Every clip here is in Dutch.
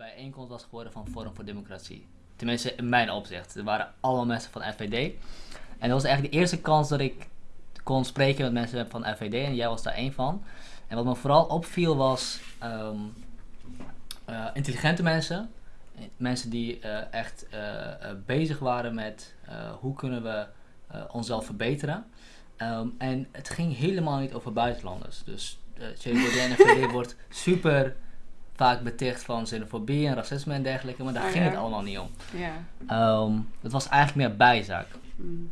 bijeenkomst was geworden van Forum voor Democratie. Tenminste, in mijn opzicht. Er waren allemaal mensen van FVD. En dat was eigenlijk de eerste kans dat ik kon spreken met mensen van FVD en jij was daar één van. En wat me vooral opviel was ehm, eh, intelligente mensen. Mensen die eh, echt eh, bezig waren met hoe kunnen we onszelf verbeteren. Ehm, en het ging helemaal niet over buitenlanders. Dus uh, Baudet en FVD wordt super vaak beticht van xenofobie en racisme en dergelijke. Maar daar Oh, ging ja. het allemaal niet om. Ja. Ehm, het was eigenlijk meer bijzaak. Mm.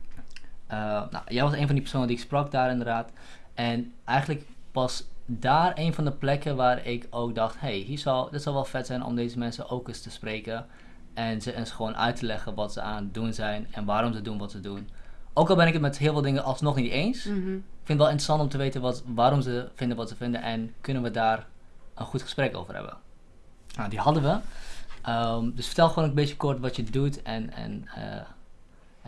Uh, nou, jij was een van die personen die ik sprak daar inderdaad. En eigenlijk was daar een van de plekken waar ik ook dacht... hey, hier zou, dit zou wel vet zijn om deze mensen ook eens te spreken. En ze eens gewoon uit te leggen wat ze aan het doen zijn en waarom ze doen wat ze doen. Ook al ben ik het met heel veel dingen alsnog niet eens. Ik Mhm. vind het wel interessant om te weten wat, waarom ze vinden wat ze vinden. En kunnen we daar een goed gesprek over hebben. Nou, die hadden we. Ehm, dus vertel gewoon een beetje kort wat je doet. En, en, eh,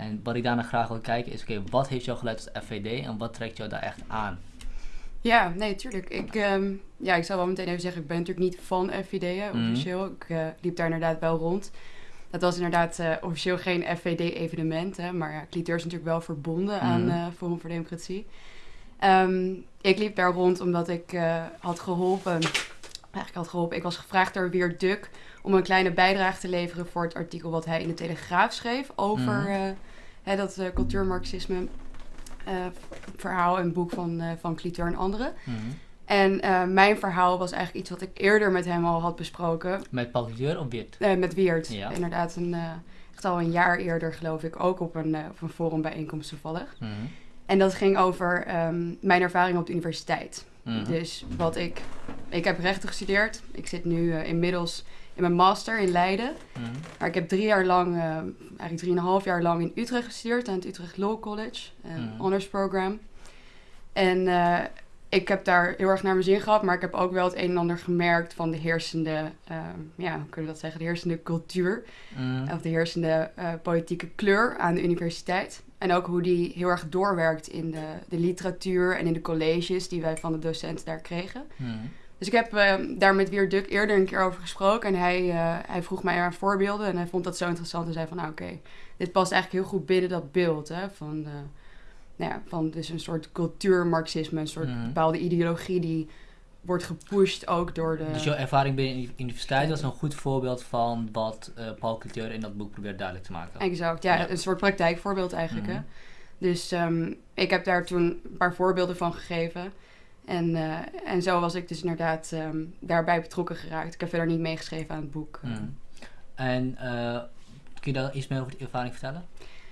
en wat ik daarna graag wil kijken is, oké, wat heeft jou geleid tot FVD en wat trekt jou daar echt aan? Ja, nee, tuurlijk. Ik, ehm, ja, ik zou wel meteen even zeggen, ik ben natuurlijk niet van FVD Mhm. officieel. Ik eh, liep daar inderdaad wel rond. Dat was inderdaad eh, officieel geen FVD-evenement, maar ja, Cliteur is natuurlijk wel verbonden aan Mhm. eh, Forum voor Democratie. Ehm, ik liep daar rond omdat ik had geholpen, eigenlijk had geholpen, ik was gevraagd door Weer Duk om een kleine bijdrage te leveren voor het artikel wat hij in de Telegraaf schreef over Mhm. eh, hè, dat eh, cultuurmarxisme eh, verhaal en boek van, van Cliteur en anderen. Mhm. En mijn verhaal was eigenlijk iets wat ik eerder met hem al had besproken. Met Paul of eh, met. Ja. Inderdaad, een, eh, echt al een jaar eerder geloof ik. Ook op een, op een forumbijeenkomst toevallig. Mhm. En dat ging over ehm, mijn ervaring op de universiteit. Mhm. Dus wat ik... Ik heb rechten gestudeerd. Ik zit nu eh, inmiddels in mijn master in Leiden. Mhm. Maar ik heb drie jaar lang, eh, eigenlijk drieënhalf jaar lang in Utrecht gestudeerd. Aan het Utrecht Law College. Een Mhm. honors program. En eh, ik heb daar heel erg naar mijn zin gehad. Maar ik heb ook wel het een en ander gemerkt van de heersende, eh, ja, hoe kunnen we dat zeggen? De heersende cultuur. Of de heersende eh, politieke kleur aan de universiteit. En ook hoe die heel erg doorwerkt in de, de literatuur en in de colleges die wij van de docenten daar kregen. Mhm. Dus ik heb eh, daar met Weer Duk eerder een keer over gesproken. En hij, eh, hij vroeg mij naar voorbeelden. En hij vond dat zo interessant. En zei van, nou oké, dit past eigenlijk heel goed binnen dat beeld. Hè, van, nou ja, van dus een soort cultuurmarxisme. Een soort Mhm. bepaalde ideologie die wordt gepusht ook door de... Dus jouw ervaring binnen de universiteit was een goed voorbeeld van wat eh, Paul Cliteur in dat boek probeert duidelijk te maken. Exact, ja, Ja. een soort praktijkvoorbeeld eigenlijk. Mhm. Hè? Dus ehm, ik heb daar toen een paar voorbeelden van gegeven. En, eh, en zo was ik dus inderdaad ehm, daarbij betrokken geraakt. Ik heb verder niet meegeschreven aan het boek. Mhm. En eh, kun je daar iets meer over die ervaring vertellen?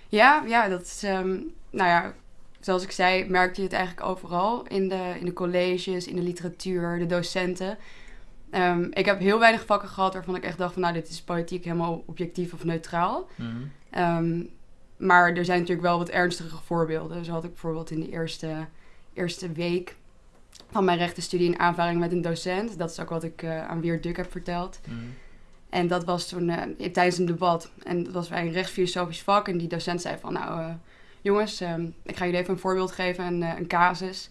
Ja, ja, dat is, ehm, nou ja, zoals ik zei, merkte je het eigenlijk overal. In de, in de colleges, in de literatuur, de docenten. Ehm, ik heb heel weinig vakken gehad waarvan ik echt dacht van, nou, dit is politiek helemaal objectief of neutraal. Mhm. Ehm, maar er zijn natuurlijk wel wat ernstige voorbeelden. Zo had ik bijvoorbeeld in de eerste, eerste week van mijn rechtenstudie een aanvaring met een docent. Dat is ook wat ik eh, aan Weer Duk heb verteld. Mhm. En dat was toen eh, tijdens een debat. En dat was bij een rechtsfilosofisch vak. En die docent zei van, nou eh, jongens, ehm, ik ga jullie even een voorbeeld geven, een, eh, een casus.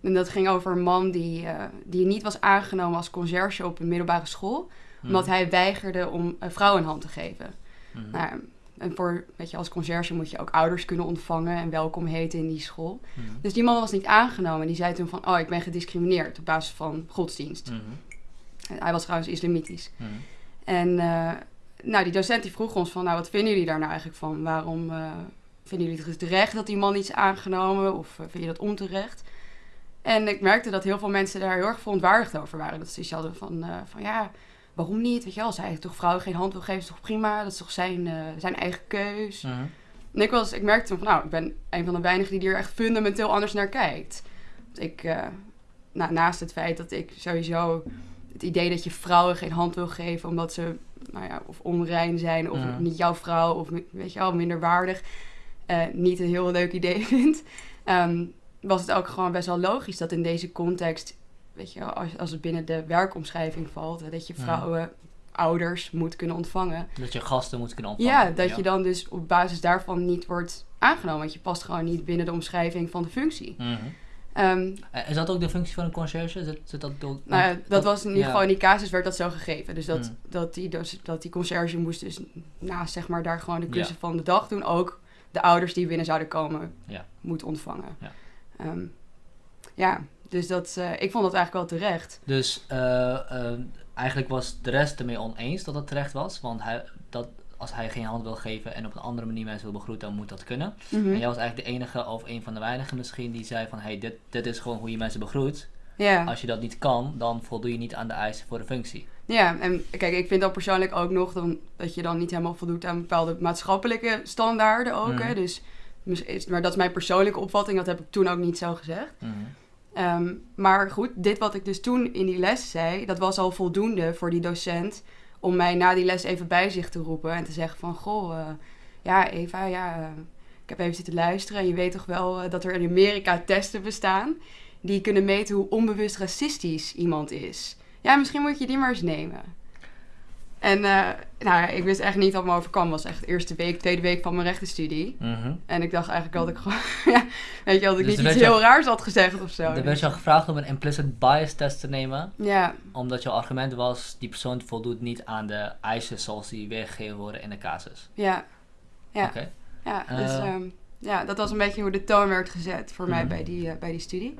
En dat ging over een man die, eh, die niet was aangenomen als conciërge op een middelbare school. Omdat hij weigerde om een vrouw een hand te geven. Mhm. Nou, en voor, weet je, als conciërge moet je ook ouders kunnen ontvangen en welkom heten in die school. Mhm. Dus die man was niet aangenomen. Die zei toen van, oh, ik ben gediscrimineerd op basis van godsdienst. En hij was trouwens islamitisch. En eh, nou, die docent die vroeg ons van, nou, wat vinden jullie daar nou eigenlijk van? Waarom vinden jullie het terecht dat die man niet is aangenomen? Of eh, vind je dat onterecht? En ik merkte dat heel veel mensen daar heel erg verontwaardigd over waren. Dat ze iets hadden van, eh, van ja, waarom niet? Weet je wel, als hij toch vrouwen geen hand wil geven, is toch prima? Dat is toch zijn, eh, zijn eigen keus? Mhm. En ik, was, ik merkte van, nou, ik ben een van de weinigen die er echt fundamenteel anders naar kijkt. Want ik, nou, naast het feit dat ik sowieso het idee dat je vrouwen geen hand wil geven omdat ze, nou ja, of onrein zijn of Mhm. niet jouw vrouw of weet je wel, minder eh, niet een heel leuk idee vind, ehm, was het ook gewoon best wel logisch dat in deze context, weet je als, als het binnen de werkomschrijving valt, dat je Mhm. vrouwen, ouders moet kunnen ontvangen. Dat je gasten moet kunnen ontvangen. Ja, dat je dan dus op basis daarvan niet wordt aangenomen. Want je past gewoon niet binnen de omschrijving van de functie. Mhm. Ehm, Eh, Is dat ook de functie van een conciërge? Zit, zit dat ook... nou ja, dat was in ieder ja. geval in die casus werd dat zo gegeven. Dus dat, Mm. dat, die, dus, dat die conciërge moest dus naast zeg maar daar gewoon de klussen Ja. van de dag doen. Ook de ouders die binnen zouden komen Ja. moet ontvangen. Ja. Ehm, ja, dus dat, eh, ik vond dat eigenlijk wel terecht. Dus eh, eh, eigenlijk was de rest ermee oneens dat het terecht was. Want hij, dat, als hij geen hand wil geven en op een andere manier mensen wil begroeten, dan moet dat kunnen. Mhm. En jij was eigenlijk de enige of een van de weinigen misschien die zei van... hey, dit, dit is gewoon hoe je mensen begroet. Als je dat niet kan, dan voldoe je niet aan de eisen voor de functie. Ja, en kijk, ik vind dan persoonlijk ook nog dan, dat je dan niet helemaal voldoet aan bepaalde maatschappelijke standaarden ook. Hè? Mhm. Dus, maar dat is mijn persoonlijke opvatting, dat heb ik toen ook niet zo gezegd. Mhm. Ehm, maar goed, dit wat ik dus toen in die les zei, dat was al voldoende voor die docent om mij na die les even bij zich te roepen en te zeggen van, goh, eh, ja Eva, ja, eh, ik heb even zitten luisteren en je weet toch wel eh, dat er in Amerika testen bestaan die kunnen meten hoe onbewust racistisch iemand is. Ja, misschien moet je die maar eens nemen. En eh, nou, ik wist echt niet wat me overkwam. Was echt de eerste week, tweede week van mijn rechtenstudie. Mhm. En ik dacht eigenlijk dat ik gewoon, ja, weet je, dat ik Dus niet iets heel raars had gezegd of zo. Er werd je al gevraagd om een implicit bias test te nemen. Ja, Omdat jouw argument was, die persoon voldoet niet aan de eisen zoals die weergegeven worden in de casus. ja, ja, Oké. ja. Eh. Dus ehm, ja, dat was een beetje hoe de toon werd gezet voor mij Mhm. bij die, eh, bij die studie.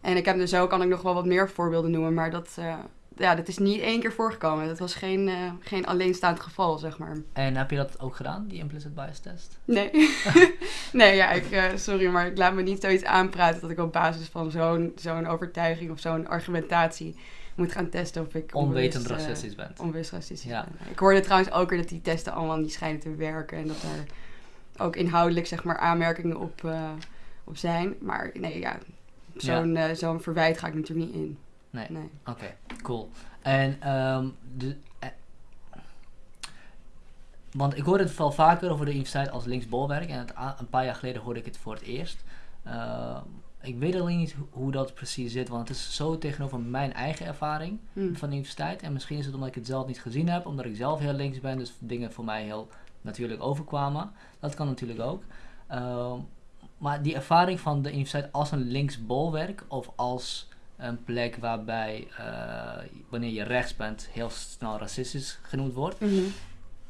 En ik heb dus zo kan ik nog wel wat meer voorbeelden noemen, maar dat, eh, ja, dat is niet één keer voorgekomen. Dat was geen, eh, geen alleenstaand geval, zeg maar. En heb je dat ook gedaan, die implicit bias test? Nee, nee ja, ik, eh, sorry, maar ik laat me niet zoiets aanpraten dat ik op basis van zo'n zo'n overtuiging of zo'n argumentatie moet gaan testen of ik Onwetend racistisch bent. onbewust racistisch Ja. ben. Ik hoorde trouwens ook weer dat die testen allemaal niet schijnen te werken en dat er ook inhoudelijk zeg maar aanmerkingen op, op zijn. Maar nee, ja, zo'n eh, zo'n verwijt ga ik natuurlijk niet in. Nee. Nee. Oké, cool. En ehm de, eh, want ik hoor het wel vaker over de universiteit als linksbolwerk en het, een paar jaar geleden hoorde ik het voor het eerst. Ehm, ik weet alleen niet ho- hoe dat precies zit, want het is zo tegenover mijn eigen ervaring Hm. van de universiteit. En misschien is het omdat ik het zelf niet gezien heb, omdat ik zelf heel links ben, dus dingen voor mij heel natuurlijk overkwamen. Dat kan natuurlijk ook. Ehm, maar die ervaring van de universiteit als een linksbolwerk of als een plek waarbij eh, wanneer je rechts bent heel snel racistisch genoemd wordt, Mhm.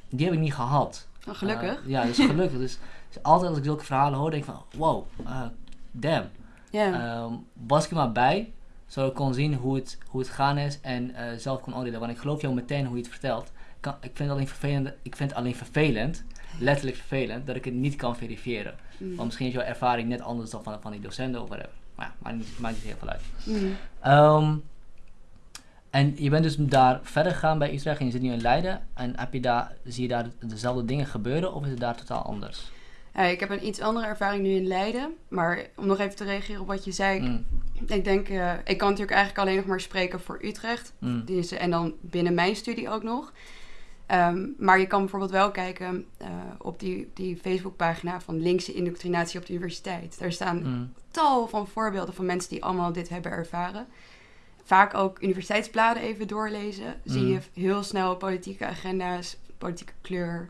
die heb ik niet gehad. Oh, gelukkig. Eh, ja, dus gelukkig. dus, dus altijd als ik zulke verhalen hoor, denk ik van wow, eh, damn. ja. Ehm, was ik er maar bij, zodat ik kon zien hoe het, hoe het gaan is en zelf kon oordelen. Want ik geloof jou meteen hoe je het vertelt. Kan, ik, vind het alleen vervelend, ik vind het alleen vervelend, letterlijk vervelend, dat ik het niet kan verifiëren. Mhm. Want misschien is jouw ervaring net anders dan van, van die docenten of whatever. Maar ja, maakt niet, maakt niet heel veel uit. Mhm. Ehm, en je bent dus daar verder gegaan bij Utrecht en je zit nu in Leiden. En heb je daar, zie je daar dezelfde dingen gebeuren of is het daar totaal anders? Ik heb een iets andere ervaring nu in Leiden. Maar om nog even te reageren op wat je zei. Mm, Ik denk, eh, ik kan natuurlijk eigenlijk alleen nog maar spreken voor Utrecht. mm, is, en dan binnen mijn studie ook nog. Ehm, maar je kan bijvoorbeeld wel kijken eh, op die, die Facebookpagina van linkse indoctrinatie op de universiteit. Daar staan mm, tal van voorbeelden van mensen die allemaal dit hebben ervaren. Vaak ook universiteitsbladen even doorlezen. Zie Mm. je heel snel politieke agenda's, politieke kleur.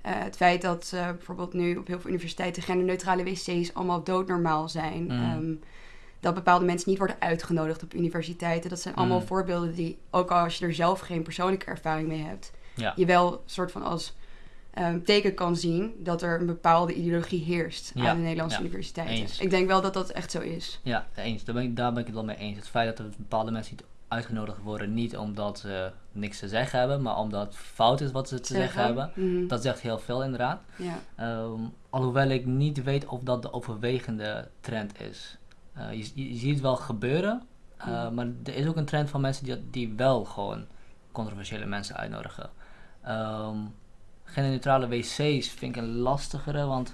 Eh, het feit dat eh, bijvoorbeeld nu op heel veel universiteiten genderneutrale wc's allemaal doodnormaal zijn. Mm. Ehm, dat bepaalde mensen niet worden uitgenodigd op universiteiten. Dat zijn allemaal voorbeelden die, ook al als je er zelf geen persoonlijke ervaring mee hebt, Ja. je wel soort van als ehm, teken kan zien dat er een bepaalde ideologie heerst Ja, aan de Nederlandse ja, universiteiten. eens. Ik denk wel dat dat echt zo is. Ja, eens. Daar ben, ik, daar ben ik het wel mee eens. Het feit dat er bepaalde mensen niet uitgenodigd worden, niet omdat ze niks te zeggen hebben, maar omdat het fout is wat ze te zeggen, hebben. Mhm. Dat zegt heel veel inderdaad. Ja. Ehm, alhoewel ik niet weet of dat de overwegende trend is. Eh, je, je, je ziet het wel gebeuren, eh, Mhm. maar er is ook een trend van mensen die, die wel gewoon controversiële mensen uitnodigen. Ehm genderneutrale wc's vind ik een lastigere, want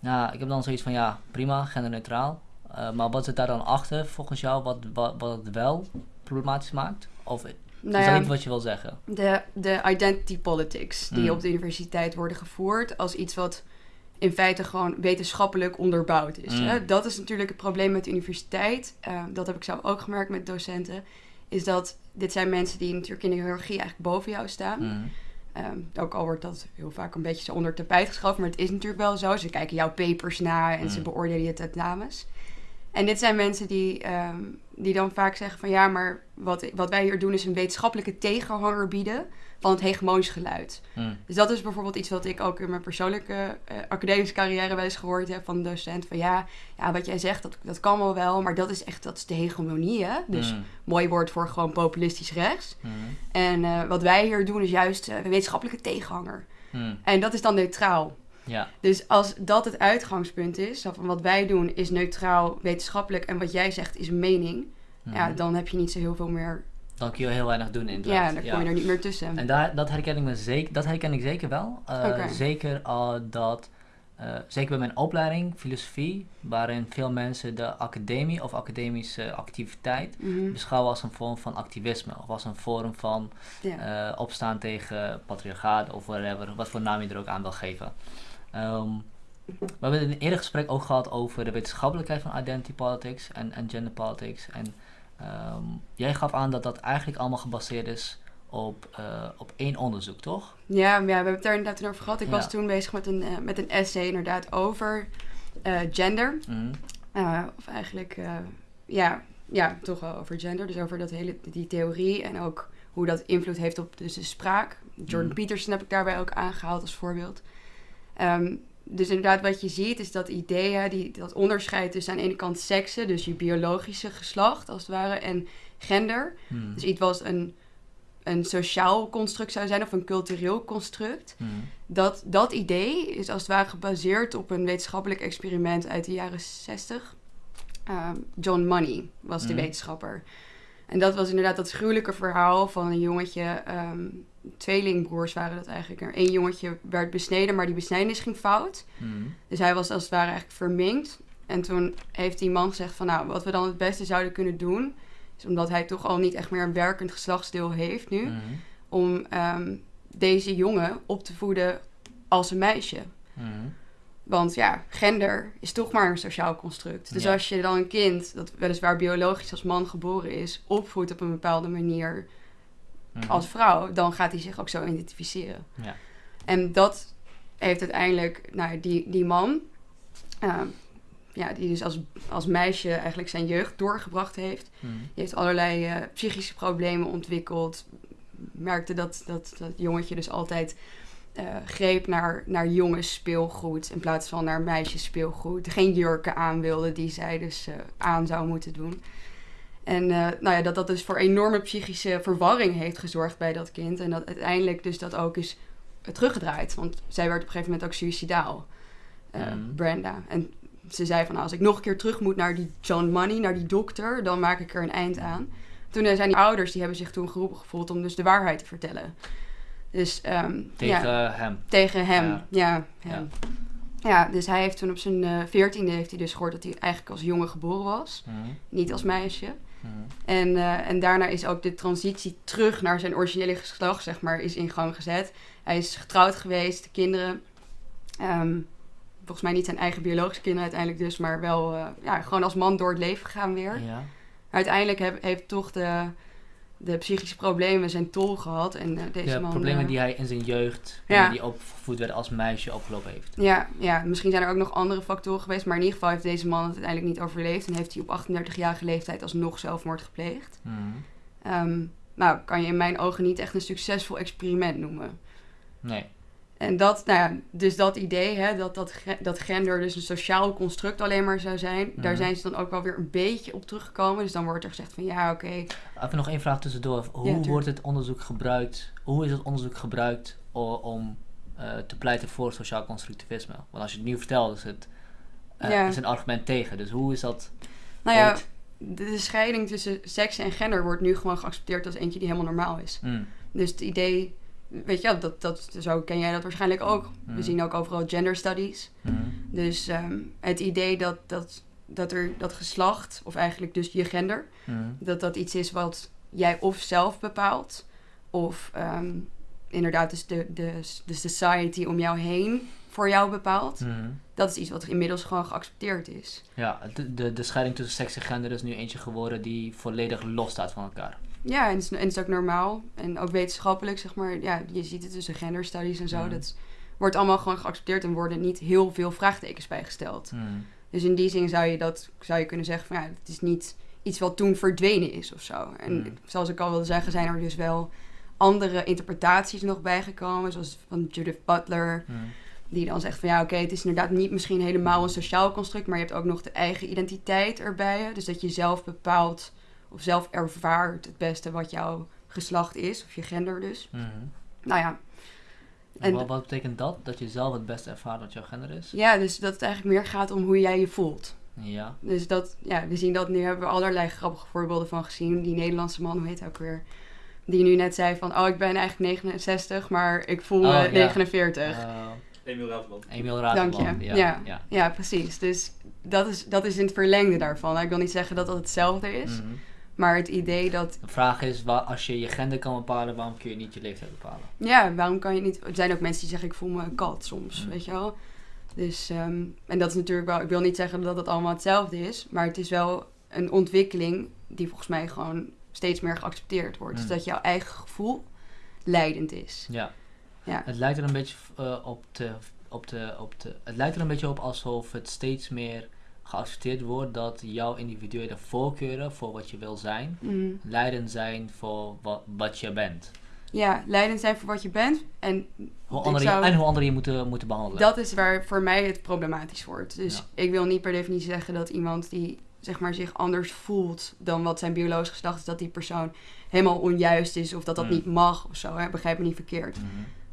nou, ik heb dan zoiets van ja, prima, genderneutraal. Eh, maar wat zit daar dan achter volgens jou, wat, wat, wat het wel problematisch maakt? Of is Nou dat ja, niet wat je wil zeggen? de, de identity politics die Mm. op de universiteit worden gevoerd als iets wat in feite gewoon wetenschappelijk onderbouwd is. Mm. Hè? Dat is natuurlijk het probleem met de universiteit. Eh, dat heb ik zelf ook gemerkt met docenten. Is dat dit zijn mensen die natuurlijk in de hiërarchie eigenlijk boven jou staan. Mhm. Ehm, ook al wordt dat heel vaak een beetje zo onder het tapijt geschoven, maar het is natuurlijk wel zo. Ze kijken jouw papers na en ze Mm. beoordelen je tentamens. En dit zijn mensen die, ehm, die dan vaak zeggen van ja, maar wat, wat wij hier doen is een wetenschappelijke tegenhanger bieden van het hegemonisch geluid. Mm. Dus dat is bijvoorbeeld iets wat ik ook in mijn persoonlijke eh, academische carrière wel eens gehoord heb van een docent. Van ja, ja wat jij zegt, dat, dat kan wel wel, maar dat is echt dat is de hegemonie. Hè? Dus Mm. mooi woord voor gewoon populistisch rechts. Mm. En eh, wat wij hier doen is juist een wetenschappelijke tegenhanger. En dat is dan neutraal. Ja. Dus als dat het uitgangspunt is, van wat wij doen is neutraal, wetenschappelijk en wat jij zegt is mening, ja, dan heb je niet zo heel veel meer. Dan kun je heel weinig doen Ja, inderdaad. dan kom je er niet meer tussen. En daar, dat, herken ik me zeker, dat herken ik zeker wel. Eh. Zeker al dat, eh, zeker bij mijn opleiding, filosofie, waarin veel mensen de academie of academische activiteit Mhm. beschouwen als een vorm van activisme. Of als een vorm van Ja. opstaan tegen patriarchaat of whatever, wat voor naam je er ook aan wil geven. Ehm, we hebben in een eerder gesprek ook gehad over de wetenschappelijkheid van identity politics en, en gender politics. En ehm, jij gaf aan dat dat eigenlijk allemaal gebaseerd is op, eh, op één onderzoek, toch? Ja, ja, we hebben het daar inderdaad over gehad. Ik Ja. was toen bezig met een, eh, met een essay inderdaad over eh, gender. Mhm. Of eigenlijk, ja, ja, toch wel over gender. Dus over dat hele, die theorie en ook hoe dat invloed heeft op dus de spraak. Jordan Mhm. Peterson heb ik daarbij ook aangehaald als voorbeeld. Ehm, dus inderdaad, wat je ziet is dat ideeën, die, dat onderscheid tussen aan de ene kant seksen, dus je biologische geslacht als het ware, en gender. Mhm. Dus iets wat een, een sociaal construct zou zijn of een cultureel construct. Mhm. Dat, dat idee is als het ware gebaseerd op een wetenschappelijk experiment uit de jaren 60. Ehm, John Money was de Mhm. wetenschapper. En dat was inderdaad dat gruwelijke verhaal van een jongetje. ehm, tweelingbroers waren dat eigenlijk. Er één jongetje werd besneden, maar die besnijdenis ging fout. Mhm. Dus hij was als het ware eigenlijk verminkt. En toen heeft die man gezegd van nou, wat we dan het beste zouden kunnen doen... is omdat hij toch al niet echt meer een werkend geslachtsdeel heeft nu... Mhm. om ehm, deze jongen op te voeden als een meisje. Mhm. Want ja, gender is toch maar een sociaal construct. Dus Ja. als je dan een kind, dat weliswaar biologisch als man geboren is, opvoedt op een bepaalde manier Mhm. als vrouw, dan gaat hij zich ook zo identificeren. Ja. En dat heeft uiteindelijk, nou, die, die man, ehm, ja, die dus als, als meisje eigenlijk zijn jeugd doorgebracht heeft, Mhm. die heeft allerlei eh, psychische problemen ontwikkeld. Merkte dat dat, dat jongetje dus altijd eh, greep naar, naar jongens speelgoed in plaats van naar meisjes speelgoed. Geen jurken aan wilde die zij dus eh, aan zou moeten doen. En eh, nou ja, dat dat dus voor enorme psychische verwarring heeft gezorgd bij dat kind. En dat uiteindelijk dus dat ook is teruggedraaid. Want zij werd op een gegeven moment ook suicidaal. eh, Mhm. Brenda. En ze zei van, nou, als ik nog een keer terug moet naar die John Money, naar die dokter, dan maak ik er een eind aan. Toen eh, zijn die ouders, die hebben zich toen geroepen gevoeld om dus de waarheid te vertellen. Dus ehm, Tegen ja, hem. tegen hem, Ja. ja. hem. Ja. dus hij heeft toen op zijn veertiende heeft hij dus gehoord dat hij eigenlijk als jongen geboren was, Mhm. niet als meisje. Mhm. En, eh, en daarna is ook de transitie terug naar zijn originele geslacht, zeg maar, is in gang gezet. Hij is getrouwd geweest, de kinderen. ehm, volgens mij niet zijn eigen biologische kinderen uiteindelijk dus, maar wel eh, ja, gewoon als man door het leven gegaan weer. Ja. Uiteindelijk heb- heeft toch de, de psychische problemen zijn tol gehad. En eh, deze De man... problemen eh, die hij in zijn jeugd, Ja. ja. die opgevoed werd als meisje, opgelopen heeft. Ja, ja, misschien zijn er ook nog andere factoren geweest. Maar in ieder geval heeft deze man het uiteindelijk niet overleefd. En heeft hij op 38-jarige leeftijd alsnog zelfmoord gepleegd. Mhm. Ehm, nou, kan je in mijn ogen niet echt een succesvol experiment noemen. Nee. En dat, nou ja, dus dat idee, hè, dat, dat, dat gender dus een sociaal construct alleen maar zou zijn, daar Mhm. zijn ze dan ook wel weer een beetje op teruggekomen. Dus dan wordt er gezegd van ja, oké, Even nog één vraag tussendoor. Hoe wordt het onderzoek gebruikt? Hoe is het onderzoek gebruikt om eh, te pleiten voor sociaal constructivisme? Want als je het nu vertelt, is het eh, Ja. is een argument tegen. Dus hoe is dat? nou ja, ooit? de, de scheiding tussen seks en gender wordt nu gewoon geaccepteerd als eentje die helemaal normaal is. Mm, Dus het idee, weet je dat, dat, zo ken jij dat waarschijnlijk ook. We Mhm. zien ook overal gender studies. mm, Dus ehm, het idee dat, dat, dat er dat geslacht, of eigenlijk dus je gender, mm, dat dat iets is wat jij of zelf bepaalt, of ehm, inderdaad dus de, de, de society om jou heen voor jou bepaalt. mm. Dat is iets wat inmiddels gewoon geaccepteerd is. Ja, de, de, de scheiding tussen seks en gender is nu eentje geworden die volledig los staat van elkaar. Ja, en het, is, en het is ook normaal. En ook wetenschappelijk, zeg maar. Ja, je ziet het tussen genderstudies en zo. Mhm. Dat wordt allemaal gewoon geaccepteerd en worden niet heel veel vraagtekens bijgesteld. Mm, Dus in die zin zou je dat zou je kunnen zeggen van ja, het is niet iets wat toen verdwenen is of zo. En Mm. zoals ik al wilde zeggen, zijn er dus wel andere interpretaties nog bijgekomen, zoals van Judith Butler, die dan zegt van ja, oké, het is inderdaad niet misschien helemaal een sociaal construct, maar je hebt ook nog de eigen identiteit erbij. Dus dat je zelf bepaalt of zelf ervaart het beste wat jouw geslacht is, of je gender dus. Mhm. Nou ja, En wat, wat betekent dat? Dat je zelf het beste ervaart wat jouw gender is? ja, dus dat het eigenlijk meer gaat om hoe jij je voelt. Ja. Dus dat, ja, we zien dat nu, hebben we allerlei grappige voorbeelden van gezien. Die Nederlandse man, hoe heet hij ook weer? Die nu net zei van, oh, ik ben eigenlijk 69, maar ik voel me Oh, ja. 49. Eh, Emil Ravenland. Emiel Dank je. Ja. Ja. ja. Ja, precies. Dus dat is, dat is in het verlengde daarvan. Ik wil niet zeggen dat dat hetzelfde is, Mhm. Maar het idee dat, De vraag is, waar, als je je gender kan bepalen, waarom kun je niet je leeftijd bepalen? ja, waarom kan je niet... Er zijn ook mensen die zeggen, ik voel me een kat soms, Mm. weet je wel. Dus, ehm, en dat is natuurlijk wel, ik wil niet zeggen dat het allemaal hetzelfde is, maar het is wel een ontwikkeling die volgens mij gewoon steeds meer geaccepteerd wordt. Mm. Dus dat jouw eigen gevoel leidend is. Ja. Ja. Het lijkt er een beetje eh, op, de, op, de, op de. Het lijkt er een beetje op alsof het steeds meer geaccepteerd wordt dat jouw individuele voorkeuren voor wat je wil zijn, Mm. leidend zijn voor wat, wat je bent. Ja, leidend zijn voor wat je bent. En Hoe anderen zou- en hoe anderen je moeten, moeten behandelen. dat is waar voor mij het problematisch wordt. Dus Ja. ik wil niet per definitie zeggen dat iemand die zeg maar, zich anders voelt dan wat zijn biologisch geslacht is, dat die persoon helemaal onjuist is of dat dat Mm. niet mag of zo. Hè? Begrijp me niet verkeerd. Mhm.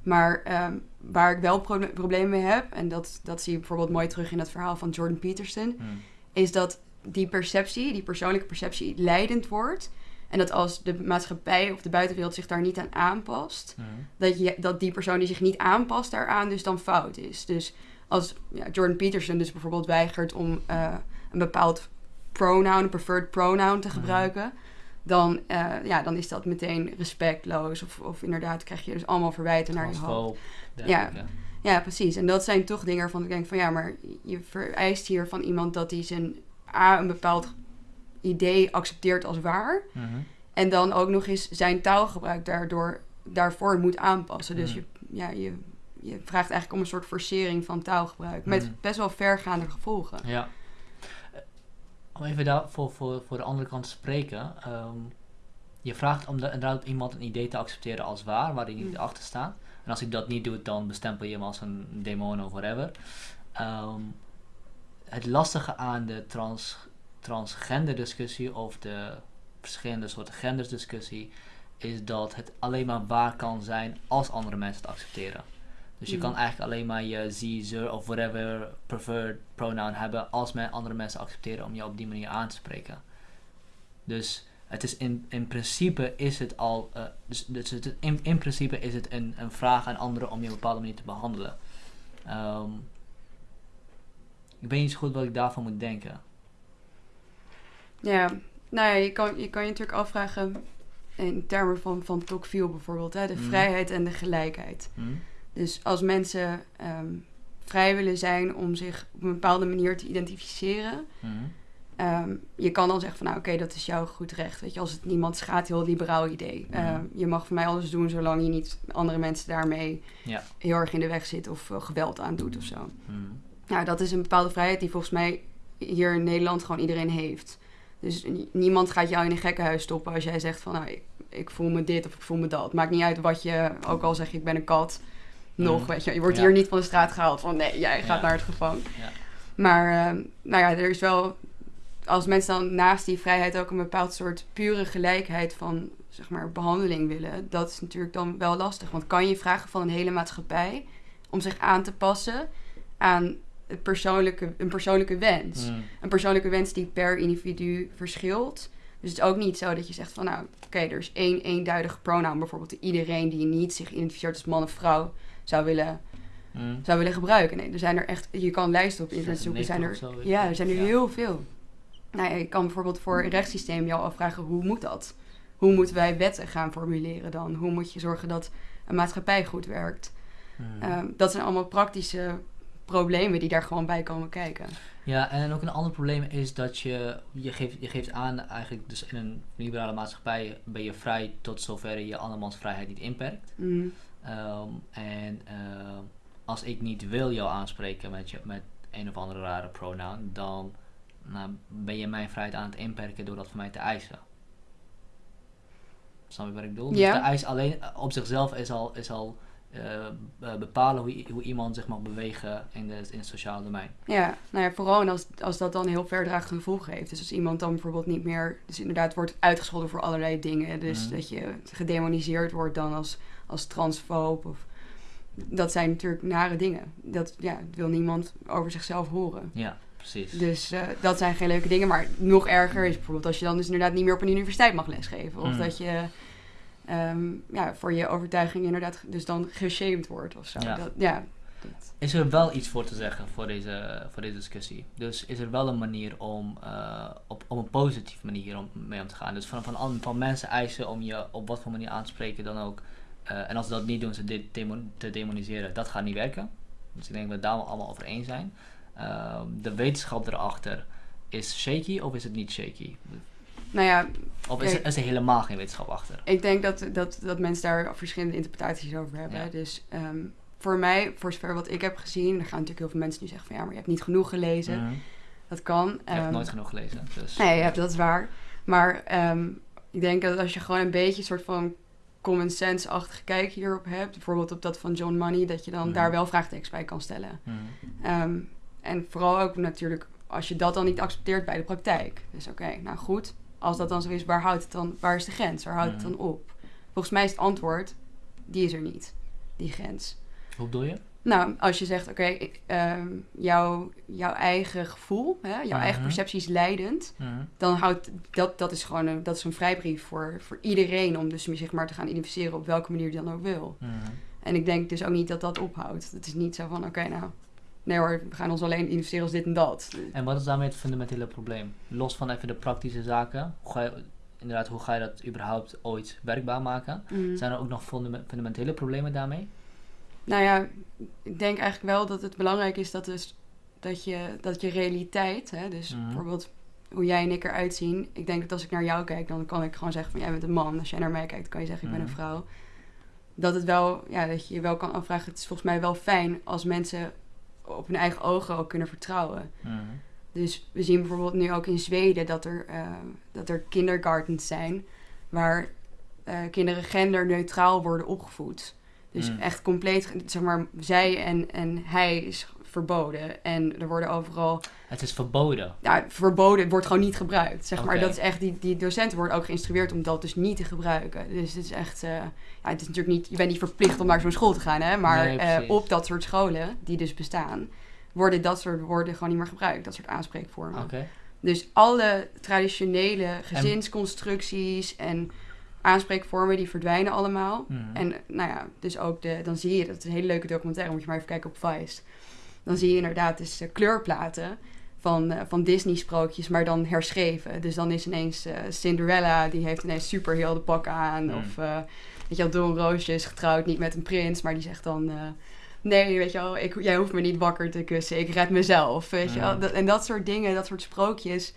Maar ehm, waar ik wel proble- problemen mee heb, en dat, dat zie je bijvoorbeeld mooi terug in het verhaal van Jordan Peterson, Mhm. is dat die perceptie, die persoonlijke perceptie, leidend wordt. En dat als de maatschappij of de buitenwereld zich daar niet aan aanpast, Mhm. dat, je, dat die persoon die zich niet aanpast daaraan dus dan fout is. Dus als ja, Jordan Peterson dus bijvoorbeeld weigert om eh, een bepaald pronoun, een preferred pronoun te Mhm. gebruiken, dan, eh, ja, dan is dat meteen respectloos. Of, of inderdaad krijg je dus allemaal verwijten naar je hoofd. Ja. Ja, precies. En dat zijn toch dingen waarvan ik denk van ja, maar je vereist hier van iemand dat hij zijn A, een bepaald idee accepteert als waar. Mhm. En dan ook nog eens zijn taalgebruik daardoor, daarvoor moet aanpassen. Dus Mhm. je, ja, je, je vraagt eigenlijk om een soort forcering van taalgebruik. Met Mhm. best wel vergaande gevolgen. Ja. Om even daar voor, voor, voor de andere kant te spreken. ehm, je vraagt om de, inderdaad iemand een idee te accepteren als waar, waar hij niet Mm. achter staat. En als ik dat niet doe, dan bestempel je hem als een demon of whatever. Ehm, het lastige aan de trans, transgender discussie of de verschillende soorten genders discussie is dat het alleen maar waar kan zijn als andere mensen het accepteren. Dus je Mm. kan eigenlijk alleen maar je ze, ze of whatever preferred pronoun hebben als men andere mensen accepteren om je op die manier aan te spreken. Dus het is in, in principe is het al, eh, dus, dus het, in, in principe is het een, een vraag aan anderen om je op een bepaalde manier te behandelen. Ehm, ik weet niet zo goed wat ik daarvan moet denken. Ja, nou ja, je kan je, kan je natuurlijk afvragen in termen van, van Tocqueville bijvoorbeeld. Hè, de Mhm. vrijheid en de gelijkheid. Hm? Dus als mensen ehm, vrij willen zijn om zich op een bepaalde manier te identificeren. Hm? ehm, je kan dan zeggen van nou oké, dat is jouw goed recht. Weet je, als het niemand schaadt, heel liberaal idee. Mhm. Ehm, je mag voor mij alles doen zolang je niet andere mensen daarmee Ja. heel erg in de weg zit of eh, geweld aandoet of zo. Hm? Nou, dat is een bepaalde vrijheid die volgens mij hier in Nederland gewoon iedereen heeft. Dus ni- niemand gaat jou in een gekkenhuis stoppen als jij zegt van nou, ik, ik voel me dit of ik voel me dat. Maakt niet uit wat je, ook al zeg je ik ben een kat, nog, Mhm. weet je. Je wordt Ja. gaat niet van de straat gehaald van nee, jij gaat Ja. naar het gevangen. Ja. Maar ehm, nou ja, er is wel, als mensen dan naast die vrijheid ook een bepaald soort pure gelijkheid van zeg maar behandeling willen, dat is natuurlijk dan wel lastig. Want kan je vragen van een hele maatschappij om zich aan te passen aan het persoonlijke, een persoonlijke wens? Hm. Een persoonlijke wens die per individu verschilt. Dus het is ook niet zo dat je zegt van nou, oké, er is één eenduidige pronoun bijvoorbeeld iedereen die niet zich identificeert als man of vrouw zou willen Hm. zou willen gebruiken. Nee, er zijn er echt, je kan lijsten op internet zoeken. Zijn er, 96 of zo, weet ja, er zijn er Ja. heel veel. Nou ja, je kan bijvoorbeeld voor een rechtssysteem jou afvragen, hoe moet dat? Hoe moeten wij wetten gaan formuleren dan? Hoe moet je zorgen dat een maatschappij goed werkt? Hm. Ehm, dat zijn allemaal praktische problemen die daar gewoon bij komen kijken. Ja, en ook een ander probleem is dat je, je geeft, je geeft aan eigenlijk, dus in een liberale maatschappij ben je vrij tot zover je andermans vrijheid niet inperkt. Mm, Ehm, en ehm, als ik niet wil jou aanspreken met, je, met een of andere rare pronoun, dan nou, ben je mijn vrijheid aan het inperken door dat van mij te eisen. Snap je wat ik bedoel? Ja. Dus de eis alleen eh, op zichzelf is al, is al eh, be- bepalen hoe, hoe iemand zich mag bewegen in, de, in het sociale domein. Ja, nou ja, vooral als, als dat dan heel verdragende gevolgen heeft. Dus als iemand dan bijvoorbeeld niet meer, dus inderdaad wordt uitgescholden voor allerlei dingen. Dus Mhm. dat je gedemoniseerd wordt dan als, als transfoob. Of, dat zijn natuurlijk nare dingen. Dat ja, dat wil niemand over zichzelf horen. Ja, precies. Dus eh, dat zijn geen leuke dingen. Maar nog erger is bijvoorbeeld als je dan dus inderdaad niet meer op een universiteit mag lesgeven. Of Mhm. dat je ehm, ja, voor je overtuiging inderdaad dus dan geshamed wordt of zo. Ja. Dat, ja, dat- Is er wel iets voor te zeggen voor deze, voor deze discussie? Dus is er wel een manier om eh, op, op een positieve manier om, mee om te gaan? Dus van, van, an- van mensen eisen om je op wat voor manier aan te spreken dan ook. Eh, en als ze dat niet doen, ze demo- te demoniseren, dat gaat niet werken. Dus ik denk dat we daar allemaal over eens zijn. Ehm, de wetenschap erachter, is shaky of is het niet shaky? nou ja, Of is, er, is er helemaal geen wetenschap achter? Ik denk dat, dat, dat mensen daar verschillende interpretaties over hebben. Ja. Dus ehm, voor mij, voor zover wat ik heb gezien, er gaan natuurlijk heel veel mensen nu zeggen van ja, maar je hebt niet genoeg gelezen. Mhm. Dat kan. Ik heb Ehm, nooit genoeg gelezen. Dus. Nee, ja, dat is waar. Maar ik denk dat als je gewoon een beetje een soort van common sense-achtige kijk hierop hebt, bijvoorbeeld op dat van John Money, dat je dan Mhm. daar wel vraagtekens bij kan stellen. Mhm. Ehm, en vooral ook natuurlijk als je dat dan niet accepteert bij de praktijk. Dus oké, nou goed, als dat dan zo is, waar houdt het dan, waar is de grens? Waar houdt het Mhm. dan op? Volgens mij is het antwoord, die is er niet, die grens. Hoe bedoel je? Nou, als je zegt, oké, ehm, jouw, jouw eigen gevoel, hè, jouw eigen Mhm. perceptie is leidend, Mhm. dan houdt dat, dat is gewoon een, dat is een vrijbrief voor, voor iedereen om dus zich maar te gaan identificeren op welke manier die dan ook wil. Mhm. En ik denk dus ook niet dat dat ophoudt. Het is niet zo van, oké, nou, nee hoor, we gaan ons alleen identificeren als dit en dat. En wat is daarmee het fundamentele probleem? Los van even de praktische zaken, hoe ga je, inderdaad, hoe ga je dat überhaupt ooit werkbaar maken? Zijn er ook nog fundame- fundamentele problemen daarmee? Nou ja, ik denk eigenlijk wel dat het belangrijk is dat, dus, dat, je, dat je realiteit, hè, dus Mhm. bijvoorbeeld hoe jij en ik eruit zien. Ik denk dat als ik naar jou kijk, dan kan ik gewoon zeggen van jij bent een man. Als jij naar mij kijkt, kan je zeggen ik ben een Mhm. vrouw. Dat het wel, ja, dat je je wel kan afvragen. Het is volgens mij wel fijn als mensen op hun eigen ogen ook kunnen vertrouwen. Mhm. Dus we zien bijvoorbeeld nu ook in Zweden dat er, eh, dat er kindergartens zijn waar eh, kinderen genderneutraal worden opgevoed. Dus Mm. echt compleet, zeg maar, zij en, en hij is verboden. En er worden overal, Het is verboden. ja, verboden, het wordt gewoon niet gebruikt. Zeg maar, dat is echt, die, die docenten worden ook geïnstrueerd om dat dus niet te gebruiken. Dus het is echt, eh, ja, het is natuurlijk niet, je bent niet verplicht om naar zo'n school te gaan, hè. Maar Nee, eh, op dat soort scholen, die dus bestaan, worden dat soort woorden gewoon niet meer gebruikt. Dat soort aanspreekvormen. Dus alle traditionele gezinsconstructies en aanspreekvormen, die verdwijnen allemaal. Mhm. En nou ja, dus ook de, dan zie je, dat is een hele leuke documentaire, moet je maar even kijken op Vice. Dan zie je inderdaad dus kleurplaten van, eh, van Disney-sprookjes, maar dan herschreven. Dus dan is ineens eh, Cinderella, die heeft ineens super heel de pak aan. Mm. Of eh, weet je wel, Don Roosje is getrouwd niet met een prins, maar die zegt dan... nee, weet je wel, ik, jij hoeft me niet wakker te kussen, ik red mezelf, weet je wel. Mm. Dat, en dat soort dingen, dat soort sprookjes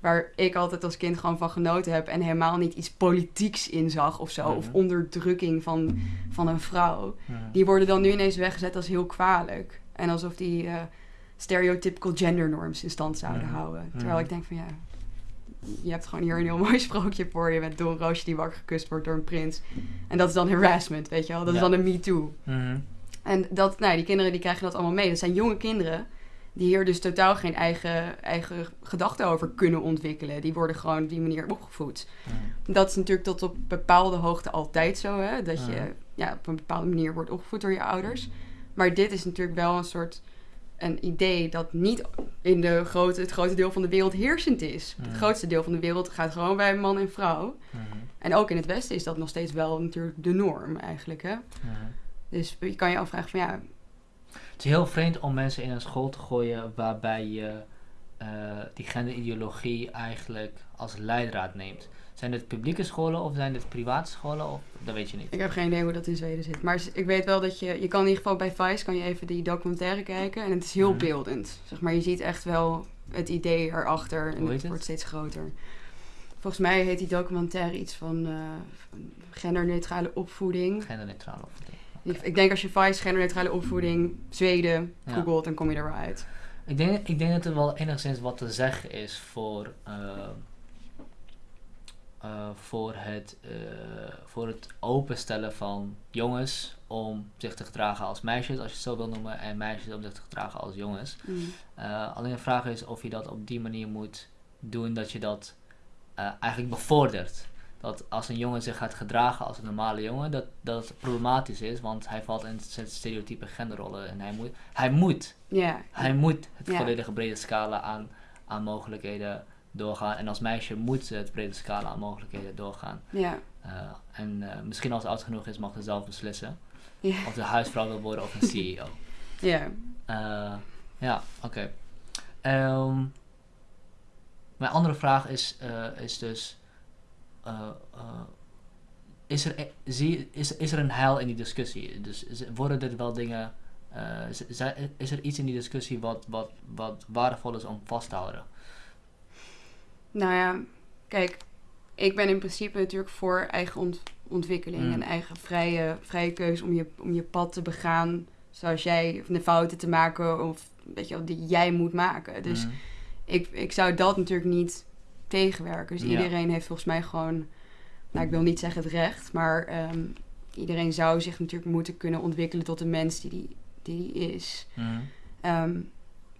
waar ik altijd als kind gewoon van genoten heb en helemaal niet iets politieks in zag of zo, of Mhm. onderdrukking van, van een vrouw, die worden dan nu ineens weggezet als heel kwalijk. En alsof die eh, stereotypical gender norms in stand zouden houden. Terwijl ik denk van ja, je hebt gewoon hier een heel mooi sprookje voor je met Don Roosje die wakker gekust wordt door een prins. En dat is dan harassment, weet je wel. Dat is dan een me too. Mhm. En dat, nou, die kinderen die krijgen dat allemaal mee. Dat zijn jonge kinderen die hier dus totaal geen eigen, eigen gedachten over kunnen ontwikkelen. Die worden gewoon op die manier opgevoed. Dat is natuurlijk tot op bepaalde hoogte altijd zo, hè? Dat je ja, op een bepaalde manier wordt opgevoed door je ouders. Maar dit is natuurlijk wel een soort een idee dat niet in de grote, het grote deel van de wereld heersend is. Het grootste deel van de wereld gaat gewoon bij man en vrouw. En ook in het Westen is dat nog steeds wel natuurlijk de norm eigenlijk, hè? Dus je kan je afvragen van ja, Het is heel vreemd om mensen in een school te gooien waarbij je eh, die genderideologie eigenlijk als leidraad neemt. Zijn dit publieke scholen of zijn dit private scholen? Of, dat weet je niet. Ik heb geen idee hoe dat in Zweden zit. Maar ik weet wel dat je... Je kan in ieder geval bij Vice kan je even die documentaire kijken. En het is heel Mhm. beeldend. Zeg maar, je ziet echt wel het idee erachter. En het wordt steeds groter. Volgens mij heet die documentaire iets van, eh, genderneutrale opvoeding. Genderneutraal of Ik, ik denk als je Vice genderneutrale opvoeding Zweden Ja. googelt, dan kom je er wel uit. Ik denk, ik denk dat er wel enigszins wat te zeggen is voor, eh, eh, voor, het, eh, voor het openstellen van jongens om zich te gedragen als meisjes, als je het zo wil noemen, en meisjes om zich te gedragen als jongens. Mm. Alleen de vraag is of je dat op die manier moet doen dat je dat eigenlijk bevordert. Dat als een jongen zich gaat gedragen als een normale jongen, dat dat het problematisch is, want hij valt in stereotype genderrollen en hij moet, hij moet, hij moet het volledige brede scala aan, aan mogelijkheden doorgaan. En als meisje moet ze het brede scala aan mogelijkheden doorgaan. Ja. Eh, en eh, misschien als ze oud genoeg is, mag ze zelf beslissen of ze huisvrouw wil worden of een CEO. Ja. Eh, ja, oké. Ehm, mijn andere vraag is, eh, is dus... eh, eh, is, er, e- zie, is, is er een heil in die discussie? Dus worden dit wel dingen... eh, is er iets in die discussie wat, wat, wat waardevol is om vast te houden? Nou ja, kijk, ik ben in principe natuurlijk voor eigen ont- ontwikkeling Mm. en eigen vrije, vrije keuze om je, om je pad te begaan zoals jij, of de fouten te maken of weet je die jij moet maken. Dus Mhm. ik, ik zou dat natuurlijk niet tegenwerken. Dus Ja. iedereen heeft volgens mij gewoon, nou ik wil niet zeggen het recht, maar ehm, iedereen zou zich natuurlijk moeten kunnen ontwikkelen tot de mens die die, die, die is. Mhm. Ehm,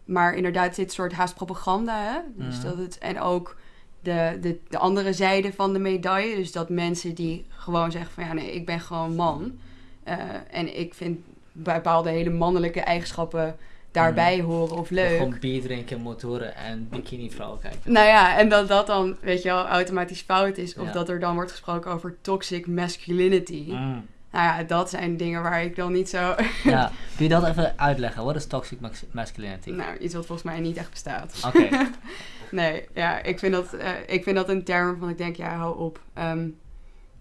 maar inderdaad, dit soort haast propaganda. Hè? Dus Mhm. dat het, en ook de, de, de andere zijde van de medaille. Dus dat mensen die gewoon zeggen van ja, nee, ik ben gewoon man. Eh, en ik vind bepaalde hele mannelijke eigenschappen daarbij horen of leuk. Gewoon bier drinken, motoren en bikini vrouwen kijken. Nou ja, en dat dat dan, weet je wel, automatisch fout is. Of Ja. dat er dan wordt gesproken over toxic masculinity. Mm. Nou ja, dat zijn dingen waar ik dan niet zo... Ja, kun je dat even uitleggen? Wat is toxic mas- masculinity? nou, iets wat volgens mij niet echt bestaat. Oké. Nee, ja, ik vind dat, eh, ik vind dat een term van ik denk, ja, hou op. Ehm,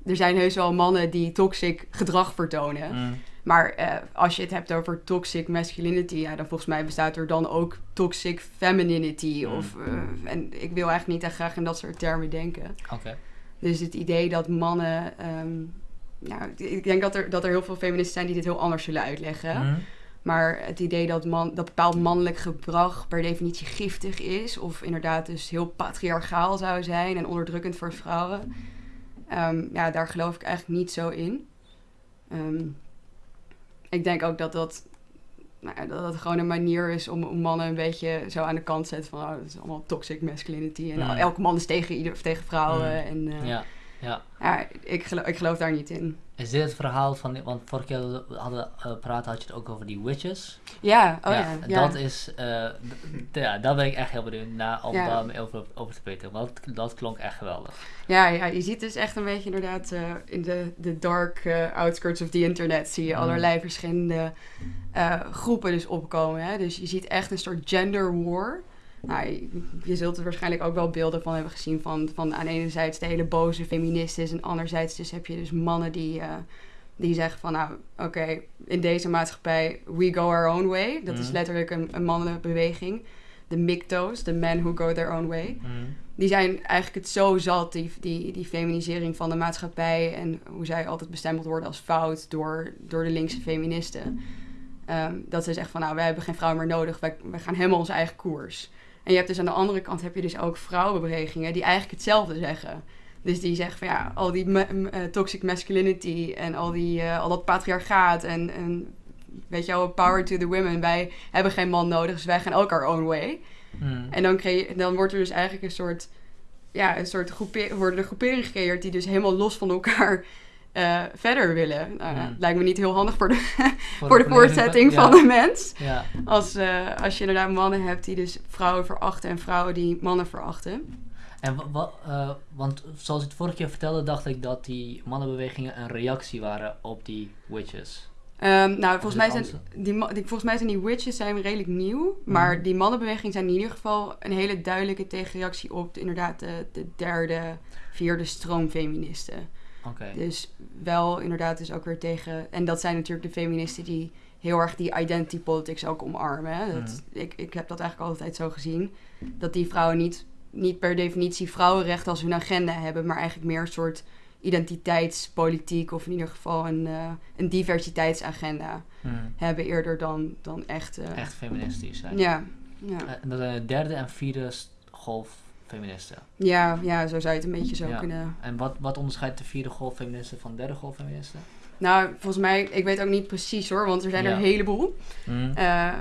er zijn heus wel mannen die toxic gedrag vertonen. Mm. Maar eh, als je het hebt over toxic masculinity, ja, dan volgens mij bestaat er dan ook toxic femininity. Mm. Of, eh, en ik wil eigenlijk niet echt graag in dat soort termen denken. Oké. Dus het idee dat mannen. nou, ik denk dat er, dat er heel veel feministen zijn die dit heel anders zullen uitleggen. Mhm. Maar het idee dat, man, dat bepaald mannelijk gedrag per definitie giftig is, of inderdaad dus heel patriarchaal zou zijn en onderdrukkend voor vrouwen, ehm, ja, daar geloof ik eigenlijk niet zo in. Ehm, ik denk ook dat dat, nou dat dat gewoon een manier is om, mannen een beetje zo aan de kant te zetten van oh, dat is allemaal toxic masculinity en Mm. elke man is tegen, ieder, of tegen vrouwen. Mm. En, eh, Ja, ja. ja, ik, geloof, ik geloof daar niet in. Is dit het verhaal van, want vorige keer hadden we uh, praten had je het ook over die witches. Ja, oh ja. ja, Dat is, eh, ja, daar ben ik echt heel benieuwd naar om daar mee over, over te weten. Want dat klonk echt geweldig. Ja, ja, je ziet dus echt een beetje inderdaad eh, in de, de dark eh, outskirts of the internet zie je Mm. allerlei verschillende eh, groepen dus opkomen. Hè? Dus je ziet echt een soort gender war. Nou, je, zult er waarschijnlijk ook wel beelden van hebben gezien van, van aan enerzijds de hele boze feministen en anderzijds dus heb je dus mannen die, eh, die zeggen van nou oké, in deze maatschappij we go our own way. Dat is Mhm. letterlijk een, een mannenbeweging. De MGTOW's, de men who go their own way Mhm. die zijn eigenlijk het zo zat, die, die, die feminisering van de maatschappij en hoe zij altijd bestempeld worden als fout door, door de linkse feministen. Ehm, dat ze zeggen van nou, wij hebben geen vrouw meer nodig, wij, wij gaan helemaal onze eigen koers. En je hebt dus aan de andere kant heb je dus ook vrouwenbewegingen die eigenlijk hetzelfde zeggen. Dus die zeggen van ja, al die ma- eh, toxic masculinity en al, die, eh, al dat patriarchaat en, en weet je wel, power to the women. Wij hebben geen man nodig, dus wij gaan ook our own way. Mhm. En dan, creë- dan wordt er dus eigenlijk een soort, ja, een soort groepe- worden er groeperingen gecreëerd die dus helemaal los van elkaar eh, verder willen. Nou, ja, Mm. lijkt me niet heel handig voor de, voor de voortzetting ja, van de mens. Ja. Als, eh, als je inderdaad mannen hebt die dus vrouwen verachten en vrouwen die mannen verachten. En wa- wa- eh, want zoals ik het vorige keer vertelde, dacht ik dat die mannenbewegingen een reactie waren op die witches. Ehm, nou, volgens mij, zijn die, volgens mij zijn die witches zijn redelijk nieuw. Maar Mhm. die mannenbeweging zijn in ieder geval een hele duidelijke tegenreactie op de, inderdaad de, de derde, vierde stroom feministen. Dus wel inderdaad dus ook weer tegen... En dat zijn natuurlijk de feministen die heel erg die identity politics ook omarmen. Hè? Dat, ik, ik heb dat eigenlijk altijd zo gezien. Dat die vrouwen niet, niet per definitie vrouwenrechten als hun agenda hebben... maar eigenlijk meer een soort identiteitspolitiek... of in ieder geval een, eh, een diversiteitsagenda Mhm. hebben eerder dan, dan echt... eh, Echt feministisch zijn. Ja, Ja. En dat zijn de derde en vierde golf feministen. Ja, ja, zo zou je het een beetje zo Ja. kunnen... En wat, wat onderscheidt de vierde golf feministen van de derde golf feministen? Nou, volgens mij, ik weet ook niet precies hoor, want er zijn er een heleboel. Mm. Eh,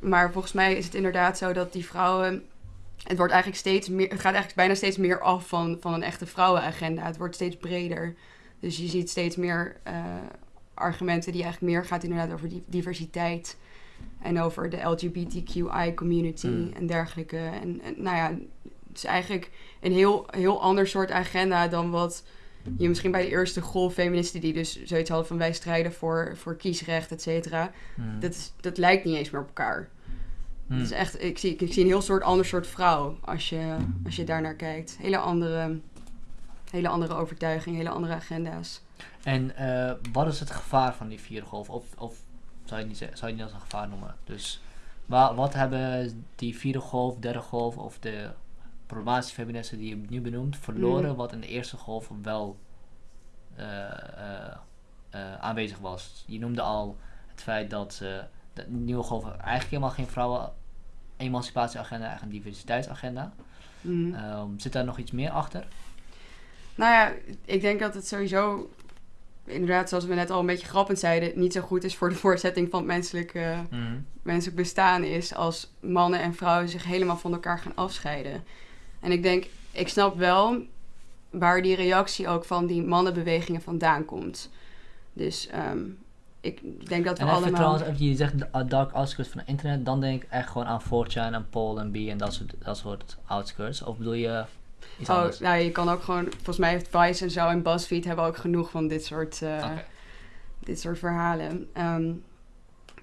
maar volgens mij is het inderdaad zo dat die vrouwen. Het wordt eigenlijk steeds meer. Het gaat eigenlijk bijna steeds meer af van, van een echte vrouwenagenda. Het wordt steeds breder. Dus je ziet steeds meer eh, argumenten die eigenlijk meer gaat inderdaad over die diversiteit. En over de LGBTQI community Mm. en dergelijke. En, en nou ja, is eigenlijk een heel, heel ander soort agenda dan wat je misschien bij de eerste golf feministen die dus zoiets hadden van wij strijden voor, voor kiesrecht, et cetera. Mm. Dat, is, dat lijkt niet eens meer op elkaar. Mm. Het is echt, ik, zie, ik zie een heel soort ander soort vrouw als je, als je daar naar kijkt. Hele andere, hele andere overtuiging, hele andere agenda's. En eh, wat is het gevaar van die vierde golf? Of, of zou, je niet, zeggen- zou je het niet als een gevaar noemen? Dus wa- wat hebben die vierde golf, derde golf of de problematische feministen die je nu benoemt verloren, Mm. wat in de eerste golf wel eh, eh, eh, aanwezig was? Je noemde al het feit dat de nieuwe golf eigenlijk helemaal geen vrouwen emancipatieagenda, eigenlijk een diversiteitsagenda. Mhm. Ehm, zit daar nog iets meer achter? Nou ja, ik denk dat het sowieso, inderdaad, zoals we net al een beetje grappend zeiden, niet zo goed is voor de voortzetting van het menselijk, Mhm. menselijk bestaan is als mannen en vrouwen zich helemaal van elkaar gaan afscheiden. En ik denk, ik snap wel waar die reactie ook van die mannenbewegingen vandaan komt. Dus ehm, ik denk dat we En allemaal... trouwens, even, je zegt dark outskirts van het internet, dan denk ik echt gewoon aan 4chan en Paul en B en dat soort, dat soort outskirts. Of bedoel je iets Oh, anders? nou, je kan ook gewoon... Volgens mij heeft Vice en zo en BuzzFeed hebben ook genoeg van dit soort, eh, dit soort verhalen. Ehm,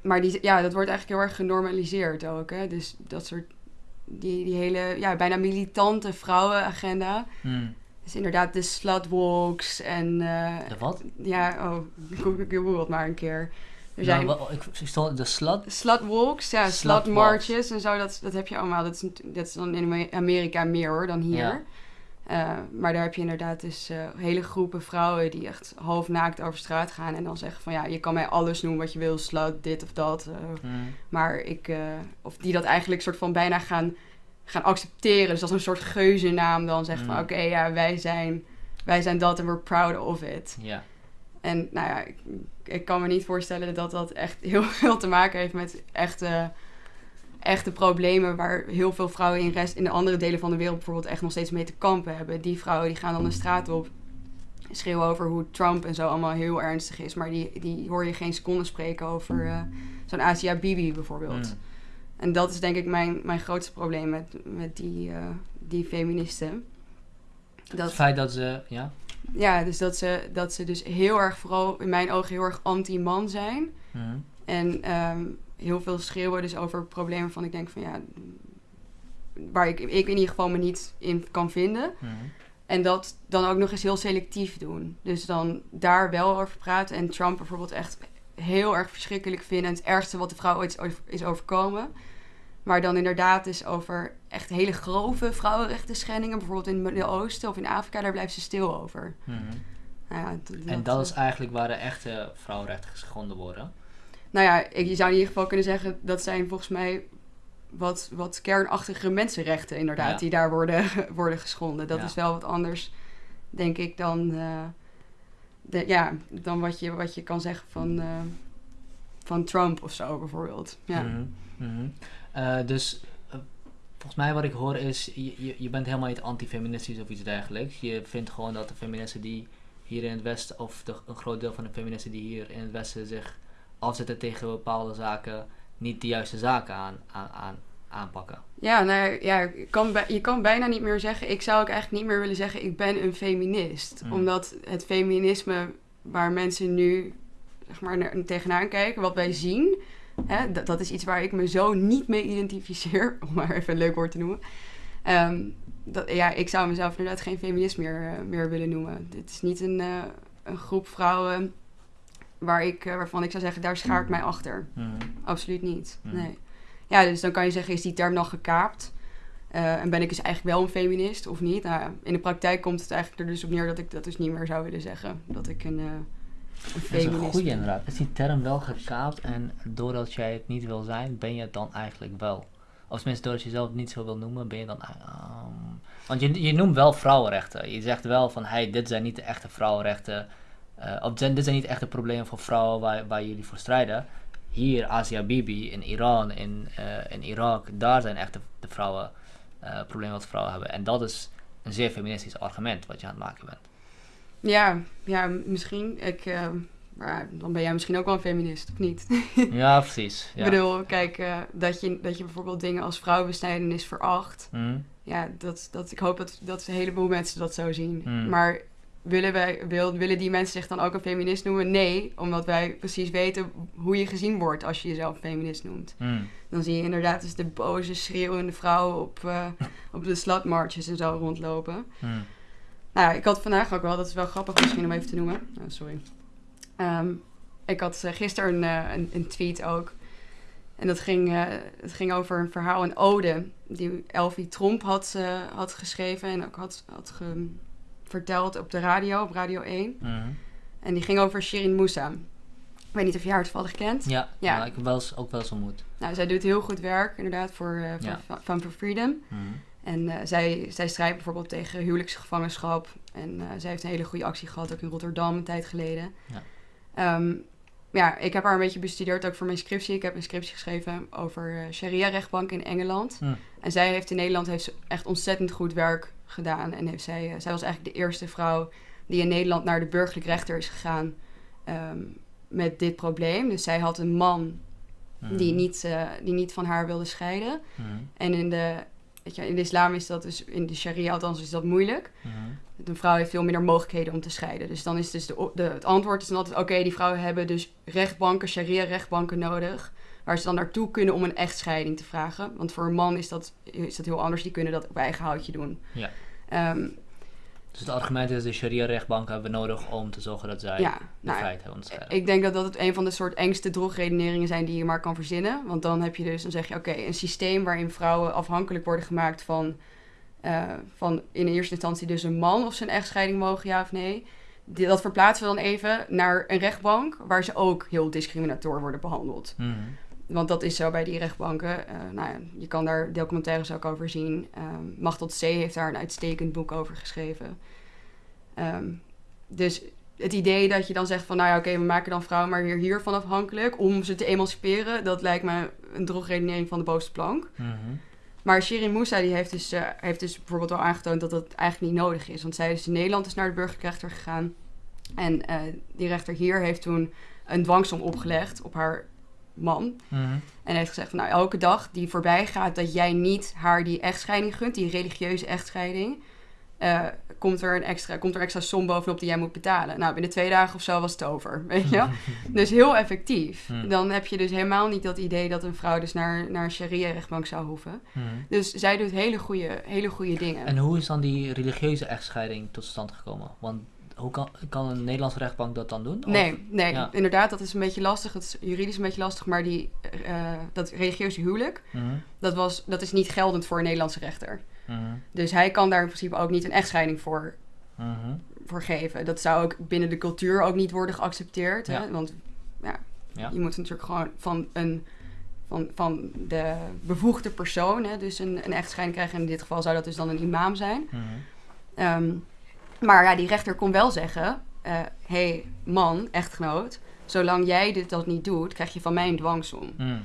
maar die, ja, dat wordt eigenlijk heel erg genormaliseerd ook. Hè? Dus dat soort... Die, die hele, ja, bijna militante vrouwenagenda. Hmm. Dus inderdaad de slutwalks en... eh, De wat? ja, oh, google het maar een keer. Er zijn Nou, wel, ik, stond de slut. slutwalks, ja, slutmarches en zo. Dat, dat heb je allemaal. Dat is, dat is dan in Amerika meer hoor dan hier. Ja. Eh, maar daar heb je inderdaad dus eh, hele groepen vrouwen die echt half naakt over straat gaan. En dan zeggen van ja, je kan mij alles noemen wat je wil. Slut, dit of dat. eh, Hmm. maar ik... of die dat eigenlijk soort van bijna gaan, gaan accepteren. Dus als een soort geuzennaam dan zeggen van Mm. oké, ja, wij zijn, wij zijn dat en we're proud of it. Ja. En nou ja, ik, ik kan me niet voorstellen dat dat echt heel veel te maken heeft met echte, echte problemen waar heel veel vrouwen in, rest, in de andere delen van de wereld bijvoorbeeld echt nog steeds mee te kampen hebben. Die vrouwen die gaan dan de straat op, schreeuwen over hoe Trump en zo allemaal heel ernstig is, maar die, die hoor je geen seconde spreken over eh, zo'n Asia Bibi bijvoorbeeld. Hmm. En dat is denk ik mijn, mijn grootste probleem met, met die, eh, die feministen. Het Dat, feit dat ze, ja. ja, dus dat ze, dat ze dus heel erg, vooral in mijn ogen, heel erg anti-man zijn. Hmm. En ehm, heel veel schreeuwen dus over problemen van ik denk van ja, waar ik, ik in ieder geval me niet in kan vinden. Hmm. En dat dan ook nog eens heel selectief doen. Dus dan daar wel over praten. En Trump bijvoorbeeld echt heel erg verschrikkelijk vinden. En het ergste wat de vrouw ooit is over- is overkomen. Maar dan inderdaad is over echt hele grove vrouwenrechten schendingen. Bijvoorbeeld in het Midden-Oosten of in Afrika. Daar blijft ze stil over. Hmm. Nou ja, d- En dat is eigenlijk waar de echte vrouwenrechten geschonden worden. Nou ja, je zou in ieder geval kunnen zeggen... dat zijn volgens mij wat, wat kernachtige mensenrechten inderdaad... Ja. die daar worden, worden geschonden. Dat Ja. is wel wat anders, denk ik, dan... eh, de, ja, dan wat je, wat je kan zeggen van, eh, van Trump of zo bijvoorbeeld. Ja. Mhm. Eh, dus volgens mij wat ik hoor is, je, je, je bent helemaal niet antifeministisch of iets dergelijks. Je vindt gewoon dat de feministen die hier in het Westen, of de, een groot deel van de feministen die hier in het Westen zich afzetten tegen bepaalde zaken, niet de juiste zaken aan, aan, aan, aanpakken. Ja, nou ja, kan, je kan bijna niet meer zeggen... Ik zou ook eigenlijk niet meer willen zeggen... ik ben een feminist. Mm. Omdat het feminisme waar mensen nu zeg maar, naar- tegenaan kijken... wat wij zien... Hè, dat, dat is iets waar ik me zo niet mee identificeer. Om maar even een leuk woord te noemen. Ehm, dat, ja, ik zou mezelf inderdaad geen feminist meer, eh, meer willen noemen. Dit is niet een, eh, een groep vrouwen... Waar ik, eh, waarvan ik zou zeggen... daar schaar ik mij achter. Mhm. Absoluut niet. Mhm. Nee. Ja, dus dan kan je zeggen, is die term dan gekaapt? Eh, en ben ik dus eigenlijk wel een feminist of niet? Nou, in de praktijk komt het eigenlijk er dus op neer dat ik dat dus niet meer zou willen zeggen. Dat ik een, eh een Dat is feminist een goede ben. inderdaad. Is die term wel gekaapt en doordat jij het niet wil zijn, ben je het dan eigenlijk wel? Of tenminste, doordat je jezelf niet zo wil noemen, ben je dan... ehm, want je, je noemt wel vrouwenrechten. Je zegt wel van, hey, dit zijn niet de echte vrouwenrechten. Of zijn- dit zijn niet echte problemen voor vrouwen waar, waar jullie voor strijden. Hier, Asia Bibi, in Iran, in, eh, in Irak, daar zijn echt de, de vrouwen, eh, problemen wat vrouwen hebben. En dat is een zeer feministisch argument wat je aan het maken bent. Ja, ja, misschien. Ik, maar dan ben jij misschien ook wel een feminist, of niet? ja, precies. Ja. Ik bedoel, kijk, dat, je, dat je bijvoorbeeld dingen als vrouwenbesnijdenis veracht. Mhm. Ja, dat, dat, ik hoop dat, dat een heleboel mensen dat zo zien. Mm. Maar willen, wij, wil, willen die mensen zich dan ook een feminist noemen? Nee, omdat wij precies weten hoe je gezien wordt als je jezelf een feminist noemt. Mhm. Dan zie je inderdaad dus de boze, schreeuwende vrouwen op, eh, op de slutmarches en zo rondlopen. Mhm. Nou, ik had vandaag ook wel, dat is wel grappig misschien om even te noemen. Oh, sorry. Ehm, ik had eh, gisteren een, eh, een, een tweet ook. En dat ging, het ging over een verhaal, een ode, die Elfie Tromp had, had geschreven en ook had, had ge- verteld op de radio, op Radio 1. Mhm. En die ging over Shirin Musa. Ik weet niet of je haar toevallig kent. Ja, Ja. ik heb wel eens, ook wel eens ontmoet. Nou, zij doet heel goed werk, inderdaad, voor, eh Ja. Fun for Freedom. Mhm. En eh, zij, zij strijdt bijvoorbeeld tegen huwelijksgevangenschap. En eh, zij heeft een hele goede actie gehad, ook in Rotterdam een tijd geleden. Ja. Ehm, ja, ik heb haar een beetje bestudeerd ook voor mijn scriptie. Ik heb een scriptie geschreven over sharia-rechtbank in Engeland. Hm. En zij heeft in Nederland heeft echt ontzettend goed werk gedaan. En heeft zij, eh, zij was eigenlijk de eerste vrouw die in Nederland naar de burgerlijk rechter is gegaan ehm, met dit probleem. Dus zij had een man Mhm. die, niet, eh, die niet van haar wilde scheiden. Mhm. En in de, weet je, in de islam is dat dus, in de sharia althans, is dat moeilijk. Mhm. Een vrouw heeft veel minder mogelijkheden om te scheiden. Dus dan is dus de, de, het antwoord is dan altijd, oké, die vrouwen hebben dus rechtbanken, sharia-rechtbanken nodig. Waar ze dan naartoe kunnen om een echtscheiding te vragen. Want voor een man is dat, is dat heel anders. Die kunnen dat op eigen houtje doen. Ja. Ehm, Dus het argument is, de sharia-rechtbanken hebben we nodig om te zorgen dat zij ja, de nou, vrijheid hebben. Ik denk dat dat het een van de soort engste drogredeneringen zijn die je maar kan verzinnen. Want dan heb je dus, dan zeg je, oké, een systeem waarin vrouwen afhankelijk worden gemaakt van, eh, van in eerste instantie dus een man of ze een echtscheiding mogen, ja of nee. Die, dat verplaatsen we dan even naar een rechtbank waar ze ook heel discriminator worden behandeld. Mhm. Want dat is zo bij die rechtbanken. Eh, nou ja, je kan daar documentaires ook over zien. Ehm Machteld C. heeft daar een uitstekend boek over geschreven. Ehm, dus het idee dat je dan zegt van... nou ja, oké, we maken dan vrouwen maar weer hiervan afhankelijk... om ze te emanciperen, dat lijkt me een drogredenering van de bovenste plank. Mhm. Maar Shirin Musa die heeft, dus, eh, heeft dus bijvoorbeeld wel aangetoond dat dat eigenlijk niet nodig is. Want zij is in Nederland is naar de burgerlijke rechter gegaan. En eh, die rechter hier heeft toen een dwangsom opgelegd op haar man. Mhm. En heeft gezegd van nou, elke dag die voorbij gaat dat jij niet haar die echtscheiding gunt, die religieuze echtscheiding, eh, komt, er een extra, komt er extra som bovenop die jij moet betalen. Nou, binnen twee dagen of zo was het over, weet je? Dus heel effectief. Dan heb je dus helemaal niet dat idee dat een vrouw dus naar, naar een sharia-rechtbank zou hoeven. Dus zij doet hele goede, hele goede dingen. En hoe is dan die religieuze echtscheiding tot stand gekomen? Want hoe kan, kan een Nederlandse rechtbank dat dan doen? Of- Nee, nee, Ja. inderdaad, dat is een beetje lastig. Het is juridisch een beetje lastig, maar die, eh, dat religieuze huwelijk, Mhm. dat, was, dat is niet geldend voor een Nederlandse rechter. Mhm. Dus hij kan daar in principe ook niet een echtscheiding voor, voor geven. Dat zou ook binnen de cultuur ook niet worden geaccepteerd. Hè? Want ja, Ja. je moet natuurlijk gewoon van, een, van, van de bevoegde persoon hè, dus een, een echtscheiding krijgen. En in dit geval zou dat dus dan een imam zijn. Mhm. Maar ja, die rechter kon wel zeggen: hé, hey, man, echtgenoot, zolang jij dit dat niet doet, krijg je van mij een dwangsom. Mhm.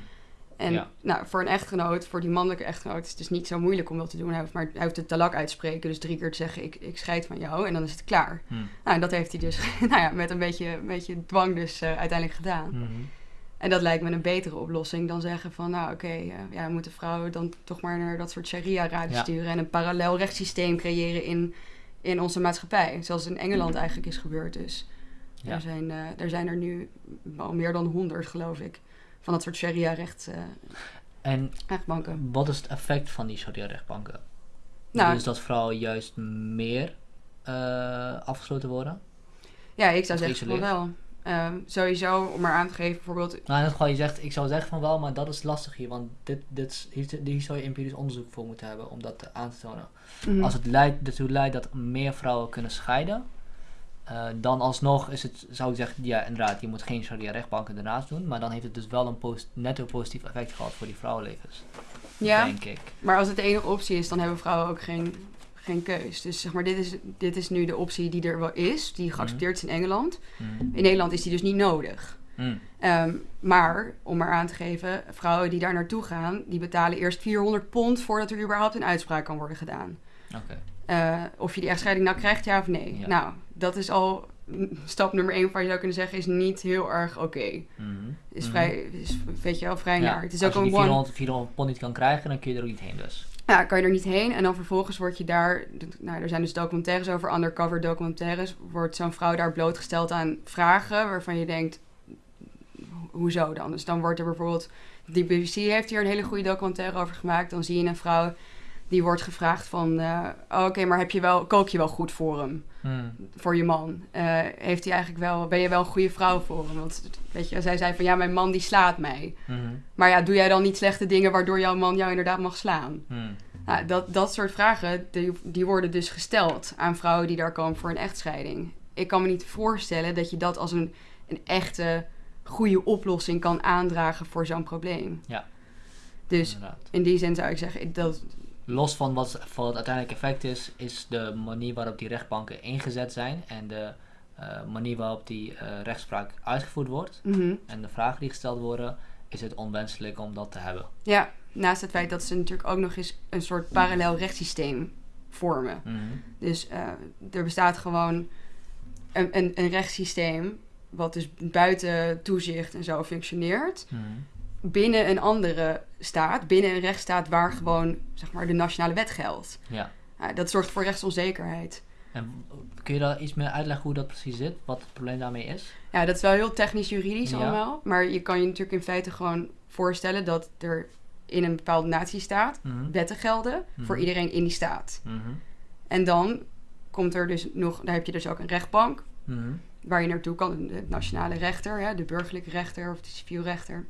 En Ja. nou, voor een echtgenoot, voor die mannelijke echtgenoot, is het dus niet zo moeilijk om dat te doen. Hij hoeft, maar, hij hoeft het talak uitspreken, dus drie keer te zeggen: ik, ik scheid van jou, en dan is het klaar. Mhm. Nou, en dat heeft hij dus nou ja, met een beetje, een beetje dwang dus eh, uiteindelijk gedaan. Mhm. En dat lijkt me een betere oplossing dan zeggen van... nou oké, eh, ja, we moeten vrouwen dan toch maar naar dat soort sharia-raden Ja. sturen... en een parallel rechtssysteem creëren in, in onze maatschappij. Zoals in Engeland eigenlijk is gebeurd dus. Ja. Er, zijn, eh, er zijn er nu al meer dan honderd, geloof ik... van dat soort sharia-recht, eh, En rechtbanken. wat is het effect van die sharia-rechtbanken? Nou, dus dat vrouwen juist meer eh, afgesloten worden? ja, ik zou zeggen wel. Ehm, sowieso, om maar aan te geven, bijvoorbeeld... Nou, in het geval, je zegt, ik zou zeggen van wel, maar dat is lastig hier, want dit, dit, is- hier, hier zou je empirisch onderzoek voor moeten hebben om dat aan te tonen. mhm. Als het leidt, ertoe leidt dat meer vrouwen kunnen scheiden, eh, dan alsnog is het, zou ik zeggen, ja inderdaad, je moet geen sharia-rechtbanken ernaast doen, maar dan heeft het dus wel een post, netto positief effect gehad voor die vrouwenlevens. Ja, denk ik. maar als het de enige optie is, dan hebben vrouwen ook geen, geen keus. Dus zeg maar, dit is, dit is nu de optie die er wel is, die geaccepteerd is in Engeland. Mm. In Nederland is die dus niet nodig. Mm. Ehm, maar, om maar aan te geven, vrouwen die daar naartoe gaan, die betalen eerst 400 pond voordat er überhaupt een uitspraak kan worden gedaan. Oké. Eh, of je die echtscheiding nou krijgt, ja of nee. Ja. Nou, dat is al stap nummer één waar je zou kunnen zeggen, is niet heel erg oké. Mhm. Is Mhm. vrij, is, weet je wel, vrij Ja, naar. Het is ook Als je een die one... 400, 400 pond niet kan krijgen, dan kun je er ook niet heen dus. Ja, kan je er niet heen. En dan vervolgens word je daar... Nou, er zijn dus documentaires over, undercover documentaires. Wordt zo'n vrouw daar blootgesteld aan vragen waarvan je denkt... ho- Hoezo dan? Dus dan wordt er bijvoorbeeld... Die BBC heeft hier een hele goede documentaire over gemaakt. Dan zie je een vrouw die wordt gevraagd van... eh, oh, Oké, maar heb je wel, kook je wel goed voor hem? Mm. Voor je man? Eh, heeft hij eigenlijk wel... Ben je wel een goede vrouw voor hem? Want weet je, zij zei van... Ja, mijn man die slaat mij. Mhm. Maar ja, doe jij dan niet slechte dingen... waardoor jouw man jou inderdaad mag slaan? Mm. Nou, dat, dat soort vragen, die, die worden dus gesteld aan vrouwen die daar komen voor een echtscheiding. Ik kan me niet voorstellen dat je dat als een, een echte goede oplossing kan aandragen voor zo'n probleem. Ja. Dus Inderdaad. in die zin zou ik zeggen, dat, Los van wat, van het uiteindelijke effect is, is de manier waarop die rechtbanken ingezet zijn en de eh, manier waarop die eh, rechtspraak uitgevoerd wordt mhm. en de vragen die gesteld worden, is het onwenselijk om dat te hebben. ja, naast het feit dat ze natuurlijk ook nog eens een soort parallel rechtssysteem vormen. Mhm. Dus eh, er bestaat gewoon een, een, een rechtssysteem wat dus buiten toezicht en zo functioneert. Mhm. Binnen een andere staat, binnen een rechtsstaat waar gewoon zeg maar, de nationale wet geldt. Ja. Ja, dat zorgt voor rechtsonzekerheid. En kun je daar iets meer uitleggen hoe dat precies zit? Wat het probleem daarmee is? Ja, dat is wel heel technisch-juridisch Ja. allemaal. Maar je kan je natuurlijk in feite gewoon voorstellen dat er in een bepaalde natiestaat Mhm. wetten gelden voor Mhm. iedereen in die staat. Mhm. En dan komt er dus nog, daar heb je dus ook een rechtbank Mhm. waar je naartoe kan, de nationale rechter, hè, de burgerlijke rechter of de civielrechter.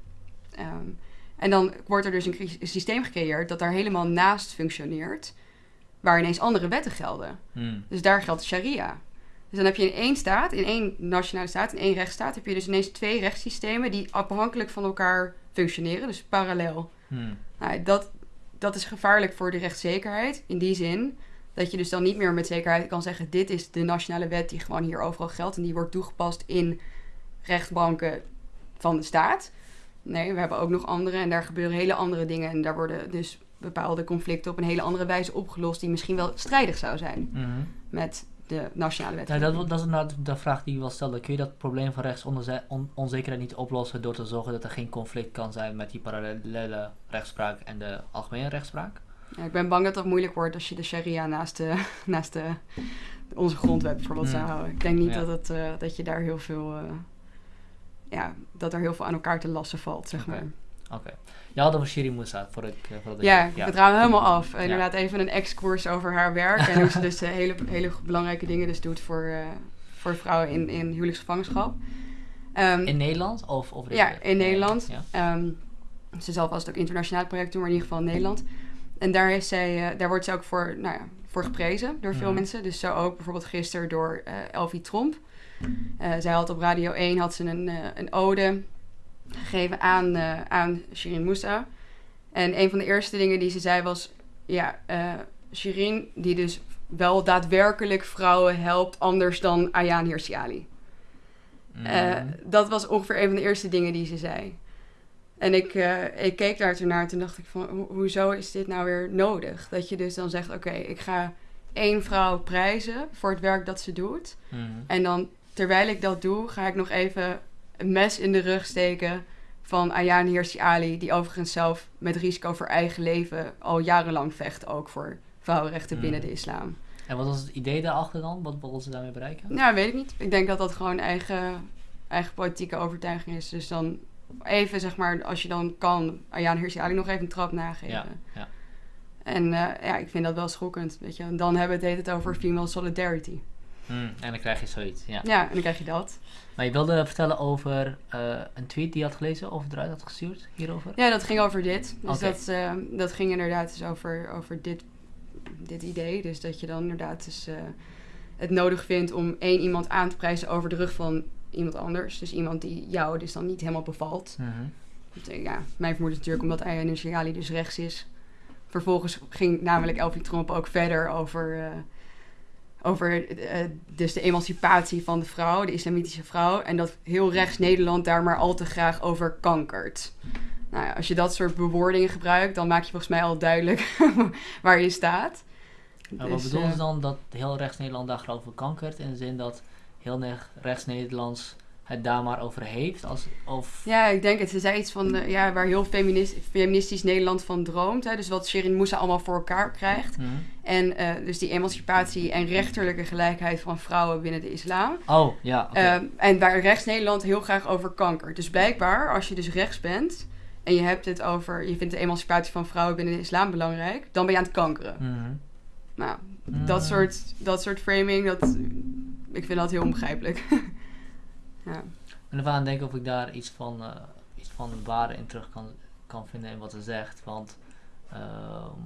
Ehm, en dan wordt er dus een systeem gecreëerd dat daar helemaal naast functioneert, waar ineens andere wetten gelden. Mhm. Dus daar geldt sharia. Dus dan heb je in één staat, in één nationale staat, in één rechtsstaat, heb je dus ineens twee rechtssystemen die afhankelijk van elkaar functioneren, dus parallel. Mhm. Nou, dat, dat is gevaarlijk voor de rechtszekerheid. In die zin dat je dus dan niet meer met zekerheid kan zeggen: dit is de nationale wet die gewoon hier overal geldt en die wordt toegepast in rechtbanken van de staat. Nee, we hebben ook nog andere en daar gebeuren hele andere dingen. En daar worden dus bepaalde conflicten op een hele andere wijze opgelost, die misschien wel strijdig zou zijn Mhm. met de nationale wet. Ja, dat, dat is inderdaad de vraag die ik wel stelde. Kun je dat probleem van rechtsonzekerheid niet oplossen door te zorgen dat er geen conflict kan zijn met die parallele rechtspraak en de algemene rechtspraak? Ja, ik ben bang dat dat moeilijk wordt als je de sharia naast, de, naast de, onze grondwet bijvoorbeeld zou Hmm. houden. Ik denk niet Ja. dat, het, eh, dat je daar heel veel... eh, ja, dat er heel veel aan elkaar te lassen valt, zeg Oké. maar. Oké. Je had over Shiri Moussa voor ik... eh, Ja, ik, ik vertrouw hem helemaal af. Ja. Inderdaad, even een ex-koers over haar werk. En hoe ze dus eh, hele, hele belangrijke dingen dus doet voor, eh, voor vrouwen in, in huwelijksgevangenschap. Ehm, In Nederland of... of Ja, in Nederland. Ja. Ehm, ze zal vast ook internationaal project doen, maar in ieder geval in Nederland. En daar, is zij, daar wordt ze ook voor, nou ja, voor geprezen door veel Mhm. mensen. Dus zo ook bijvoorbeeld gisteren door eh Elfie Tromp. Eh, zij had op Radio 1 had ze een, eh, een ode gegeven aan, eh aan Shirin Moussa. En een van de eerste dingen die ze zei was... Ja, Shirin die dus wel daadwerkelijk vrouwen helpt... anders dan Ayaan Hirsi Ali. Eh, Mhm. dat was ongeveer een van de eerste dingen die ze zei. En ik, ik keek daar toen naar en toen dacht ik van... ho- hoezo is dit nou weer nodig? Dat je dus dan zegt, oké, ik ga één vrouw prijzen... voor het werk dat ze doet. Mhm. En dan, terwijl ik dat doe, ga ik nog even een mes in de rug steken... van Ayaan Hirsi Ali... die overigens zelf met risico voor eigen leven... al jarenlang vecht ook voor vrouwenrechten Mm. binnen de islam. En wat was het idee daarachter dan? Wat wilden ze daarmee bereiken? Nou, weet ik niet. Ik denk dat dat gewoon eigen, eigen politieke overtuiging is. Dus dan even, zeg maar, als je dan kan, Ayaan Hirsi Ali nog even een trap nageven. Ja, ja. En eh, ja, ik vind dat wel schokkend, weet je. En dan hebben we het heet het over female solidarity. Hmm, en dan krijg je zoiets, ja. Ja, en dan krijg je dat. Maar je wilde vertellen over eh, een tweet die je had gelezen of eruit had gestuurd hierover? Ja, dat ging over dit. Dus dat, eh, dat ging inderdaad dus over, over dit, dit idee. Dus dat je dan inderdaad dus, eh, het nodig vindt om één iemand aan te prijzen over de rug van iemand anders. Dus iemand die jou dus dan niet helemaal bevalt. Mhm. Want, Ja, mijn vermoeden is natuurlijk omdat Ayaan Hirsi Ali dus rechts is. vervolgens ging namelijk Elfie Tromp ook verder over, over eh, dus de emancipatie van de vrouw, de islamitische vrouw. En dat heel rechts Nederland daar maar al te graag over kankert. Nou ja, als je dat soort bewoordingen gebruikt, dan maak je volgens mij al duidelijk waar je staat. Maar wat Dus, bedoelen ze eh, dan dat heel rechts Nederland daar geloof ik kankert? In de zin dat heel rechts Nederlands het daar maar over heeft? Als, of... Ja, ik denk het. Ze zei iets van eh, ja, waar heel feminist, feministisch Nederland van droomt. Hè? Dus wat Shirin Moussa allemaal voor elkaar krijgt. Mhm. En eh, dus die emancipatie en rechterlijke gelijkheid van vrouwen binnen de islam. Oh, ja. Ehm, en waar rechts Nederland heel graag over kankert. Dus blijkbaar, als je dus rechts bent en je hebt het over, je vindt de emancipatie van vrouwen binnen de islam belangrijk, dan ben je aan het kankeren. Mhm. Nou, Mm. dat, soort, dat soort framing, dat, ik vind dat heel onbegrijpelijk. ja. En ervan denken of ik daar iets van, eh, iets van waarde in terug kan, kan vinden in wat ze zegt. Want ehm,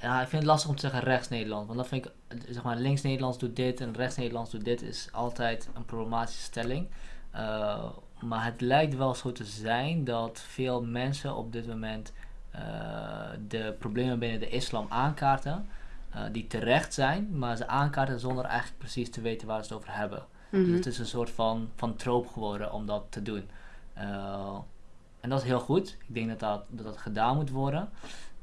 ja, ik vind het lastig om te zeggen rechts Nederland. Want dan vind ik, zeg maar, links Nederlands doet dit en rechts Nederlands doet dit is altijd een problematische stelling. Eh, maar het lijkt wel zo te zijn dat veel mensen op dit moment eh, de problemen binnen de islam aankaarten. Eh, die terecht zijn, maar ze aankaarten zonder eigenlijk precies te weten waar ze het over hebben. Mhm. Dus het is een soort van, van troop geworden om dat te doen. Eh, en dat is heel goed. Ik denk dat dat, dat, dat gedaan moet worden.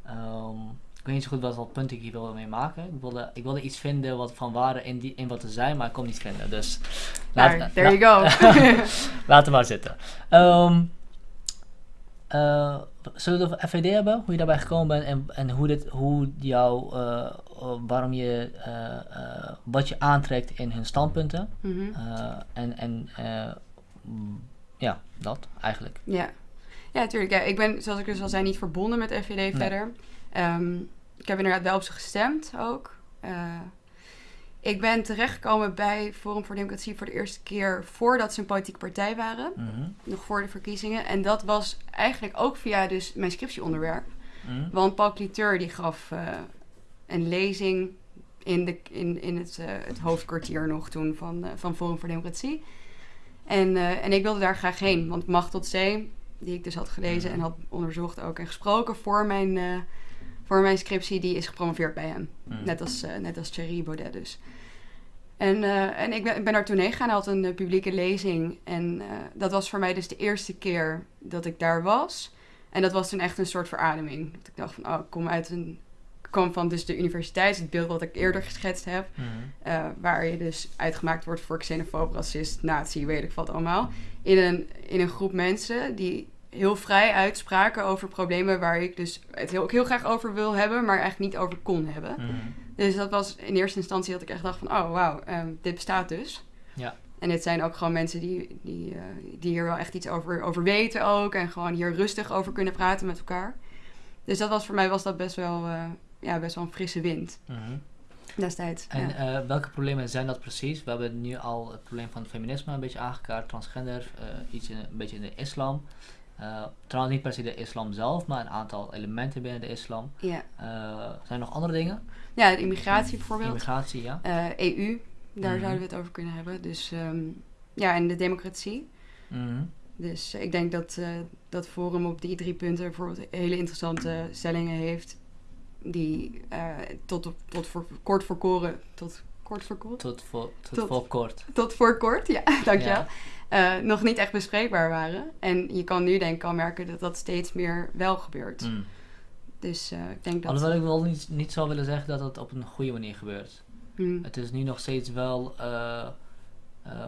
Ehm, ik weet niet zo goed wat, wat punt ik hier wil mee maken. Ik wilde, ik wilde iets vinden wat van waarde in, die, in wat er zijn, maar ik kon niet vinden. Dus laat, Daar, there you go. laat het maar zitten. Ehm, eh, zullen we het over FVD hebben? Hoe je daarbij gekomen bent en, en hoe, dit, hoe jou, eh, eh, waarom je, wat je aantrekt in hun standpunten. Mhm. En en ja, dat eigenlijk. Ja, ja natuurlijk. Ja, ik ben, zoals ik dus al zei, niet verbonden met FVD verder. Ehm, ik heb inderdaad wel op ze gestemd ook. Ik ben terechtgekomen bij Forum voor Democratie voor de eerste keer voordat ze een politieke partij waren. Mhm, Nog voor de verkiezingen. En dat was eigenlijk ook via dus mijn scriptieonderwerp. mhm, Want Paul Cliteur die gaf eh, een lezing in, de, in, in het, eh, het hoofdkwartier nog toen van, eh, van Forum voor Democratie. En, en ik wilde daar graag heen, want Macht tot Zee, die ik dus had gelezen en had onderzocht ook en gesproken voor mijn, voor mijn scriptie, die is gepromoveerd bij hem. mhm. Net als, eh, net als Thierry Baudet dus. En, eh, en ik ben, ik ben daar toen heen gegaan, hij had een eh, publieke lezing. En dat was voor mij dus de eerste keer dat ik daar was. En dat was toen echt een soort verademing. Dat ik dacht van, oh, ik kom uit een... Ik kwam van dus de universiteit, het beeld wat ik eerder geschetst heb. Eh, waar je dus uitgemaakt wordt voor xenofoob, racist, nazi, weet ik wat allemaal. In een, in een groep mensen die heel vrij uitspraken over problemen waar ik dus het heel, ook heel graag over wil hebben, maar eigenlijk niet over kon hebben. mhm. Dus dat was in eerste instantie dat ik echt dacht van, oh wauw, ehm, dit bestaat dus. Ja. En dit zijn ook gewoon mensen die, die, eh, die hier wel echt iets over, over weten ook. En gewoon hier rustig over kunnen praten met elkaar. Dus dat was voor mij was dat best wel, eh, ja, best wel een frisse wind mhm. destijds. En ja. eh, welke problemen zijn dat precies? We hebben nu al het probleem van het feminisme een beetje aangekaart, transgender, iets in, een beetje in de islam. Eh, trouwens niet per se de islam zelf, maar een aantal elementen binnen de islam. ja. Eh, zijn er nog andere dingen? ja, de immigratie bijvoorbeeld. Immigratie, ja. Eh, EU, daar Mhm. zouden we het over kunnen hebben. Dus ehm, ja, en de democratie. Mhm. Dus ik denk dat dat Forum op die drie punten bijvoorbeeld hele interessante stellingen heeft. Die tot, op, tot voor kort voor koren. Tot kort voor kort? Tot voor, tot Tot- voor kort. Tot voor kort, ja, dankjewel. Ja. Eh, nog niet echt bespreekbaar waren. En je kan nu denk ik al merken dat dat steeds meer wel gebeurt. Mm. Dus eh, ik denk dat... Alhoewel ik wel niet, niet zou willen zeggen dat het op een goede manier gebeurt. Hmm, Het is nu nog steeds wel eh,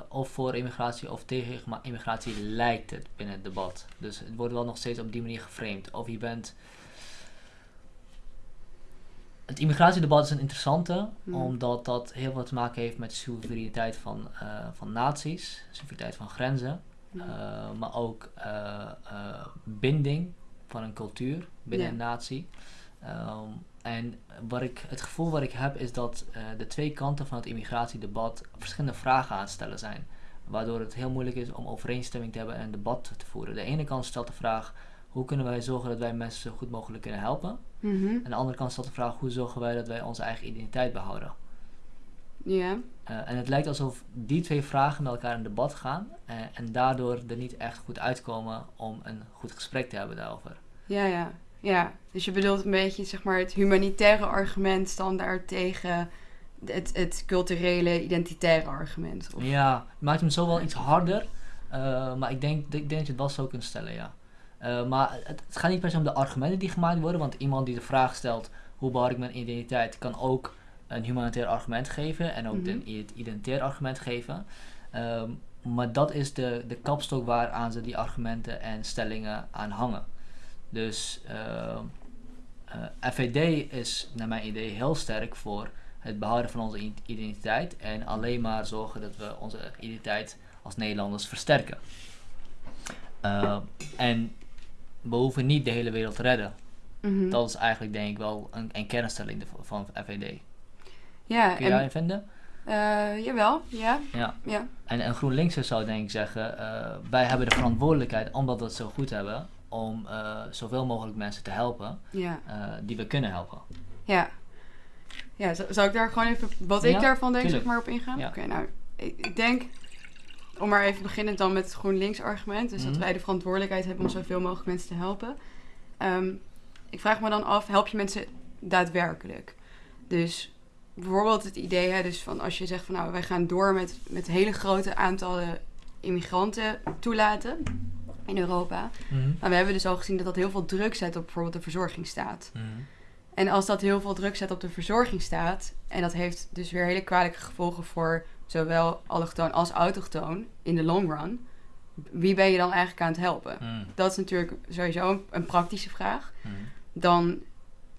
of voor immigratie of tegen immigratie lijkt het binnen het debat. Dus het wordt wel nog steeds op die manier geframed. Of je bent. Het immigratiedebat is een interessante, Hmm. omdat dat heel wat te maken heeft met de soevereiniteit van, eh, van naties, soevereiniteit van grenzen, hmm. eh, maar ook eh, binding van een cultuur binnen een natie. Ehm, en wat ik, het gevoel wat ik heb is dat de twee kanten van het immigratiedebat verschillende vragen aan het stellen zijn. Waardoor het heel moeilijk is om overeenstemming te hebben en een debat te voeren. De ene kant stelt de vraag: hoe kunnen wij zorgen dat wij mensen zo goed mogelijk kunnen helpen? Mhm. En de andere kant stelt de vraag: hoe zorgen wij dat wij onze eigen identiteit behouden? Ja. Eh, en het lijkt alsof die twee vragen met elkaar in debat gaan eh, en daardoor er niet echt goed uitkomen om een goed gesprek te hebben daarover. Ja, ja. Ja, dus je bedoelt een beetje zeg maar, het humanitaire argument standaard tegen het, het culturele, identitaire argument. Of... Ja, het maakt hem zo wel iets harder, uh, maar ik denk, ik denk dat je het wel zo kunt stellen, ja. Uh, maar het, het, gaat niet per se om de argumenten die gemaakt worden, want iemand die de vraag stelt hoe behoud ik mijn identiteit, kan ook een humanitair argument geven en ook mm -hmm. een identitair argument geven. Um, maar dat is de, de kapstok waaraan ze die argumenten en stellingen aan hangen. Dus uh, uh, FVD is naar mijn idee heel sterk voor het behouden van onze identiteit en alleen maar zorgen dat we onze identiteit als Nederlanders versterken. Uh, en we hoeven niet de hele wereld te redden. Mm -hmm. Dat is eigenlijk denk ik wel een, een kernstelling van FVD. Ja, Kun je daarin vinden? Uh, jawel, ja. ja. ja. En, en GroenLinks zou denk ik zeggen, uh, wij hebben de verantwoordelijkheid, omdat we het zo goed hebben, om uh, zoveel mogelijk mensen te helpen ja. die we kunnen helpen. Ja. Ja, zou ik daar gewoon even, wat Ja, ik daarvan denk, tuurlijk. zeg maar op ingaan? Ja. Oké, nou, ik denk, om maar even beginnen dan met het GroenLinks argument, dus dat Mhm. wij de verantwoordelijkheid hebben om zoveel mogelijk mensen te helpen. Ehm, ik vraag me dan af, help je mensen daadwerkelijk? Dus bijvoorbeeld het idee, hè, dus van als je zegt van nou, wij gaan door met, met hele grote aantallen immigranten toelaten in Europa. Maar we hebben dus al gezien dat dat heel veel druk zet op bijvoorbeeld de verzorgingsstaat. En als dat heel veel druk zet op de verzorgingsstaat, en dat heeft dus weer hele kwalijke gevolgen voor zowel allochtoon als autochtoon in de long run, wie ben je dan eigenlijk aan het helpen? Dat is natuurlijk sowieso een, een praktische vraag. Dan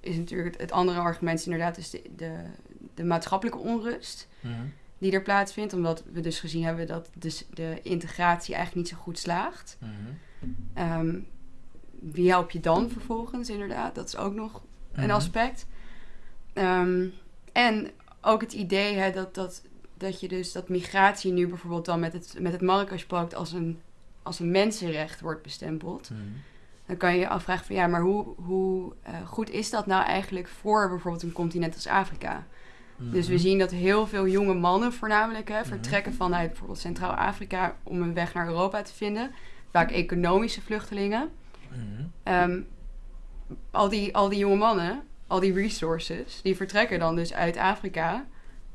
is natuurlijk het, andere argument is inderdaad dus de, de, de maatschappelijke onrust die er plaatsvindt. Omdat we dus gezien hebben dat dus de integratie eigenlijk niet zo goed slaagt. Ehm, wie help je dan vervolgens inderdaad? Dat is ook nog een aspect. Ehm, en ook het idee hè, dat, dat, dat je dus dat migratie nu bijvoorbeeld dan met het, met het Marrakesh-pact als een, als een mensenrecht wordt bestempeld. Dan kan je je afvragen van ja, maar hoe, hoe eh, goed is dat nou eigenlijk voor bijvoorbeeld een continent als Afrika? Dus we zien dat heel veel jonge mannen voornamelijk hè, vertrekken vanuit bijvoorbeeld Centraal-Afrika om een weg naar Europa te vinden. Vaak economische vluchtelingen. Ehm, al, die, al die jonge mannen, al die resources, die vertrekken dan dus uit Afrika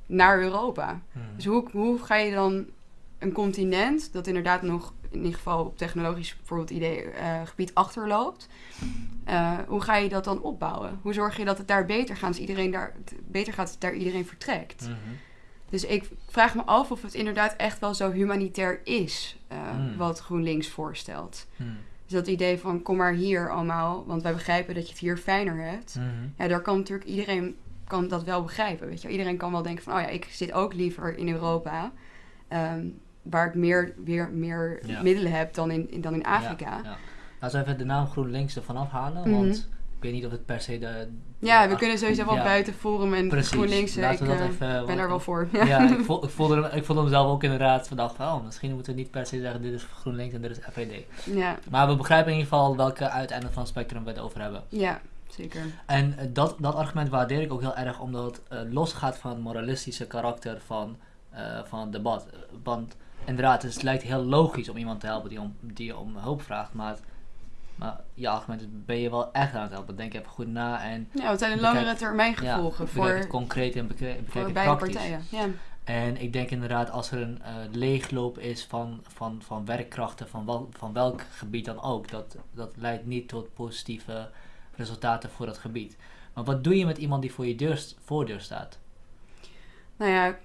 naar Europa. Dus hoe, hoe ga je dan een continent dat inderdaad nog in ieder geval op technologisch bijvoorbeeld idee, eh, gebied achterloopt, eh, hoe ga je dat dan opbouwen? Hoe zorg je dat het daar beter gaat, als iedereen daar, beter gaat als daar iedereen vertrekt? Dus ik vraag me af of het inderdaad echt wel zo humanitair is eh, Mm. wat GroenLinks voorstelt. Dus dat idee van kom maar hier allemaal, want wij begrijpen dat je het hier fijner hebt. Ja, daar kan natuurlijk iedereen kan dat wel begrijpen. Weet je? Iedereen kan wel denken van, oh ja, ik zit ook liever in Europa, ehm, waar ik meer, weer meer Ja. middelen heb dan in, in- dan in Afrika. Ja, ja. Laten we even de naam GroenLinks ervan afhalen, Mhm. want ik weet niet of het per se de... Ja, we kunnen sowieso wel buiten Forum en Precies. GroenLinks. Laten ik we dat eh, even... ben daar wel voor. Ja, ik, voel, ik, voelde, hem- ik voelde hem zelf ook inderdaad vandaag van, oh, misschien moeten we niet per se zeggen dit is GroenLinks en dit is FVD. ja, Maar we begrijpen in ieder geval welke uiteinde van het spectrum we het over hebben. ja, zeker. En eh, dat, dat argument waardeer ik ook heel erg, omdat het eh, losgaat van het moralistische karakter van, eh, van het debat. Want inderdaad, het lijkt heel logisch om iemand te helpen die om, die om hulp vraagt, maar, het- maar je argument is, ben je wel echt aan het helpen? Denk even goed na en Ja, wat zijn de langere termijn ja, gevolgen het voor, concreet en bekijk, voor het beide praktisch. partijen? Ja. En ik denk inderdaad, als er een leegloop is van, van, van werkkrachten, van, wel, van welk gebied dan ook, dat, dat leidt niet tot positieve resultaten voor dat gebied. Maar wat doe je met iemand die voor je deur, voordeur staat? Nou ja,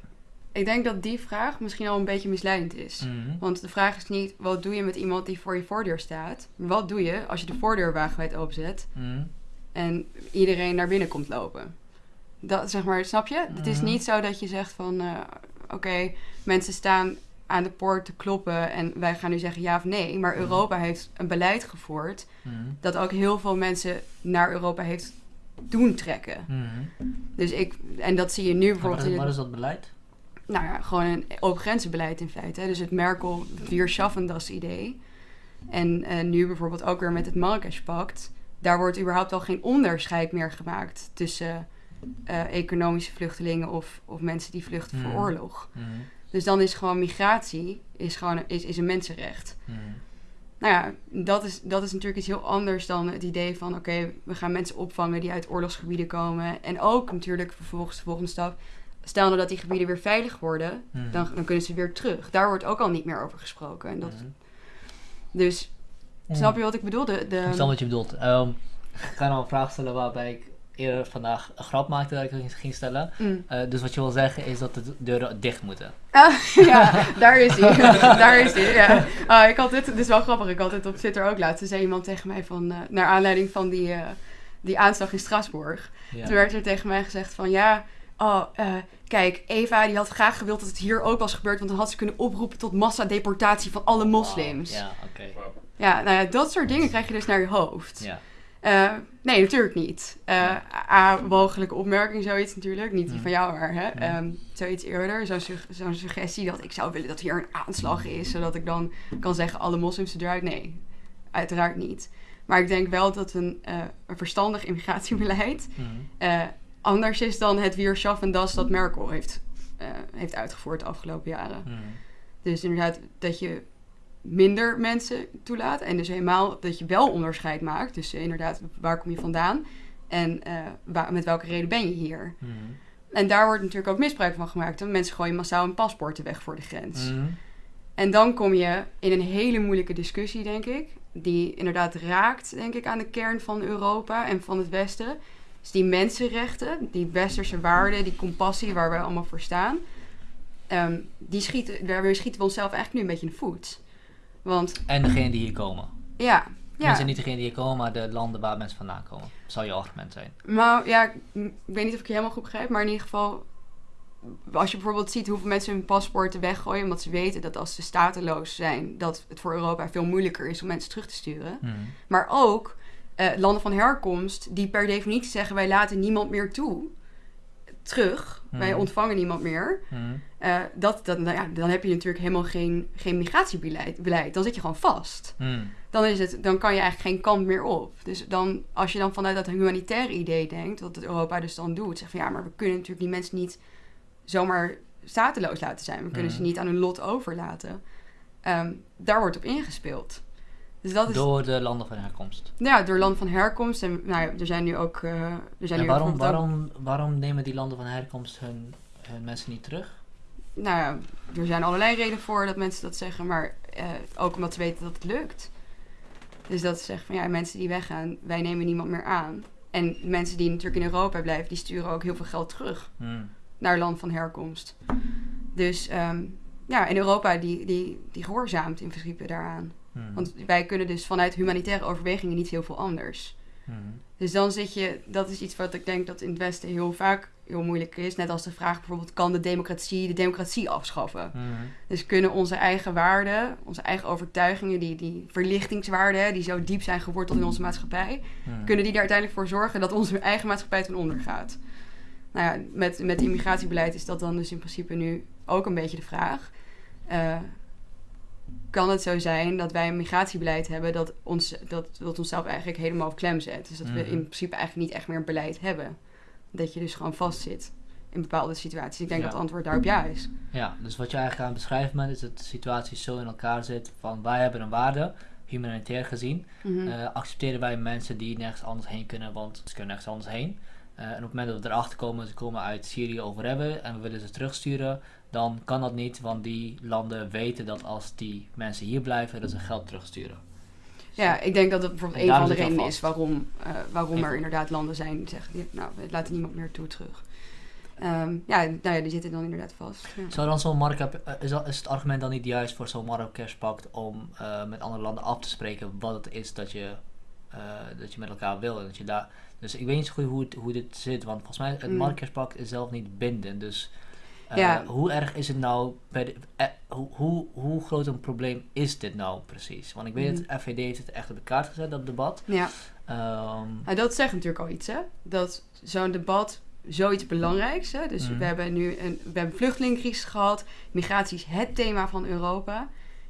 ik denk dat die vraag misschien al een beetje misleidend is. Mhm. Want de vraag is niet, wat doe je met iemand die voor je voordeur staat? Maar wat doe je als je de voordeur wagenwijd openzet Mhm. en iedereen naar binnen komt lopen? Dat, zeg maar, snap je? Het is Mhm. niet zo dat je zegt van, eh, oké, mensen staan aan de poort te kloppen en wij gaan nu zeggen ja of nee. Maar Mhm. Europa heeft een beleid gevoerd Mhm. dat ook heel veel mensen naar Europa heeft doen trekken. Mhm. Dus ik, en dat zie je nu bijvoorbeeld Wat, is dat beleid? nou ja, gewoon een open grenzenbeleid in feite. hè. Dus het Merkel Wir schaffen das idee. En eh, nu bijvoorbeeld ook weer met het Marrakesh-pact. Daar wordt überhaupt al geen onderscheid meer gemaakt tussen eh, economische vluchtelingen of, of mensen die vluchten voor oorlog. Dus dan is gewoon migratie is gewoon een- is, is een mensenrecht. Mhm. Nou ja, dat is, dat is natuurlijk iets heel anders dan het idee van... oké, we gaan mensen opvangen die uit oorlogsgebieden komen. En ook natuurlijk vervolgens de volgende stap... stel nou dat die gebieden weer veilig worden... Mhm. dan, dan kunnen ze weer terug. Daar wordt ook al niet meer over gesproken. En dat. Dus, snap je wat ik bedoel? De, de, Ik snap wat je bedoelt. Ehm, ik ga nou een vraag stellen waarbij ik eerder vandaag een grap maakte dat ik het ging stellen. Mm. Eh, dus wat je wil zeggen is dat de deuren dicht moeten. Ah, ja, daar is hij. daar is hij, ja. Ah, ik had dit, dit is wel grappig, ik had dit op Twitter ook laatst. Toen zei iemand tegen mij van, eh, naar aanleiding van die, eh, die aanslag in Straatsburg. Ja. Toen werd er tegen mij gezegd van, ja, oh, eh, kijk, Eva die had graag gewild dat het hier ook was gebeurd, want dan had ze kunnen oproepen tot massadeportatie van alle moslims. Ja, oké. Ja, nou ja, dat soort dingen krijg je dus naar je hoofd. Ja. Eh, nee, natuurlijk niet. Eh A, mogelijke opmerking, zoiets natuurlijk. Niet die van jou, maar hè? Ehm, zoiets eerder. Zo'n sug- zo'n suggestie dat ik zou willen dat hier een aanslag is. Zodat ik dan kan zeggen, alle moslims eruit. Nee, uiteraard niet. Maar ik denk wel dat een, eh, een verstandig immigratiebeleid... Anders is dan het Wierschaff en das dat Merkel heeft, heeft uitgevoerd de afgelopen jaren. Dus inderdaad dat je minder mensen toelaat. En dus helemaal dat je wel onderscheid maakt. Dus eh, inderdaad, waar kom je vandaan? En eh, waar- met welke reden ben je hier? Mhm. En daar wordt natuurlijk ook misbruik van gemaakt. Want mensen gooien massaal hun paspoorten weg voor de grens. Mhm. En dan kom je in een hele moeilijke discussie, denk ik. Die inderdaad raakt, denk ik, aan de kern van Europa en van het Westen. Dus die mensenrechten, die westerse waarden, die compassie waar wij allemaal voor staan. ehm, die schieten, daar schieten we onszelf eigenlijk nu een beetje in de voet. Want En degene die hier komen. ja, ja. Mensen niet degene die hier komen, maar de landen waar mensen vandaan komen. Zou je argument zijn. Maar ja, ik, ik weet niet of ik je helemaal goed begrijp, maar in ieder geval, als je bijvoorbeeld ziet hoeveel mensen hun paspoorten weggooien, omdat ze weten dat als ze stateloos zijn, dat het voor Europa veel moeilijker is om mensen terug te sturen. Mhm. Maar ook eh, landen van herkomst die per definitie zeggen wij laten niemand meer toe terug, wij Mhm. ontvangen niemand meer. Mhm. Eh, dat, dat, nou ja, dan heb je natuurlijk helemaal geen, geen migratiebeleid. Beleid. Dan zit je gewoon vast. Mhm. dan, is het, dan kan je eigenlijk geen kant meer op. Dus dan, als je dan vanuit dat humanitaire idee denkt, wat het Europa dus dan doet, zegt van ja, maar we kunnen natuurlijk die mensen niet zomaar stateloos laten zijn. We kunnen ze niet aan hun lot overlaten. Ehm, daar wordt op ingespeeld. Dus dat is Door de landen van herkomst. ja, door land van herkomst. En nou ja, er zijn nu ook. eh, er zijn En nu waarom, ook- waarom, waarom nemen die landen van herkomst hun, hun mensen niet terug? nou ja, er zijn allerlei redenen voor dat mensen dat zeggen, maar eh, ook omdat ze weten dat het lukt. Dus dat ze zeggen van ja, mensen die weggaan, wij nemen niemand meer aan. En mensen die natuurlijk in Europa blijven, die sturen ook heel veel geld terug Mhm. naar land van herkomst. Dus ehm, ja, in Europa die, die, die gehoorzaamt in principe daaraan. Mhm. Want wij kunnen dus vanuit humanitaire overwegingen niet heel veel anders. Mhm. Dus dan zit je, dat is iets wat ik denk dat in het Westen heel vaak heel moeilijk is. Net als de vraag bijvoorbeeld, kan de democratie de democratie afschaffen? Mhm. Dus kunnen onze eigen waarden, onze eigen overtuigingen, die, die verlichtingswaarden, die zo diep zijn geworteld in onze maatschappij, kunnen die er uiteindelijk voor zorgen dat onze eigen maatschappij ten onder gaat? Nou ja, met, met immigratiebeleid is dat dan dus in principe nu ook een beetje de vraag. Eh, kan het zo zijn dat wij een migratiebeleid hebben dat, ons, dat, dat onszelf eigenlijk helemaal op klem zet? Dus dat we Mhm. in principe eigenlijk niet echt meer een beleid hebben. Dat je dus gewoon vastzit in bepaalde situaties. Ik denk Ja. dat het antwoord daarop ja is. Ja, dus wat je eigenlijk aan het beschrijven bent, is dat de situatie zo in elkaar zit van wij hebben een waarde, humanitair gezien, Mhm. eh, accepteren wij mensen die nergens anders heen kunnen, want ze kunnen nergens anders heen. Eh, en op het moment dat we erachter komen, ze komen uit Syrië hebben en we willen ze terugsturen, dan kan dat niet, want die landen weten dat als die mensen hier blijven, dat ze geld terugsturen. Ja, ik denk dat dat bijvoorbeeld En een van de redenen is waarom, eh, waarom Even- er inderdaad landen zijn die zeggen, nou, we laten niemand meer toe terug. Ehm, ja, nou ja, die zitten dan inderdaad vast. Ja. Zou dan zo'n Marrakesh, eh, is, is het argument dan niet juist voor zo'n Marrakesh-pact om eh, met andere landen af te spreken wat het is dat je, dat je met elkaar wil? En dat je daar, dus ik weet niet zo goed hoe, het, hoe dit zit, want volgens mij het Mm. Marrakesh-pact is zelf niet bindend. Dus Ja. hoe erg is het nou, bij de, eh, hoe, hoe, hoe groot een probleem is dit nou precies? Want ik weet Mm. dat FVD heeft het echt op de kaart gezet, dat debat. ja. Nou, dat zegt natuurlijk al iets, hè? Dat zo'n debat zoiets belangrijks, hè? Dus Mhm. we hebben nu een, we hebben vluchtelingencrisis gehad. Migratie is het thema van Europa.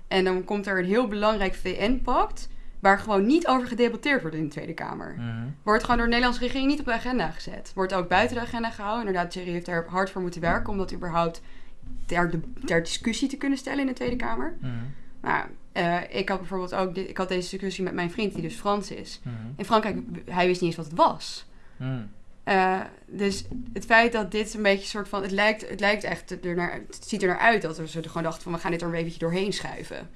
En dan komt er een heel belangrijk VN-pact waar gewoon niet over gedebatteerd wordt in de Tweede Kamer. Mhm. Wordt gewoon door de Nederlandse regering niet op de agenda gezet. Wordt ook buiten de agenda gehouden. Inderdaad, Thierry heeft er hard voor moeten werken om dat überhaupt ter, de, ter discussie te kunnen stellen in de Tweede Kamer. Mhm. Nou, ik had bijvoorbeeld ook ik had deze discussie met mijn vriend, die dus Frans is. Mhm. In Frankrijk, hij wist niet eens wat het was. Mhm. Eh, dus het feit dat dit een beetje een soort van... Het lijkt, het lijkt echt er naar, het ziet er naar uit dat we ze er gewoon dachten van... we gaan dit er een beetje doorheen schuiven.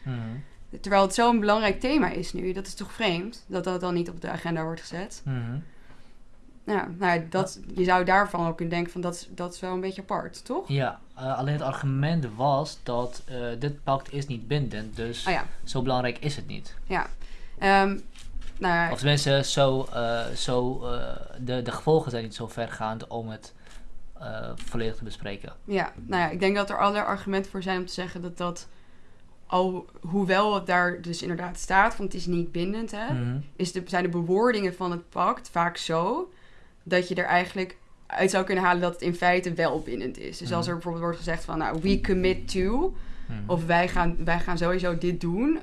Terwijl het zo'n belangrijk thema is nu. Dat is toch vreemd dat dat dan niet op de agenda wordt gezet. Mhm. Ja, nou, dat, je zou daarvan ook kunnen denken van dat, is- dat is wel een beetje apart, toch? Ja, eh, alleen het argument was dat eh, dit pact is niet bindend, dus Oh ja, zo belangrijk is het niet. ja. Ehm, nou Of tenminste, zo, eh, zo, de, de gevolgen zijn niet zo vergaand om het volledig te bespreken. Ja, nou ja, ik denk dat er allerlei argumenten voor zijn om te zeggen dat dat, al, hoewel het daar dus inderdaad staat, want het is niet bindend, hè, Mhm. is de, zijn de bewoordingen van het pact vaak zo dat je er eigenlijk uit zou kunnen halen dat het in feite wel bindend is. Dus als Mhm. er bijvoorbeeld wordt gezegd van, nou, we commit to, Mhm. of wij gaan, wij gaan sowieso dit doen,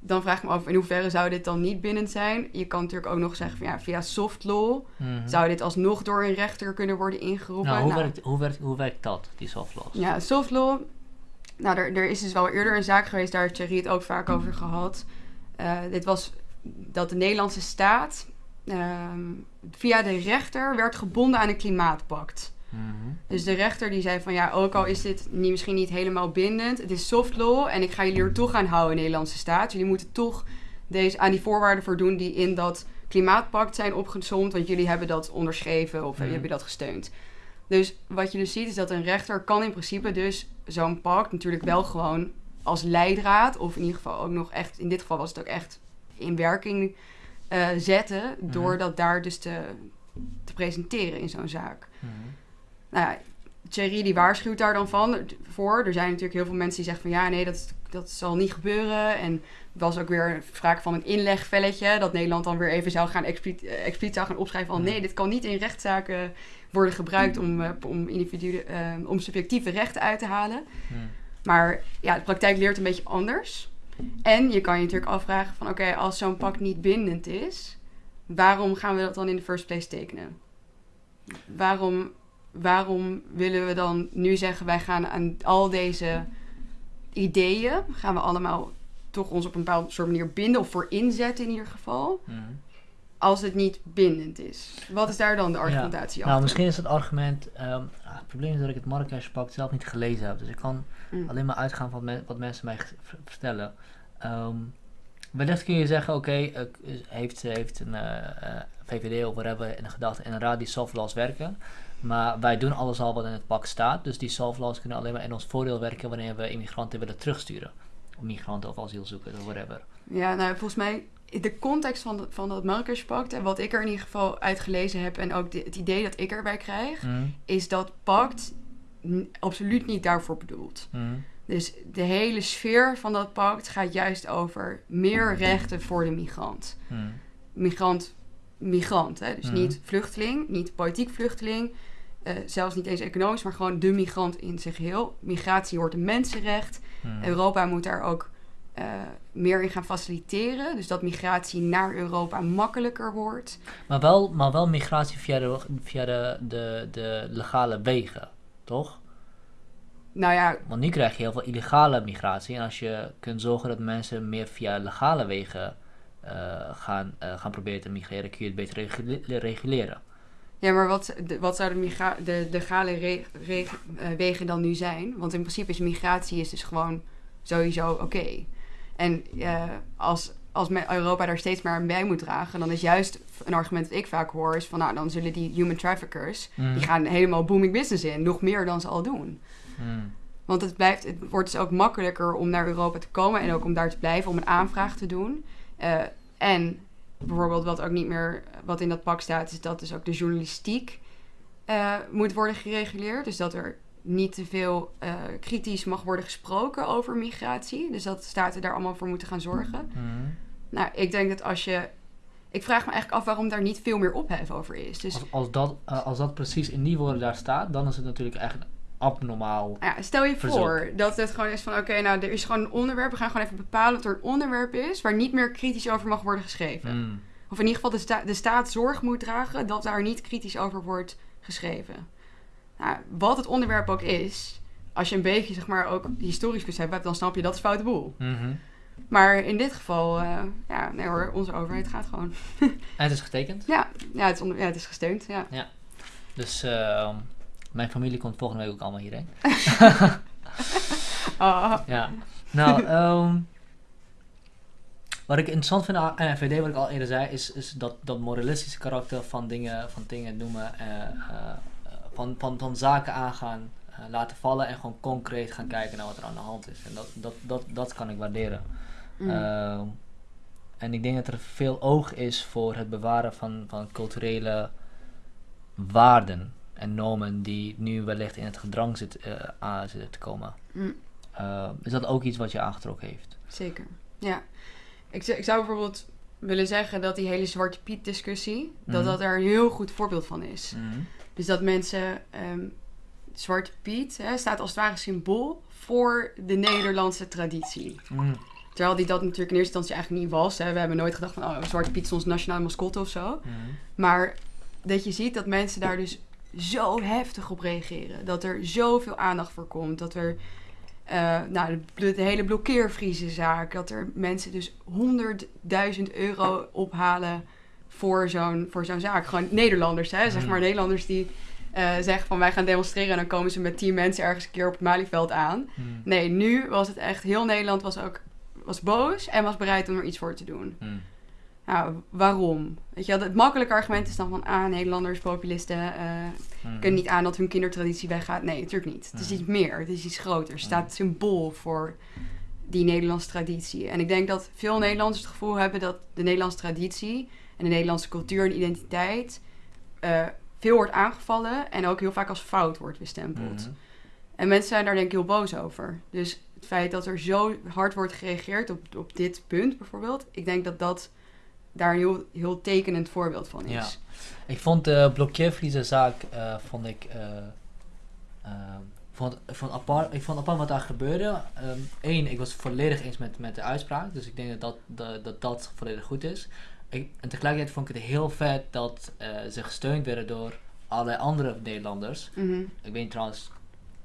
dan vraag ik me af in hoeverre zou dit dan niet bindend zijn. Je kan natuurlijk ook nog zeggen van, ja, via soft law zou dit alsnog door een rechter kunnen worden ingeroepen. nou, hoe, Nou, werkt, hoe, werkt, hoe werkt dat, die soft laws? Ja, soft law. Nou, er, er is dus wel eerder een zaak geweest, daar heeft Thierry het ook vaak over gehad. Eh, dit was dat de Nederlandse staat ehm, via de rechter werd gebonden aan een klimaatpact. Mhm. Dus de rechter die zei van ja, ook al is dit niet, misschien niet helemaal bindend, het is soft law en ik ga jullie er toch aan houden, Nederlandse staat. Jullie moeten toch deze, aan die voorwaarden voldoen die in dat klimaatpact zijn opgezomd, want jullie hebben dat onderschreven of Mhm. jullie hebben dat gesteund. Dus wat je dus ziet is dat een rechter kan in principe dus zo'n pact natuurlijk wel gewoon als leidraad, of in ieder geval ook nog echt, in dit geval was het ook echt in werking eh, zetten, door dat daar dus te, te presenteren in zo'n zaak. Mhm. Nou ja, Thierry die waarschuwt daar dan van voor. Er zijn natuurlijk heel veel mensen die zeggen van ja, nee, dat, dat zal niet gebeuren. En er was ook weer sprake van een inlegvelletje. Dat Nederland dan weer even zou gaan expliciet, eh, expliciet zou gaan opschrijven van nee, dit kan niet in rechtszaken worden gebruikt om, eh, om, individuen, eh, om subjectieve rechten uit te halen. Mhm. Maar ja, de praktijk leert een beetje anders. En je kan je natuurlijk afvragen van oké, als zo'n pact niet bindend is, waarom gaan we dat dan in de first place tekenen? Waarom, waarom willen we dan nu zeggen wij gaan aan al deze ideeën, gaan we allemaal toch ons op een bepaalde soort manier binden of voor inzetten in ieder geval, Mhm. Als het niet bindend is? Wat is daar dan de argumentatie Nou, achter? misschien is het argument. ehm, ah, het probleem is dat ik het Marrakesh-pact zelf niet gelezen heb. Dus ik kan Mm. alleen maar uitgaan van me- wat mensen mij vertellen. Ehm wellicht kun je zeggen: oké, eh, k- heeft, heeft een eh, eh, VVD of whatever in de gedachte inderdaad die soft laws werken. Maar wij doen alles al wat in het pact staat. Dus die soft laws kunnen alleen maar in ons voordeel werken wanneer we immigranten willen terugsturen. Of migranten of asielzoekers of whatever. Ja, nou volgens mij de context van, de- van dat Marrakesh-pact en wat ik er in ieder geval uit gelezen heb en ook de- het idee dat ik erbij krijg, Mhm, is dat pact absoluut niet daarvoor bedoeld. mhm, Dus de hele sfeer van dat pact gaat juist over meer rechten voor de migrant. Migrant, migrant, hè? dus niet vluchteling, niet politiek vluchteling, eh, zelfs niet eens economisch, maar gewoon de migrant in zijn geheel. Migratie hoort een mensenrecht. Europa moet daar ook eh, meer in gaan faciliteren. Dus dat migratie naar Europa makkelijker wordt. Maar, wel, maar wel migratie via de, via de, de, de legale wegen, toch? Nou ja, Want nu krijg je heel veel illegale migratie. En als je kunt zorgen dat mensen meer via legale wegen eh, gaan, eh, gaan proberen te migreren, kun je het beter regule- reguleren. ja maar wat, de, wat zouden migra- de legale wegen dan nu zijn? Want in principe is migratie is dus gewoon sowieso oké. En eh, als, als Europa daar steeds meer aan bij moet dragen, dan is juist een argument dat ik vaak hoor, is van nou, dan zullen die human traffickers, die gaan helemaal booming business in, nog meer dan ze al doen. Hmm. Want het, blijft, het wordt dus ook makkelijker om naar Europa te komen en ook om daar te blijven, om een aanvraag te doen. Eh, en bijvoorbeeld wat ook niet meer, wat in dat pak staat, is dat dus ook de journalistiek eh, moet worden gereguleerd. Dus dat er niet te veel eh, kritisch mag worden gesproken over migratie. Dus dat staten daar allemaal voor moeten gaan zorgen. Mhm. Nou, ik denk dat als je... Ik vraag me eigenlijk af waarom daar niet veel meer ophef over is. Dus Als, als, dat, eh, als dat precies in die woorden daar staat, dan is het natuurlijk echt abnormaal. Ja, stel je Verzoek. voor dat het gewoon is van... Oké, nou, er is gewoon een onderwerp. We gaan gewoon even bepalen dat er een onderwerp is... waar niet meer kritisch over mag worden geschreven. Mm. Of in ieder geval de, sta- de staat zorg moet dragen... dat daar niet kritisch over wordt geschreven. Nou, wat het onderwerp ook is... als je een beetje, zeg maar, ook historisch besef hebt... dan snap je dat is foute boel. Mhm. Maar in dit geval, eh, ja, nee hoor, onze overheid gaat gewoon. En het is getekend. Ja, ja, het, is onder, ja, het is gesteund, ja. Dus eh, mijn familie komt volgende week ook allemaal hierheen. Ah, Ja. Nou, ehm, wat ik interessant vind aan FVD, wat ik al eerder zei, is, is dat, dat moralistische karakter van dingen, van dingen noemen, eh, eh, van, van, van zaken aangaan, eh, laten vallen en gewoon concreet gaan kijken naar wat er aan de hand is. En dat, dat, dat, dat kan ik waarderen. mm. Ehm, en ik denk dat er veel oog is voor het bewaren van, van culturele waarden en normen die nu wellicht in het gedrang zit, eh, aan zitten te komen. Mm, Eh, is dat ook iets wat je aangetrokken heeft? zeker, ja. Ik, ik zou bijvoorbeeld willen zeggen dat die hele Zwarte Piet discussie, dat Mhm. dat er een heel goed voorbeeld van is. Dus dat mensen, ehm, Zwarte Piet hè, staat als het ware symbool voor de Nederlandse traditie. Mm. Terwijl die dat natuurlijk in eerste instantie eigenlijk niet was. Hè. We hebben nooit gedacht van, oh, Zwarte Piet is ons nationale mascotte of zo. Mm. Maar dat je ziet dat mensen daar dus zo heftig op reageren. Dat er zoveel aandacht voor komt. Dat er, eh, nou, de, de hele blokkeervriezenzaak. Dat er mensen dus 100.000 euro ophalen voor zo'n, voor zo'n zaak. Gewoon Nederlanders, hè. Zeg Mhm. maar Nederlanders die eh, zeggen van wij gaan demonstreren. En dan komen ze met tien mensen ergens een keer op het Malieveld aan. Mm. Nee, nu was het echt, heel Nederland was ook was boos en was bereid om er iets voor te doen. Mm. Nou, waarom? Weet je, het makkelijke argument is dan van, ah, Nederlanders, populisten, eh, Mm. kunnen niet aan dat hun kindertraditie weggaat. Nee, natuurlijk niet. Het is Mm. iets meer, het is iets groter. Het Mm. staat symbool voor die Nederlandse traditie. En ik denk dat veel Nederlanders het gevoel hebben dat de Nederlandse traditie en de Nederlandse cultuur en identiteit eh, veel wordt aangevallen en ook heel vaak als fout wordt bestempeld. Mm. En mensen zijn daar denk ik heel boos over. Dus het feit dat er zo hard wordt gereageerd op, op dit punt bijvoorbeeld, ik denk dat dat daar een heel, heel tekenend voorbeeld van is. Ja. Ik vond de eh vond ik, eh, vond, ik vond apart, ik vond apart wat daar gebeurde. Eén, ik was volledig eens met, met de uitspraak, dus ik denk dat dat, dat, dat, dat volledig goed is. Ik, en tegelijkertijd vond ik het heel vet dat eh, ze gesteund werden door allerlei andere Nederlanders. Mhm. Ik weet trouwens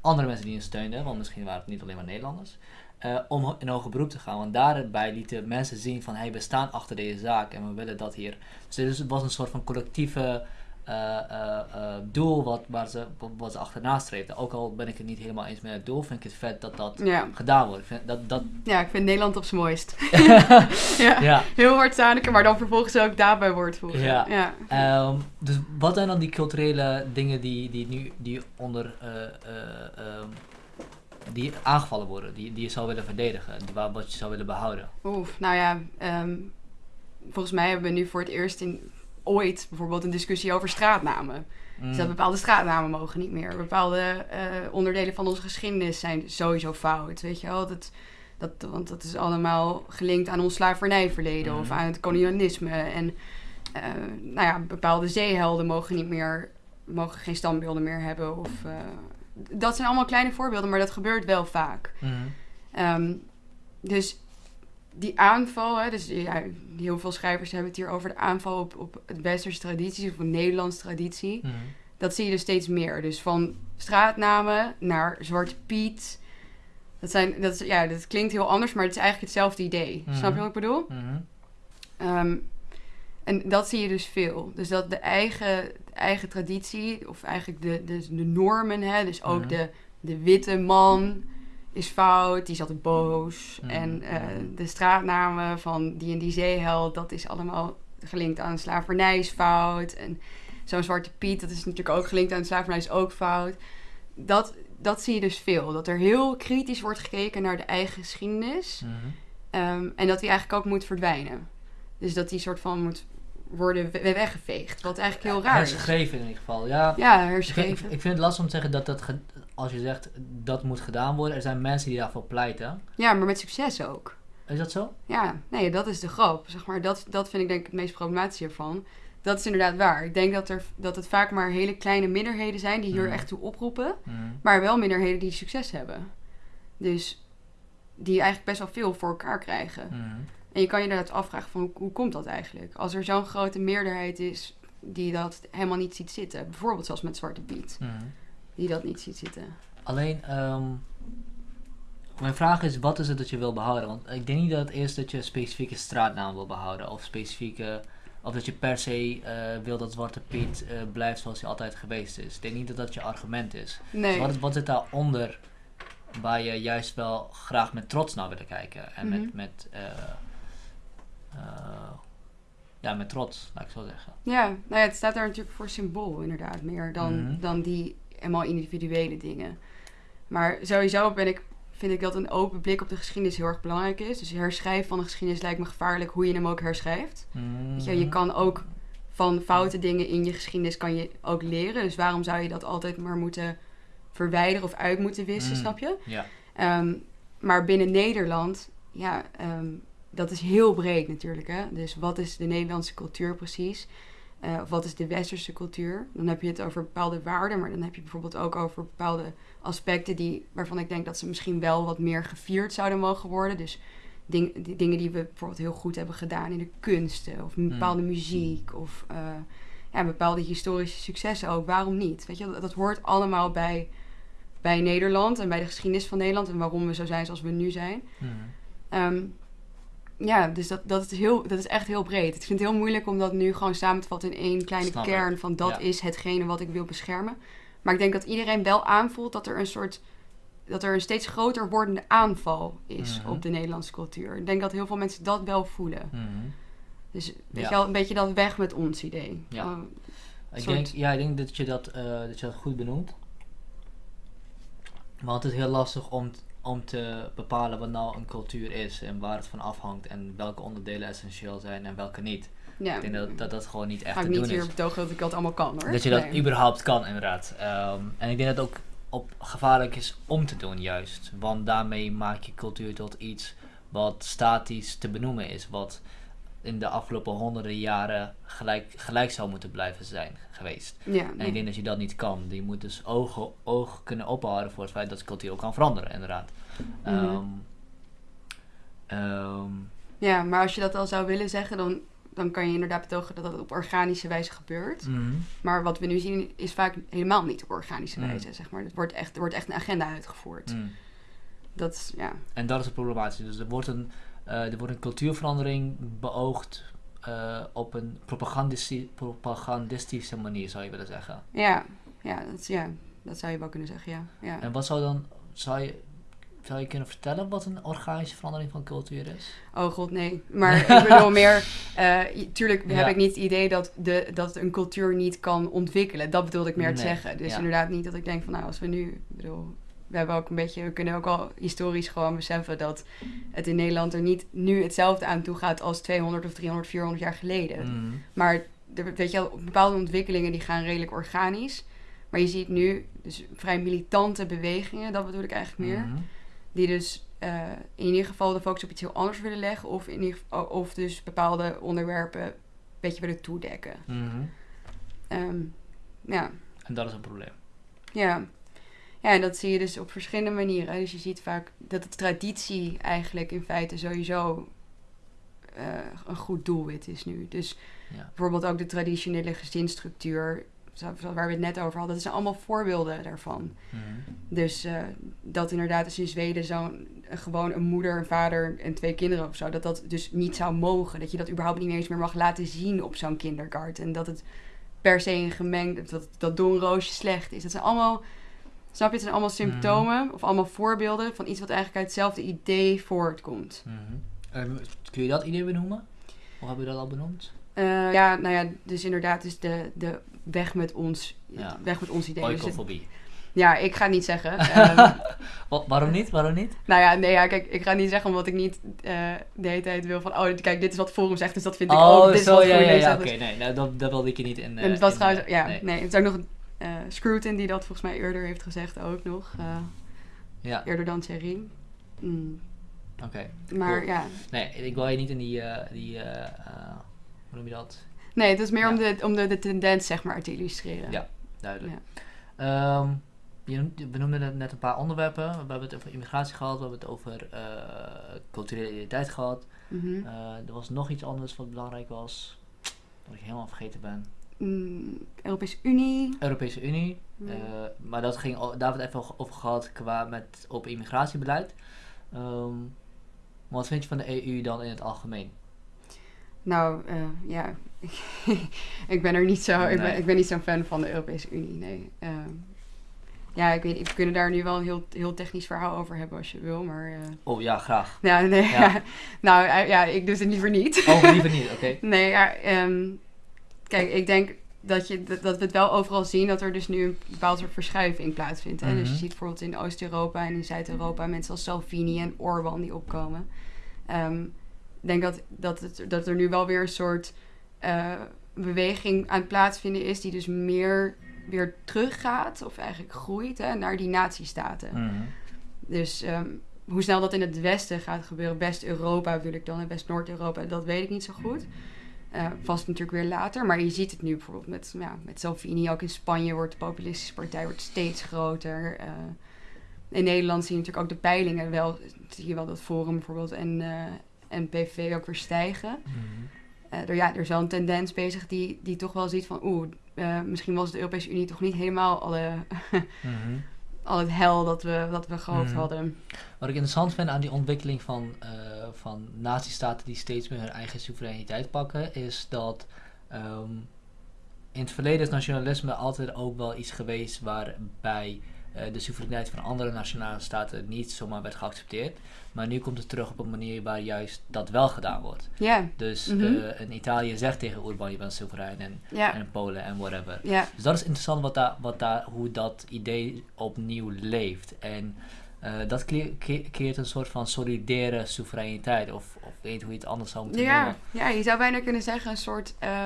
andere mensen die hen steunden, want misschien waren het niet alleen maar Nederlanders. eh, om in hoger beroep te gaan. Want daarbij lieten mensen zien van hey, we staan achter deze zaak en we willen dat hier. Dus het was een soort van collectieve eh, eh, eh, doel wat, waar ze, wat ze achterna streefden. Ook al ben ik het niet helemaal eens met het doel, vind ik het vet dat dat Ja. gedaan wordt. Ik vind dat, dat, ja, ik vind Nederland op zijn mooist. ja. ja. Heel hard maar dan vervolgens ook daarbij wordt. Ja. ja. Ehm, dus wat zijn dan die culturele dingen die, die nu die onder eh, eh, ehm, die aangevallen worden, die, die je zou willen verdedigen, wat je zou willen behouden? Oef, nou ja, ehm, volgens mij hebben we nu voor het eerst in ooit bijvoorbeeld een discussie over straatnamen. Dus dat Mm. bepaalde straatnamen mogen niet meer. Bepaalde eh, onderdelen van onze geschiedenis zijn sowieso fout, weet je wel. Dat, dat, want dat is allemaal gelinkt aan ons slavernijverleden of Mhm. aan het kolonialisme. En eh, nou ja, bepaalde zeehelden mogen niet meer, mogen geen standbeelden meer hebben. Of, eh, dat zijn allemaal kleine voorbeelden, maar dat gebeurt wel vaak. Mhm. Ehm, dus die aanval, hè, dus ja, heel veel schrijvers hebben het hier over de aanval op, op het westerse traditie of een Nederlandse traditie. Mhm. Dat zie je dus steeds meer. Dus van straatnamen naar Zwarte Piet. Dat, zijn, dat, is, ja, dat klinkt heel anders, maar het is eigenlijk hetzelfde idee. Mhm. Snap je wat ik bedoel? Mhm. Ehm, en dat zie je dus veel. Dus dat de eigen, de eigen traditie, of eigenlijk de, de, de normen, hè, dus ook de, de witte man is fout, die is altijd boos. Mhm. En eh, de straatnamen van die en die zeeheld, dat is allemaal gelinkt aan slavernij is fout. En zo'n Zwarte Piet, dat is natuurlijk ook gelinkt aan slavernij is ook fout. Dat, dat zie je dus veel. Dat er heel kritisch wordt gekeken naar de eigen geschiedenis. Mhm. Ehm, en dat die eigenlijk ook moet verdwijnen. Dus dat die soort van moet worden we- weggeveegd. Wat eigenlijk heel raar is. Herschreven in ieder geval, ja. Ja, Ik vind, herschreven. ik vind het lastig om te zeggen dat dat, als je zegt dat moet gedaan worden, er zijn mensen die daarvoor pleiten. Ja, maar met succes ook. Is dat zo? Ja, nee, dat is de grap. Zeg maar, dat, dat vind ik denk ik het meest problematische hiervan. dat is inderdaad waar. Ik denk dat, er, dat het vaak maar hele kleine minderheden zijn die hier Mhm. echt toe oproepen. Mhm. Maar wel minderheden die succes hebben. Dus die eigenlijk best wel veel voor elkaar krijgen. Mhm. En je kan je inderdaad afvragen van hoe, hoe komt dat eigenlijk? Als er zo'n grote meerderheid is die dat helemaal niet ziet zitten. Bijvoorbeeld zoals met Zwarte Piet. Mhm. Die dat niet ziet zitten. Alleen, ehm, mijn vraag is, wat is het dat je wil behouden? Want ik denk niet dat het is dat je een specifieke straatnaam wil behouden. Of specifieke, of dat je per se eh, wil dat Zwarte Piet eh, blijft zoals hij altijd geweest is. Ik denk niet dat dat je argument is. Dus Nee. wat, wat zit daaronder waar je juist wel graag met trots naar wil kijken? En Mhm. met, met, eh, ja, met trots, laat ik zo zeggen. Ja, nou ja, het staat daar natuurlijk voor symbool inderdaad. Meer dan, Mhm. dan die helemaal individuele dingen. Maar sowieso ben ik, vind ik dat een open blik op de geschiedenis heel erg belangrijk is. Dus herschrijven van de geschiedenis lijkt me gevaarlijk hoe je hem ook herschrijft. Weet je, je kan ook van foute dingen in je geschiedenis kan je ook leren. Dus waarom zou je dat altijd maar moeten verwijderen of uit moeten wissen, Mm. snap je? Ja. Ehm, maar binnen Nederland, ja, ehm, dat is heel breed natuurlijk. Hè? Dus wat is de Nederlandse cultuur precies? Of wat is de westerse cultuur? Dan heb je het over bepaalde waarden, maar dan heb je bijvoorbeeld ook over bepaalde aspecten die, waarvan ik denk dat ze misschien wel wat meer gevierd zouden mogen worden. Dus ding, die dingen die we bijvoorbeeld heel goed hebben gedaan in de kunsten, of bepaalde muziek, of eh, ja, bepaalde historische successen ook. Waarom niet? Weet je, dat, dat hoort allemaal bij, bij Nederland en bij de geschiedenis van Nederland en waarom we zo zijn zoals we nu zijn. Mhm. Ehm, ja, dus dat, dat, is heel, dat is echt heel breed. Ik vind het heel moeilijk om dat nu gewoon samen te vatten in één kleine Snap ik. kern van dat Ja. is hetgene wat ik wil beschermen. Maar ik denk dat iedereen wel aanvoelt dat er een soort dat er een steeds groter wordende aanval is Mhm. op de Nederlandse cultuur. Ik denk dat heel veel mensen dat wel voelen. Mhm. Dus weet Ja. je wel, een beetje dat weg met ons idee. Ja. Van, Ik soort- denk, ja, ik denk dat je dat, eh, dat je dat goed benoemt. Want het is heel lastig om, om te bepalen wat nou een cultuur is en waar het van afhangt en welke onderdelen essentieel zijn en welke niet. ja, Ik denk dat dat, dat gewoon niet echt ga ik te niet doen hier is. betogen dat ik dat allemaal kan hoor. Dat je dat Nee. überhaupt kan, inderdaad. Ehm, en ik denk dat het ook op gevaarlijk is om te doen, juist. Want daarmee maak je cultuur tot iets wat statisch te benoemen is. Wat in de afgelopen honderden jaren gelijk, gelijk zou moeten blijven zijn geweest. Ja, En nee. ik denk dat je dat niet kan. Je moet dus ogen, oog kunnen ophouden voor het feit dat cultuur ook kan veranderen, inderdaad. Mhm. Ehm, ehm, ja, maar als je dat al zou willen zeggen, dan, dan kan je inderdaad betogen dat dat op organische wijze gebeurt. mhm. Maar wat we nu zien is vaak helemaal niet op organische Mm. wijze, zeg maar. Het wordt echt, er wordt echt een agenda uitgevoerd. Dat is, ja. En dat is het problematische. Dus er wordt een, er wordt een cultuurverandering beoogd eh, op een propagandisti- propagandistische manier, zou je willen zeggen. Ja, ja, dat, ja, dat zou je wel kunnen zeggen, ja. ja. En wat zou dan, zou je, zou je kunnen vertellen wat een organische verandering van cultuur is? Oh god, nee. Maar ik bedoel meer... eh, tuurlijk Ja. heb ik niet het idee dat, de, dat een cultuur niet kan ontwikkelen. Dat bedoelde ik meer te zeggen. Dus ja. inderdaad niet dat ik denk van... Nou, als we nu... Ik bedoel, we hebben ook een beetje... We kunnen ook al historisch gewoon beseffen dat het in Nederland er niet nu hetzelfde aan toe gaat als 200 of 300, 400 jaar geleden. Mhm. Maar er, weet je wel, bepaalde ontwikkelingen die gaan redelijk organisch. Maar je ziet nu dus vrij militante bewegingen, dat bedoel ik eigenlijk meer. Mhm. Die dus eh, in ieder geval de focus op iets heel anders willen leggen. Of, in ieder geval, of dus bepaalde onderwerpen een beetje willen toedekken. Ehm, ja, En dat is een probleem. ja. Ja, en dat zie je dus op verschillende manieren. Dus je ziet vaak dat de traditie eigenlijk in feite sowieso eh, een goed doelwit is nu. Dus Ja. bijvoorbeeld ook de traditionele gezinsstructuur, waar we het net over hadden. Dat zijn allemaal voorbeelden daarvan. Mhm. Dus eh, dat inderdaad dus in Zweden zo'n gewoon een moeder, een vader en twee kinderen of zo, dat dat dus niet zou mogen. Dat je dat überhaupt niet eens meer mag laten zien op zo'n kindergarten. En dat het per se een gemengd, dat, dat doornroosje slecht is. Dat zijn allemaal, snap je, het zijn allemaal symptomen of allemaal voorbeelden van iets wat eigenlijk uit hetzelfde idee voortkomt. Mhm. En kun je dat idee benoemen? Of hebben we dat al benoemd? Eh, ja, nou ja, dus inderdaad, dus de, de weg met ons, Ja. weg met ons idee. Dus Oikofobie. ja, ik ga het niet zeggen. Ehm, Wa- waarom niet? Waarom niet? Nou ja, nee, ja, kijk, ik ga het niet zeggen omdat ik niet eh, de hele tijd wil van... Oh, kijk, dit is wat Forum zegt, dus dat vind ik oh, ook. Dit is zo, wat ja, ja, oké. Nee, nou, dat, dat wilde ik je niet in... eh, en het was in, trouwens... eh, Ja, nee. nee. Het is ook nog eh Scruton die dat volgens mij eerder heeft gezegd ook nog. eh, Ja, eerder dan Thierry. Mm, oké. maar Cool. ja, Nee, ik wil je niet in die, eh, die eh, eh, hoe noem je dat? Nee, het is meer om, de, om de, de tendens zeg maar te illustreren. Ja. Duidelijk. Ehm, we noemden net- een paar onderwerpen. We hebben het over immigratie gehad, we hebben het over eh, culturele identiteit gehad. Mhm. Eh, er was nog iets anders wat belangrijk was, dat ik helemaal vergeten ben. Mm, Europese Unie. Europese Unie, Ja. eh, maar dat ging, daar hebben we het even over gehad qua met open immigratiebeleid. Ehm, wat vind je van de EU dan in het algemeen? Nou, eh, ja, ik ben er niet zo, ik, ben, ik ben niet zo'n fan van de Europese Unie, nee. Ehm, ja, ik weet niet, we kunnen daar nu wel een heel, heel technisch verhaal over hebben als je wil, maar... eh, Oh ja, graag. ja, nee, Ja. nou, ja, ik dus het liever niet. Oh, liever niet, oké. Nee, ja, ehm, kijk, ik denk dat, je, dat, we het wel overal zien dat er dus nu een bepaald soort verschuiving plaatsvindt. Hè? Dus je Mhm. ziet bijvoorbeeld in Oost-Europa en in Zuid-Europa mensen als Salvini en Orbán die opkomen. Ehm, ik denk dat, dat, het, dat er nu wel weer een soort eh, beweging aan het plaatsvinden is die dus meer weer teruggaat of eigenlijk groeit hè, naar die nazistaten. Mhm. Dus ehm, hoe snel dat in het westen gaat gebeuren, West-Europa bedoel ik dan en West-Noord-Europa, dat weet ik niet zo goed. Eh, vast natuurlijk weer later, maar je ziet het nu bijvoorbeeld met, ja, met Salvini. Ook in Spanje wordt de populistische partij wordt steeds groter. Eh, in Nederland zie je natuurlijk ook de peilingen wel, zie je wel dat Forum bijvoorbeeld en, eh, en PV ook weer stijgen. Mhm. Er, ja, er is wel een tendens bezig die, die toch wel ziet van, oeh, eh, misschien was de Europese Unie toch niet helemaal alle, Mhm. Al het hel dat we, dat we gehoopt Mhm. hadden. Wat ik interessant vind aan die ontwikkeling van, eh van nazistaten die steeds meer hun eigen soevereiniteit pakken, is dat ehm, in het verleden is nationalisme altijd ook wel iets geweest waarbij de soevereiniteit van andere nationale staten niet zomaar werd geaccepteerd. Maar nu komt het terug op een manier waar juist dat wel gedaan wordt. Ja, Dus Mhm. eh, een Italië zegt tegen Orbán je bent soeverein en, en Polen en whatever. ja. Dus dat is interessant wat daar, wat daar, hoe dat idee opnieuw leeft. En eh, dat keert een soort van solidaire soevereiniteit. Of, of weet hoe je het anders zou moeten noemen. ja, je zou bijna kunnen zeggen een soort, eh,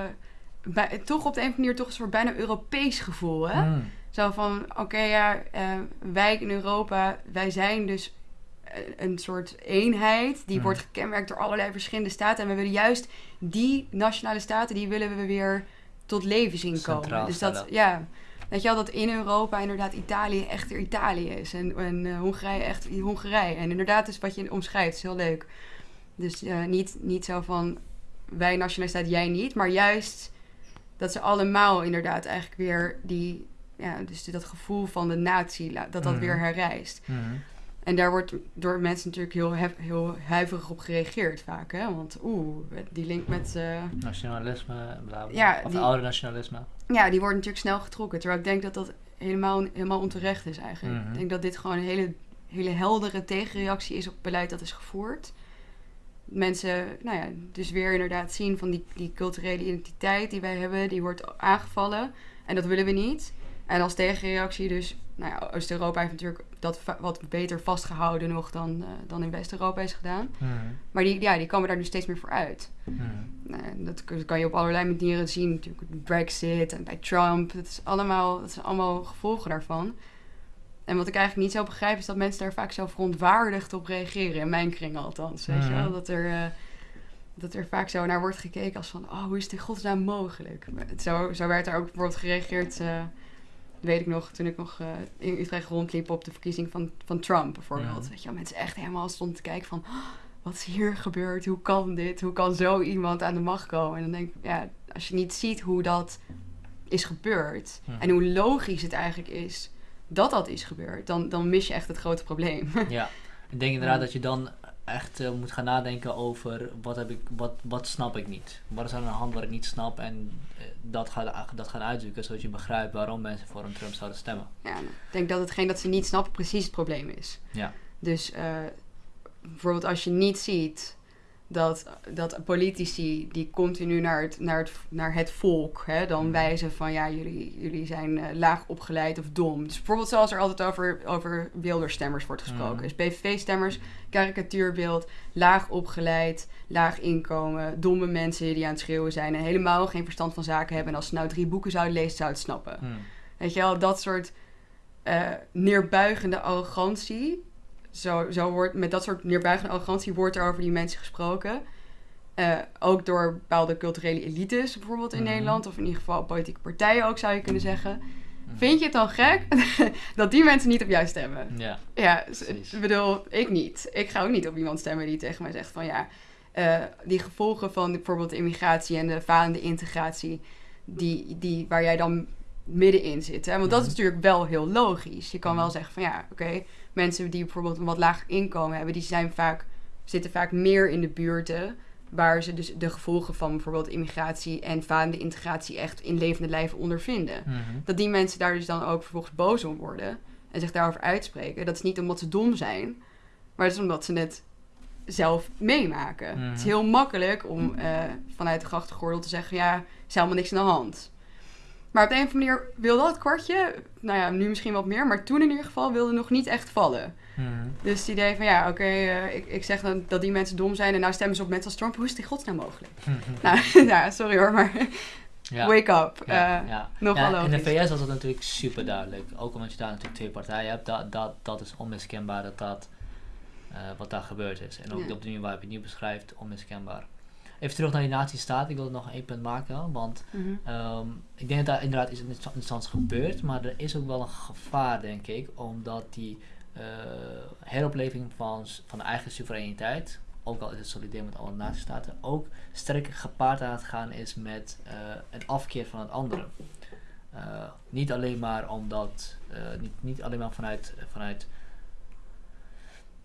bij- toch op de een of andere manier toch een soort bijna Europees gevoel, hè? Mm, Zo van, oké, ja, eh, wij in Europa, wij zijn dus eh, een soort eenheid die Mhm. wordt gekenmerkt door allerlei verschillende staten. En we willen juist die nationale staten, die willen we weer tot leven zien komen. Centraal Dus dat, stellen. ja, weet je wel, dat in Europa inderdaad Italië echt weer Italië is. En, en eh, Hongarije echt Hongarije. En inderdaad is wat je omschrijft, is heel leuk. Dus niet, niet zo van, wij nationaliteit, jij niet. Maar juist dat ze allemaal inderdaad eigenlijk weer die... Ja, dus dat gevoel van de natie, dat dat Mhm. weer herrijst. mhm. En daar wordt door mensen natuurlijk heel, hef- heel huiverig op gereageerd vaak. Hè? Want oeh, die link met... eh, Nationalisme, bla bla. Ja, of die- oude nationalisme. ja, die wordt natuurlijk snel getrokken. Terwijl ik denk dat dat helemaal, helemaal onterecht is eigenlijk. Mhm. Ik denk dat dit gewoon een hele, hele heldere tegenreactie is op beleid dat is gevoerd. Mensen, nou ja, dus weer inderdaad zien van die, die culturele identiteit die wij hebben, die wordt aangevallen. En dat willen we niet. En als tegenreactie dus, nou ja, Oost-Europa heeft natuurlijk dat wat beter vastgehouden nog dan, eh, dan in West-Europa is gedaan. Maar die, ja, die komen daar nu steeds meer voor uit. Nou, dat kan je op allerlei manieren zien. Natuurlijk Brexit en bij Trump. Dat, is allemaal, dat zijn allemaal gevolgen daarvan. En wat ik eigenlijk niet zo begrijp... is dat mensen daar vaak zo verontwaardigd op reageren. In mijn kring althans. Weet je wel? Dat er, eh, dat er vaak zo naar wordt gekeken als van... oh, hoe is in godsnaam mogelijk? Zo, zo werd er ook bijvoorbeeld gereageerd... eh, weet ik nog, toen ik nog eh, in Utrecht rondliep... op de verkiezing van, van Trump bijvoorbeeld. Mhm. Weet je wel, mensen echt helemaal stonden te kijken van... "Oh, wat is hier gebeurd? Hoe kan dit? Hoe kan zo iemand aan de macht komen? En dan denk ik, ja, als je niet ziet hoe dat is gebeurd en hoe logisch het eigenlijk is dat dat is gebeurd, dan, dan mis je echt het grote probleem. Ja, ik denk inderdaad Ja. dat je dan echt eh, moet gaan nadenken over wat, heb ik, wat, wat snap ik niet. Wat is aan de hand wat ik niet snap en eh, dat, gaan, dat gaan uitzoeken zodat je begrijpt waarom mensen voor een Trump zouden stemmen. ja, ik denk dat hetgeen dat ze niet snappen precies het probleem is. Ja. Dus eh, bijvoorbeeld als je niet ziet dat, dat politici die continu naar het, naar het, naar het volk hè, dan Mhm. wijzen van ja, jullie, jullie zijn eh, laag opgeleid of dom. Dus bijvoorbeeld zoals er altijd over, over Wilderstemmers wordt gesproken. Mhm. Dus PVV-stemmers, karikatuurbeeld, laag opgeleid, laag inkomen, domme mensen die aan het schreeuwen zijn en helemaal geen verstand van zaken hebben. En als ze nou drie boeken zouden lezen, zouden het snappen. Hmm. Weet je wel, dat soort eh, neerbuigende arrogantie. Zo, zo wordt, met dat soort neerbuigende arrogantie wordt er over die mensen gesproken. Eh, ook door bepaalde culturele elites, bijvoorbeeld in Mhm. Nederland, of in ieder geval politieke partijen ook, zou je kunnen zeggen. Mhm. Vind je het dan gek dat die mensen niet op jou stemmen? Ja. Ja, ik bedoel, ik niet. Ik ga ook niet op iemand stemmen die tegen mij zegt van ja, eh, die gevolgen van bijvoorbeeld immigratie en de falende integratie, die, die, waar jij dan middenin zit. Hè? Want dat is Mhm. natuurlijk wel heel logisch. Je kan wel Mhm. zeggen van ja, oké, mensen die bijvoorbeeld een wat lager inkomen hebben, die zijn vaak, zitten vaak meer in de buurten waar ze dus de gevolgen van bijvoorbeeld immigratie en falende integratie echt in levende lijven ondervinden Mhm. dat die mensen daar dus dan ook vervolgens boos om worden en zich daarover uitspreken. Dat is niet omdat ze dom zijn, maar dat is omdat ze het zelf meemaken. Mhm. Het is heel makkelijk om eh, vanuit de grachtengordel te zeggen, ja, is helemaal niks aan de hand. Maar op de een of andere manier wil dat kwartje, nou ja, nu misschien wat meer, maar toen in ieder geval wilde nog niet echt vallen. Mhm. Dus het idee van, ja, oké, eh, ik, ik zeg dan dat die mensen dom zijn en nou stemmen ze op mensen als Trump. Hoe is het in godsnaam mogelijk? Nou, ja, sorry hoor, maar Ja. wake up. Ja, Eh, ja. nogal ja, in de. VS was dat natuurlijk super duidelijk. Ook omdat je daar natuurlijk twee partijen hebt. Dat, dat, dat is onmiskenbaar dat dat eh, wat daar gebeurd is. En ook op de manier waarop je het nu beschrijft, onmiskenbaar. Even terug naar die nazistaat. Ik wil nog één punt maken. Want Mhm. ehm, ik denk dat daar inderdaad iets interessants gebeurt. Maar er is ook wel een gevaar, denk ik. Omdat die eh, heropleving van, van de eigen soevereiniteit... Ook al is het solidair met alle nazistaten... ook sterk gepaard aan het gaan is met eh, een afkeer van het andere. Eh, niet alleen maar omdat, niet, niet alleen maar vanuit, vanuit,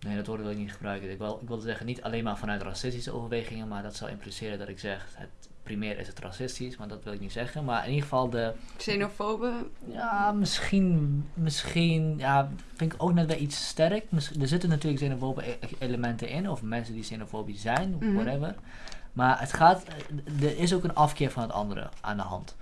nee dat woord wil ik niet gebruiken. Ik wil, ik wil zeggen niet alleen maar vanuit racistische overwegingen, maar dat zou impliceren dat ik zeg, het primair is het racistisch, maar dat wil ik niet zeggen. Maar in ieder geval de, Xenofobe, ja misschien, misschien, ja vind ik ook net wel iets sterk. Er zitten natuurlijk xenofobe e- elementen in, of mensen die xenofobisch zijn, Mhm. whatever. Maar het gaat, eh, er is ook een afkeer van het andere aan de hand.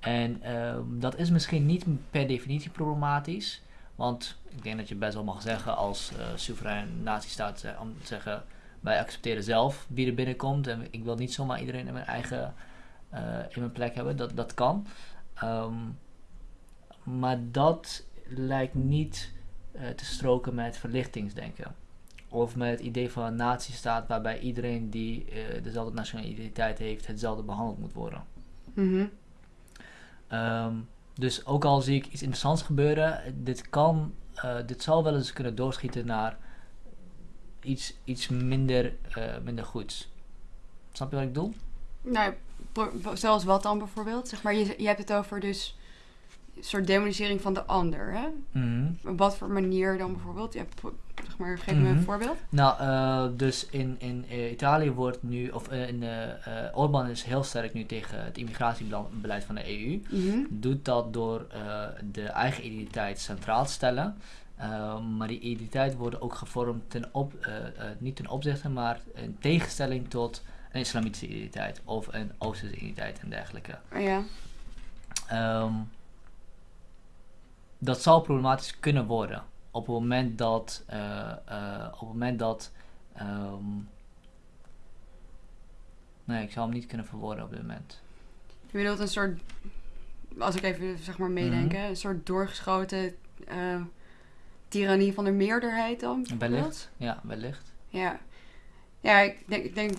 En ehm, dat is misschien niet per definitie problematisch. Want ik denk dat je best wel mag zeggen als eh soeverein nazistaat eh, om te zeggen... wij accepteren zelf wie er binnenkomt en ik wil niet zomaar iedereen in mijn eigen eh, in mijn plek hebben. Dat, dat kan. Ehm, maar dat lijkt niet te stroken met verlichtingsdenken. Of met het idee van een nazistaat waarbij iedereen die dezelfde nationale identiteit heeft, hetzelfde behandeld moet worden. Mhm. Ehm, dus ook al zie ik iets interessants gebeuren, dit kan, eh, dit zal wel eens kunnen doorschieten naar iets, iets minder, eh, minder goeds. Snap je wat ik bedoel? Nou, zoals wat dan bijvoorbeeld? Zeg maar, je, je hebt het over dus soort demonisering van de ander, hè? Mhm. Op wat voor manier dan bijvoorbeeld? Ja, pro- zeg maar, geef me Mhm. een voorbeeld. Nou, eh, dus in, in eh, Italië wordt nu, of eh, in Orbán is heel sterk nu tegen het immigratiebeleid van de EU. Mhm. Doet dat door de eigen identiteit centraal te stellen. Maar die identiteit wordt ook gevormd ten op, niet ten opzichte, maar in tegenstelling tot een islamitische identiteit of een oosterse identiteit en dergelijke. Ja. Ehm, dat zal problematisch kunnen worden op het moment dat, eh, eh, op het moment dat, ehm, nee, ik zou hem niet kunnen verwoorden op dit moment. Je bedoelt een soort, als ik even zeg maar meedenk, Mhm. een soort doorgeschoten eh tirannie van de meerderheid dan? Wellicht, ja, wellicht. Ja. Ja, ik denk, ik denk,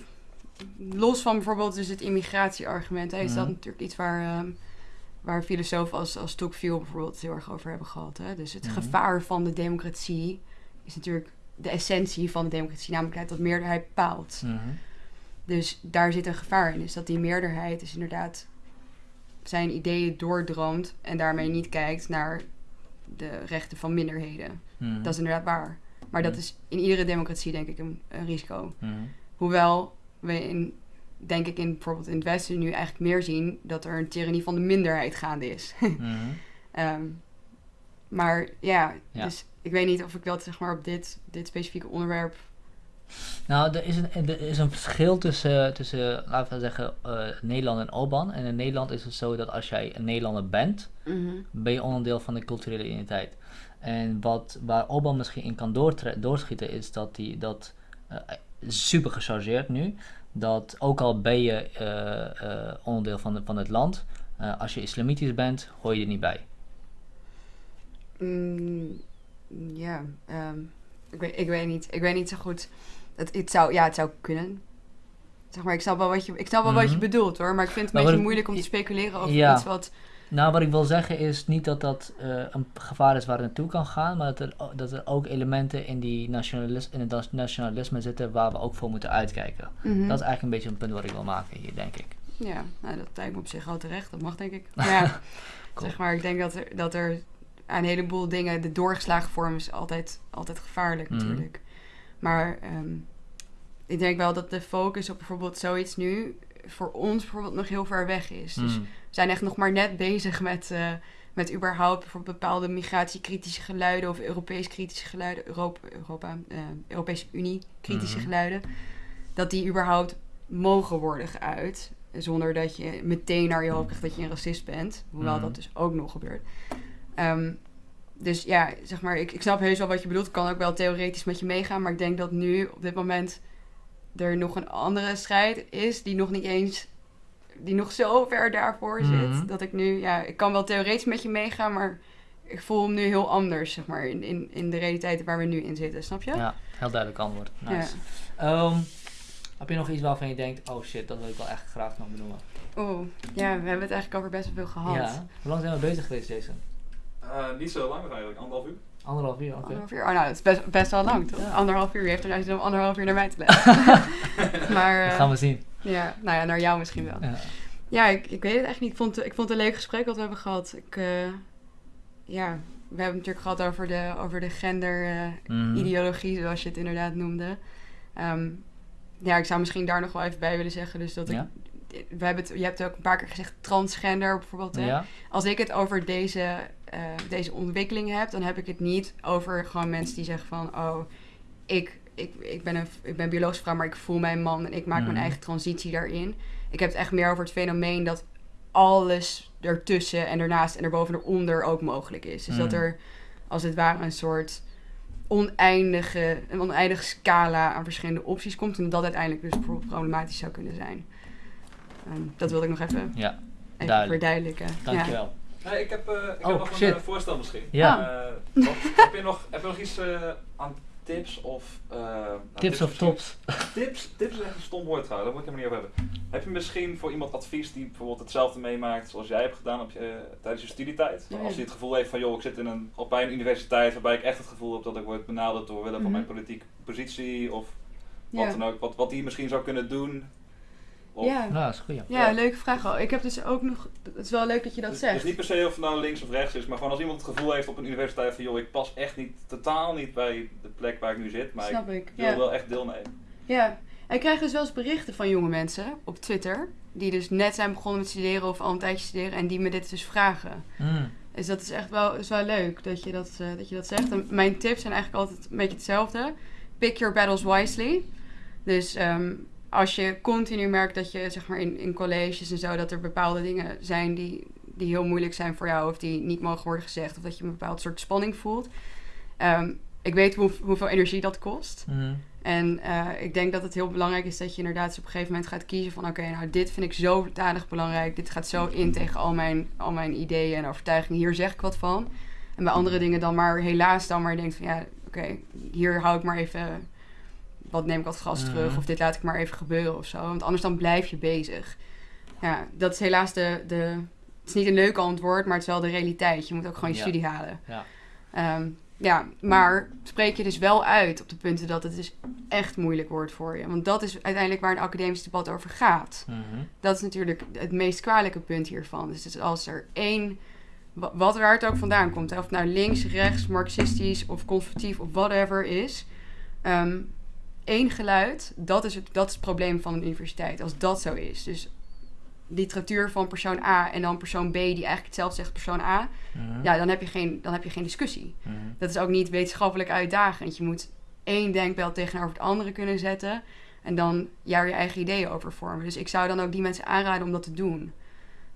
los van bijvoorbeeld dus het immigratieargument, hè, is dat Mhm. natuurlijk iets waar, ehm, waar filosofen als, als Tocqueville bijvoorbeeld heel erg over hebben gehad. Hè? Dus het Mhm. gevaar van de democratie is natuurlijk de essentie van de democratie, namelijk dat meerderheid bepaalt. Mhm. Dus daar zit een gevaar in. Dus dat die meerderheid dus inderdaad zijn ideeën doordroomt en daarmee niet kijkt naar de rechten van minderheden. Mhm. Dat is inderdaad waar. Maar dat is in iedere democratie denk ik een, een risico. Hoewel we in, denk ik in bijvoorbeeld in het Westen nu eigenlijk meer zien dat er een tirannie van de minderheid gaande is. Mhm. Ehm, maar ja, Ja. dus ik weet niet of ik dat zeg maar op dit, dit specifieke onderwerp. Nou, er is een, er is een verschil tussen, tussen laten we zeggen, eh, Nederland en Orbán. En in Nederland is het zo dat als jij een Nederlander bent, ben je onderdeel van de culturele identiteit. En wat, waar Orbán misschien in kan doorschieten is dat hij dat eh, super gechargeerd nu. Dat ook al ben je eh, eh, onderdeel van, de, van het land, eh, als je islamitisch bent, hoor je er niet bij. Mm, ja, ehm, ik, weet, ik weet niet. Ik weet niet zo goed. Het, het, zou, ja, het zou kunnen. Zeg maar, ik snap wel wat je, ik snap wel wat je Mhm. bedoelt hoor. Maar ik vind het Maar een beetje moeilijk om te speculeren over Ja. iets wat... Nou, wat ik wil zeggen is niet dat dat eh, een gevaar is waar het naartoe kan gaan, maar dat er, dat er ook elementen in, die nationalis in het nationalisme zitten waar we ook voor moeten uitkijken. Mhm. Dat is eigenlijk een beetje een punt wat ik wil maken hier, denk ik. Ja, nou, dat lijkt me op zich wel terecht. Dat mag denk ik. Maar ja, Cool. zeg maar, ik denk dat er, dat er aan een heleboel dingen... De doorgeslagen vorm is altijd, altijd gevaarlijk Mhm. natuurlijk. Maar ehm, ik denk wel dat de focus op bijvoorbeeld zoiets nu... voor ons bijvoorbeeld nog heel ver weg is. Dus Mm. Zijn echt nog maar net bezig met... eh, met überhaupt bijvoorbeeld bepaalde migratiekritische geluiden of Europees kritische geluiden, Europa, Europa eh, Europese Unie kritische Mhm. geluiden, dat die überhaupt mogen worden geuit. Zonder dat je meteen naar je hoofd krijgt dat je een racist bent. Hoewel Mhm. dat dus ook nog gebeurt. Ehm, dus ja, zeg maar, ik, ik snap heus wel wat je bedoelt. Ik kan ook wel theoretisch met je meegaan. Maar ik denk dat nu op dit moment er nog een andere strijd is die nog niet eens die nog zo ver daarvoor zit. Mhm. Dat ik nu, ja, ik kan wel theoretisch met je meegaan, maar ik voel hem nu heel anders, zeg maar, in, in, in de realiteit waar we nu in zitten, snap je? Ja, heel duidelijk antwoord. Ja. Nice. Ehm, heb je nog iets waarvan je denkt, oh shit, dat wil ik wel echt graag nog benoemen? Oeh, ja, we hebben het eigenlijk over best wel veel gehad. Ja. Hoe lang zijn we bezig geweest, Jason? Eh, niet zo lang eigenlijk, anderhalf uur. Anderhalf uur, oké. Anderhalf uur? Oh, nou, dat is best, best wel lang, toch? Ja. Anderhalf uur. Je heeft er nou om anderhalf uur naar mij te luisteren. maar, Dat eh, gaan we zien. Ja, nou ja, naar jou misschien wel. Ja. Ja, ik, ik weet het echt niet. Ik vond, het- ik vond het een leuk gesprek wat we hebben gehad. Ik, eh, ja, we hebben het natuurlijk gehad over de, over de gender-ideologie, Mhm. zoals je het inderdaad noemde. Ehm, ja, ik zou misschien daar nog wel even bij willen zeggen. Dus dat Ja. ik, we hebben het, je hebt ook een paar keer gezegd transgender bijvoorbeeld. Hè? Ja? Als ik het over deze, eh, deze ontwikkeling heb, dan heb ik het niet over gewoon mensen die zeggen van, oh, ik, ik, ik, ben, een, ik ben biologisch vrouw, maar ik voel mijn man en ik maak mijn eigen transitie daarin. Ik heb het echt meer over het fenomeen dat alles ertussen en ernaast en erboven en eronder ook mogelijk is. Dus dat er als het ware een soort oneindige, een oneindige scala aan verschillende opties komt. En dat uiteindelijk dus bijvoorbeeld problematisch zou kunnen zijn. Ehm, dat wilde ik nog even, Ja, even Duidelijk. verduidelijken. Ja. dankjewel. Nee, ik heb, eh, ik Oh, heb nog shit. een eh, voorstel misschien. Ja. Eh, wat- heb, je nog, heb je nog iets aan tips of... eh, nou, Tips of misschien- tops? Tips, tips is echt een stom woord trouwens, daar moet ik helemaal niet over hebben. Heb je misschien voor iemand advies die bijvoorbeeld hetzelfde meemaakt zoals jij hebt gedaan op je, eh, tijdens je studietijd? Ja. Als hij het gevoel heeft van, joh, ik zit in een, op bij een universiteit waarbij ik echt het gevoel heb dat ik word benaderd door willen van Mhm. mijn politieke positie of wat Ja. dan ook. Wat, wat hij misschien zou kunnen doen. Of, Ja. Dat is goed. Ja. Ja, Ja. leuke vraag al. Ik heb dus ook nog... Het is wel leuk dat je dat dus, zegt. dus niet per se of het nou links of rechts is, maar gewoon als iemand het gevoel heeft op een universiteit van, joh, ik pas echt niet, totaal niet bij de plek waar ik nu zit, maar Snap ik ik. wil Ja. wel echt deelnemen. ja. En ik krijg dus wel eens berichten van jonge mensen op Twitter... die dus net zijn begonnen met studeren of al een tijdje studeren... en die me dit dus vragen. Mm. Dus dat is echt wel, is wel leuk dat je dat, eh, dat je dat zegt. En mijn tips zijn eigenlijk altijd een beetje hetzelfde. Pick your battles wisely. Dus ehm, als je continu merkt dat je zeg maar in, in colleges en zo... dat er bepaalde dingen zijn die, die heel moeilijk zijn voor jou... of die niet mogen worden gezegd... of dat je een bepaald soort spanning voelt. Ehm, ik weet hoe, hoeveel energie dat kost. Mm. En eh, ik denk dat het heel belangrijk is dat je inderdaad dus op een gegeven moment gaat kiezen van oké, nou dit vind ik zo dadig belangrijk. Dit gaat zo in tegen al mijn, al mijn ideeën en overtuigingen. Hier zeg ik wat van. En bij andere dingen dan maar helaas dan maar denkt van ja, oké, hier hou ik maar even, wat neem ik wat gas Mhm. terug of dit laat ik maar even gebeuren of zo. Want anders dan blijf je bezig. Ja, dat is helaas de, de het is niet een leuk antwoord, maar het is wel de realiteit. Je moet ook gewoon je Ja. studie halen. Ja. Ehm, ja, maar spreek je dus wel uit op de punten dat het dus echt moeilijk wordt voor je. Want dat is uiteindelijk waar een academisch debat over gaat. Mhm. Dat is natuurlijk het meest kwalijke punt hiervan. Dus als er één, wa- wat waar het ook vandaan komt, hè, of het nou links, rechts, marxistisch of conservatief of whatever is, ehm, één geluid, dat is, het, dat is het probleem van een universiteit. Als dat zo is. Dus literatuur van persoon A en dan persoon B die eigenlijk hetzelfde zegt als persoon A, Mhm. ja, dan heb je geen, dan heb je geen discussie. Mhm. Dat is ook niet wetenschappelijk uitdagend. Je moet één denkbeeld tegenover het andere kunnen zetten. En dan daar je eigen ideeën over vormen. Dus ik zou dan ook die mensen aanraden om dat te doen.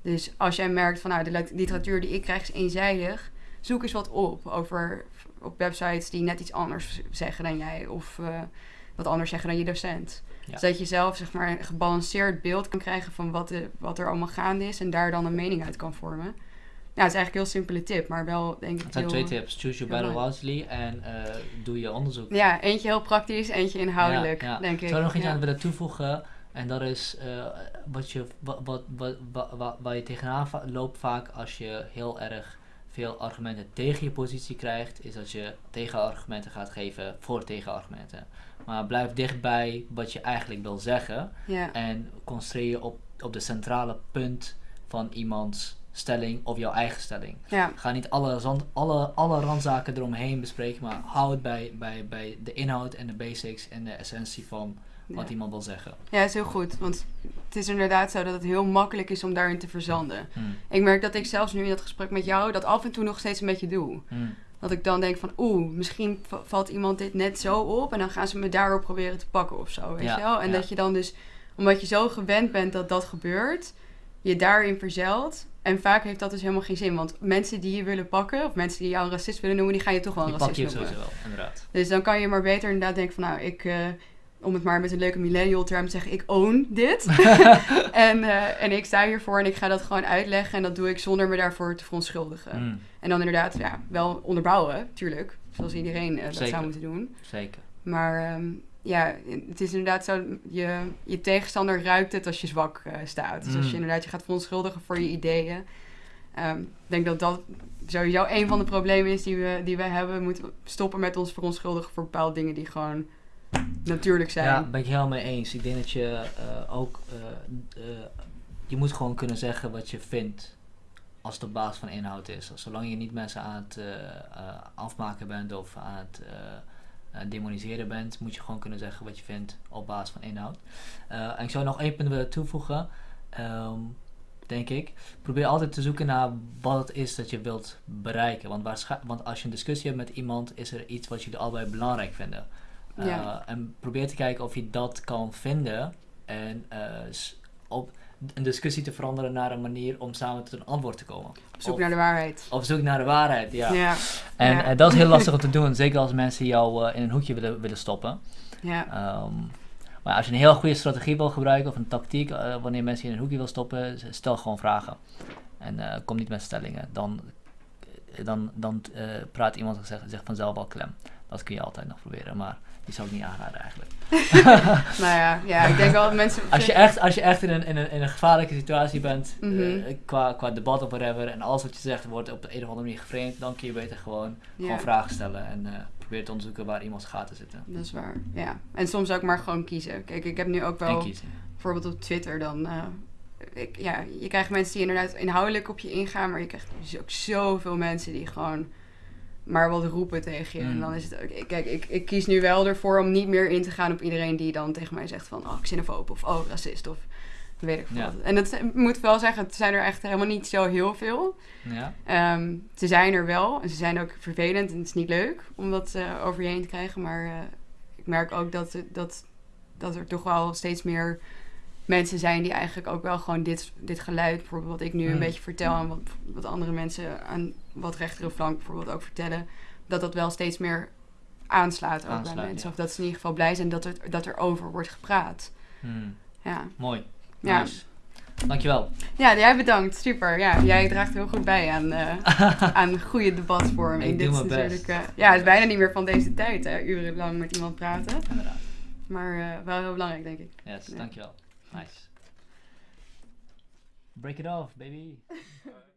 Dus als jij merkt van nou, de lit- literatuur die ik krijg is eenzijdig. Zoek eens wat op over op websites die net iets anders zeggen dan jij. Of eh, wat anders zeggen dan je docent. Ja. Zodat je zelf zeg maar, een gebalanceerd beeld kan krijgen van wat, de, wat er allemaal gaande is. En daar dan een mening uit kan vormen. Ja, het is eigenlijk een heel simpele tip. Maar wel denk ik Het zijn heel- twee tips. Choose your battle wisely en eh, doe je onderzoek. Ja, eentje heel praktisch, eentje inhoudelijk, Ja, ja. denk ik. Zou er nog iets aan willen toevoegen? En dat is eh, wat je, wat, wat, wat, wat, waar je tegenaan loopt vaak als je heel erg veel argumenten tegen je positie krijgt, is dat je tegenargumenten gaat geven voor tegenargumenten. Maar blijf dichtbij wat je eigenlijk wil zeggen Ja. en concentreer je op, op de centrale punt van iemands stelling of jouw eigen stelling. Ja. Ga niet alle, zand, alle, alle randzaken eromheen bespreken, maar hou het bij, bij, bij de inhoud en de basics en de essentie van wat Ja. iemand wil zeggen. ja, is heel goed. Want het is inderdaad zo dat het heel makkelijk is om daarin te verzanden. Hmm. Ik merk dat ik zelfs nu in dat gesprek met jou dat af en toe nog steeds een beetje doe. Hmm. Dat ik dan denk van, oeh, misschien valt iemand dit net zo op en dan gaan ze me daarop proberen te pakken of zo, weet Ja, je wel? En ja. dat je dan dus, omdat je zo gewend bent dat dat gebeurt, je daarin verzelt. En vaak heeft dat dus helemaal geen zin, want mensen die je willen pakken, of mensen die jou een racist willen noemen, die gaan je toch wel een Die pak racist je noemen. sowieso wel, inderdaad. Dus dan kan je maar beter inderdaad denken van, nou, ik, eh, om het maar met een leuke millennial term te zeggen, ik own dit. en, eh, en ik sta hiervoor en ik ga dat gewoon uitleggen en dat doe ik zonder me daarvoor te verontschuldigen. Hmm. En dan inderdaad, ja, wel onderbouwen, tuurlijk. Zoals iedereen eh, dat Zeker. zou moeten doen. Zeker. Maar ehm, ja, het is inderdaad zo, je, je tegenstander ruikt het als je zwak eh, staat. Dus als je Mm. inderdaad je gaat verontschuldigen voor je ideeën. ehm, ik denk dat dat sowieso een van de problemen is die we, die we hebben. We moeten stoppen met ons verontschuldigen voor bepaalde dingen die gewoon natuurlijk zijn. Ja, ben ik helemaal mee eens. Ik denk dat je eh, ook, eh, eh, je moet gewoon kunnen zeggen wat je vindt als op basis van inhoud is. Zolang je niet mensen aan het afmaken bent of aan het demoniseren bent, moet je gewoon kunnen zeggen wat je vindt op basis van inhoud. En ik zou nog één punt willen toevoegen, ehm, denk ik. Probeer altijd te zoeken naar wat het is dat je wilt bereiken. Want, want als je een discussie hebt met iemand, is er iets wat jullie allebei belangrijk vinden. Eh, Ja. En probeer te kijken of je dat kan vinden en eh, op een discussie te veranderen naar een manier om samen tot een antwoord te komen. Op zoek Of- naar de waarheid. Op zoek naar de waarheid, ja. Ja, En ja. eh, dat is heel lastig om te doen, zeker als mensen jou eh, in een hoekje willen, willen stoppen. ja. Ehm, maar als je een heel goede strategie wil gebruiken of een tactiek, eh, wanneer mensen je in een hoekje wil stoppen, stel gewoon vragen. En eh, kom niet met stellingen. Dan, eh, dan, dan eh, praat iemand zich, zich vanzelf al klem. Dat kun je altijd nog proberen, maar die zou ik niet aanraden eigenlijk. nou ja, ja, ik denk wel dat mensen... Als je echt, als je echt in, een, in, een, in een gevaarlijke situatie bent, eh, Mhm. qua, qua debat of whatever, en alles wat je zegt wordt op de een of andere manier geframed, dan kun je beter gewoon, gewoon vragen stellen en eh probeer te onderzoeken waar iemands gaten zitten. Dat is waar, ja. En soms ook maar gewoon kiezen. Kijk, ik heb nu ook wel... kiezen. bijvoorbeeld op Twitter dan. eh, ik, ja, je krijgt mensen die inderdaad inhoudelijk op je ingaan, maar je krijgt dus ook zoveel mensen die gewoon maar wat roepen tegen je. Mm. En dan is het ook. Kijk, ik, ik kies nu wel ervoor om niet meer in te gaan op iedereen die dan tegen mij zegt van oh, xenofoob of oh, racist of weet ik veel. Ja. En dat ik moet wel zeggen, het zijn er echt helemaal niet zo heel veel. Ja? Ehm, ze zijn er wel en ze zijn ook vervelend en het is niet leuk om dat eh, over je heen te krijgen. Maar eh, ik merk ook dat, dat, dat er toch wel steeds meer mensen zijn die eigenlijk ook wel gewoon dit, dit geluid, bijvoorbeeld wat ik nu een Mm. beetje vertel en wat, wat andere mensen aan wat rechtere flank bijvoorbeeld ook vertellen, dat dat wel steeds meer aanslaat ook bij mensen. ja. Of dat ze in ieder geval blij zijn dat er, dat er over wordt gepraat. Hmm, Ja. mooi. Ja. Nice. Dankjewel. ja, jij bedankt. Super. Ja, jij draagt heel goed bij aan, eh, aan goede debatvorming. Ik Dit doe is mijn best. natuurlijk, eh, ja, het is bijna niet meer van deze tijd, hè, urenlang met iemand praten. Inderdaad. Maar eh, wel heel belangrijk, denk ik. Yes, Ja. dankjewel. Nice. Break it off, baby.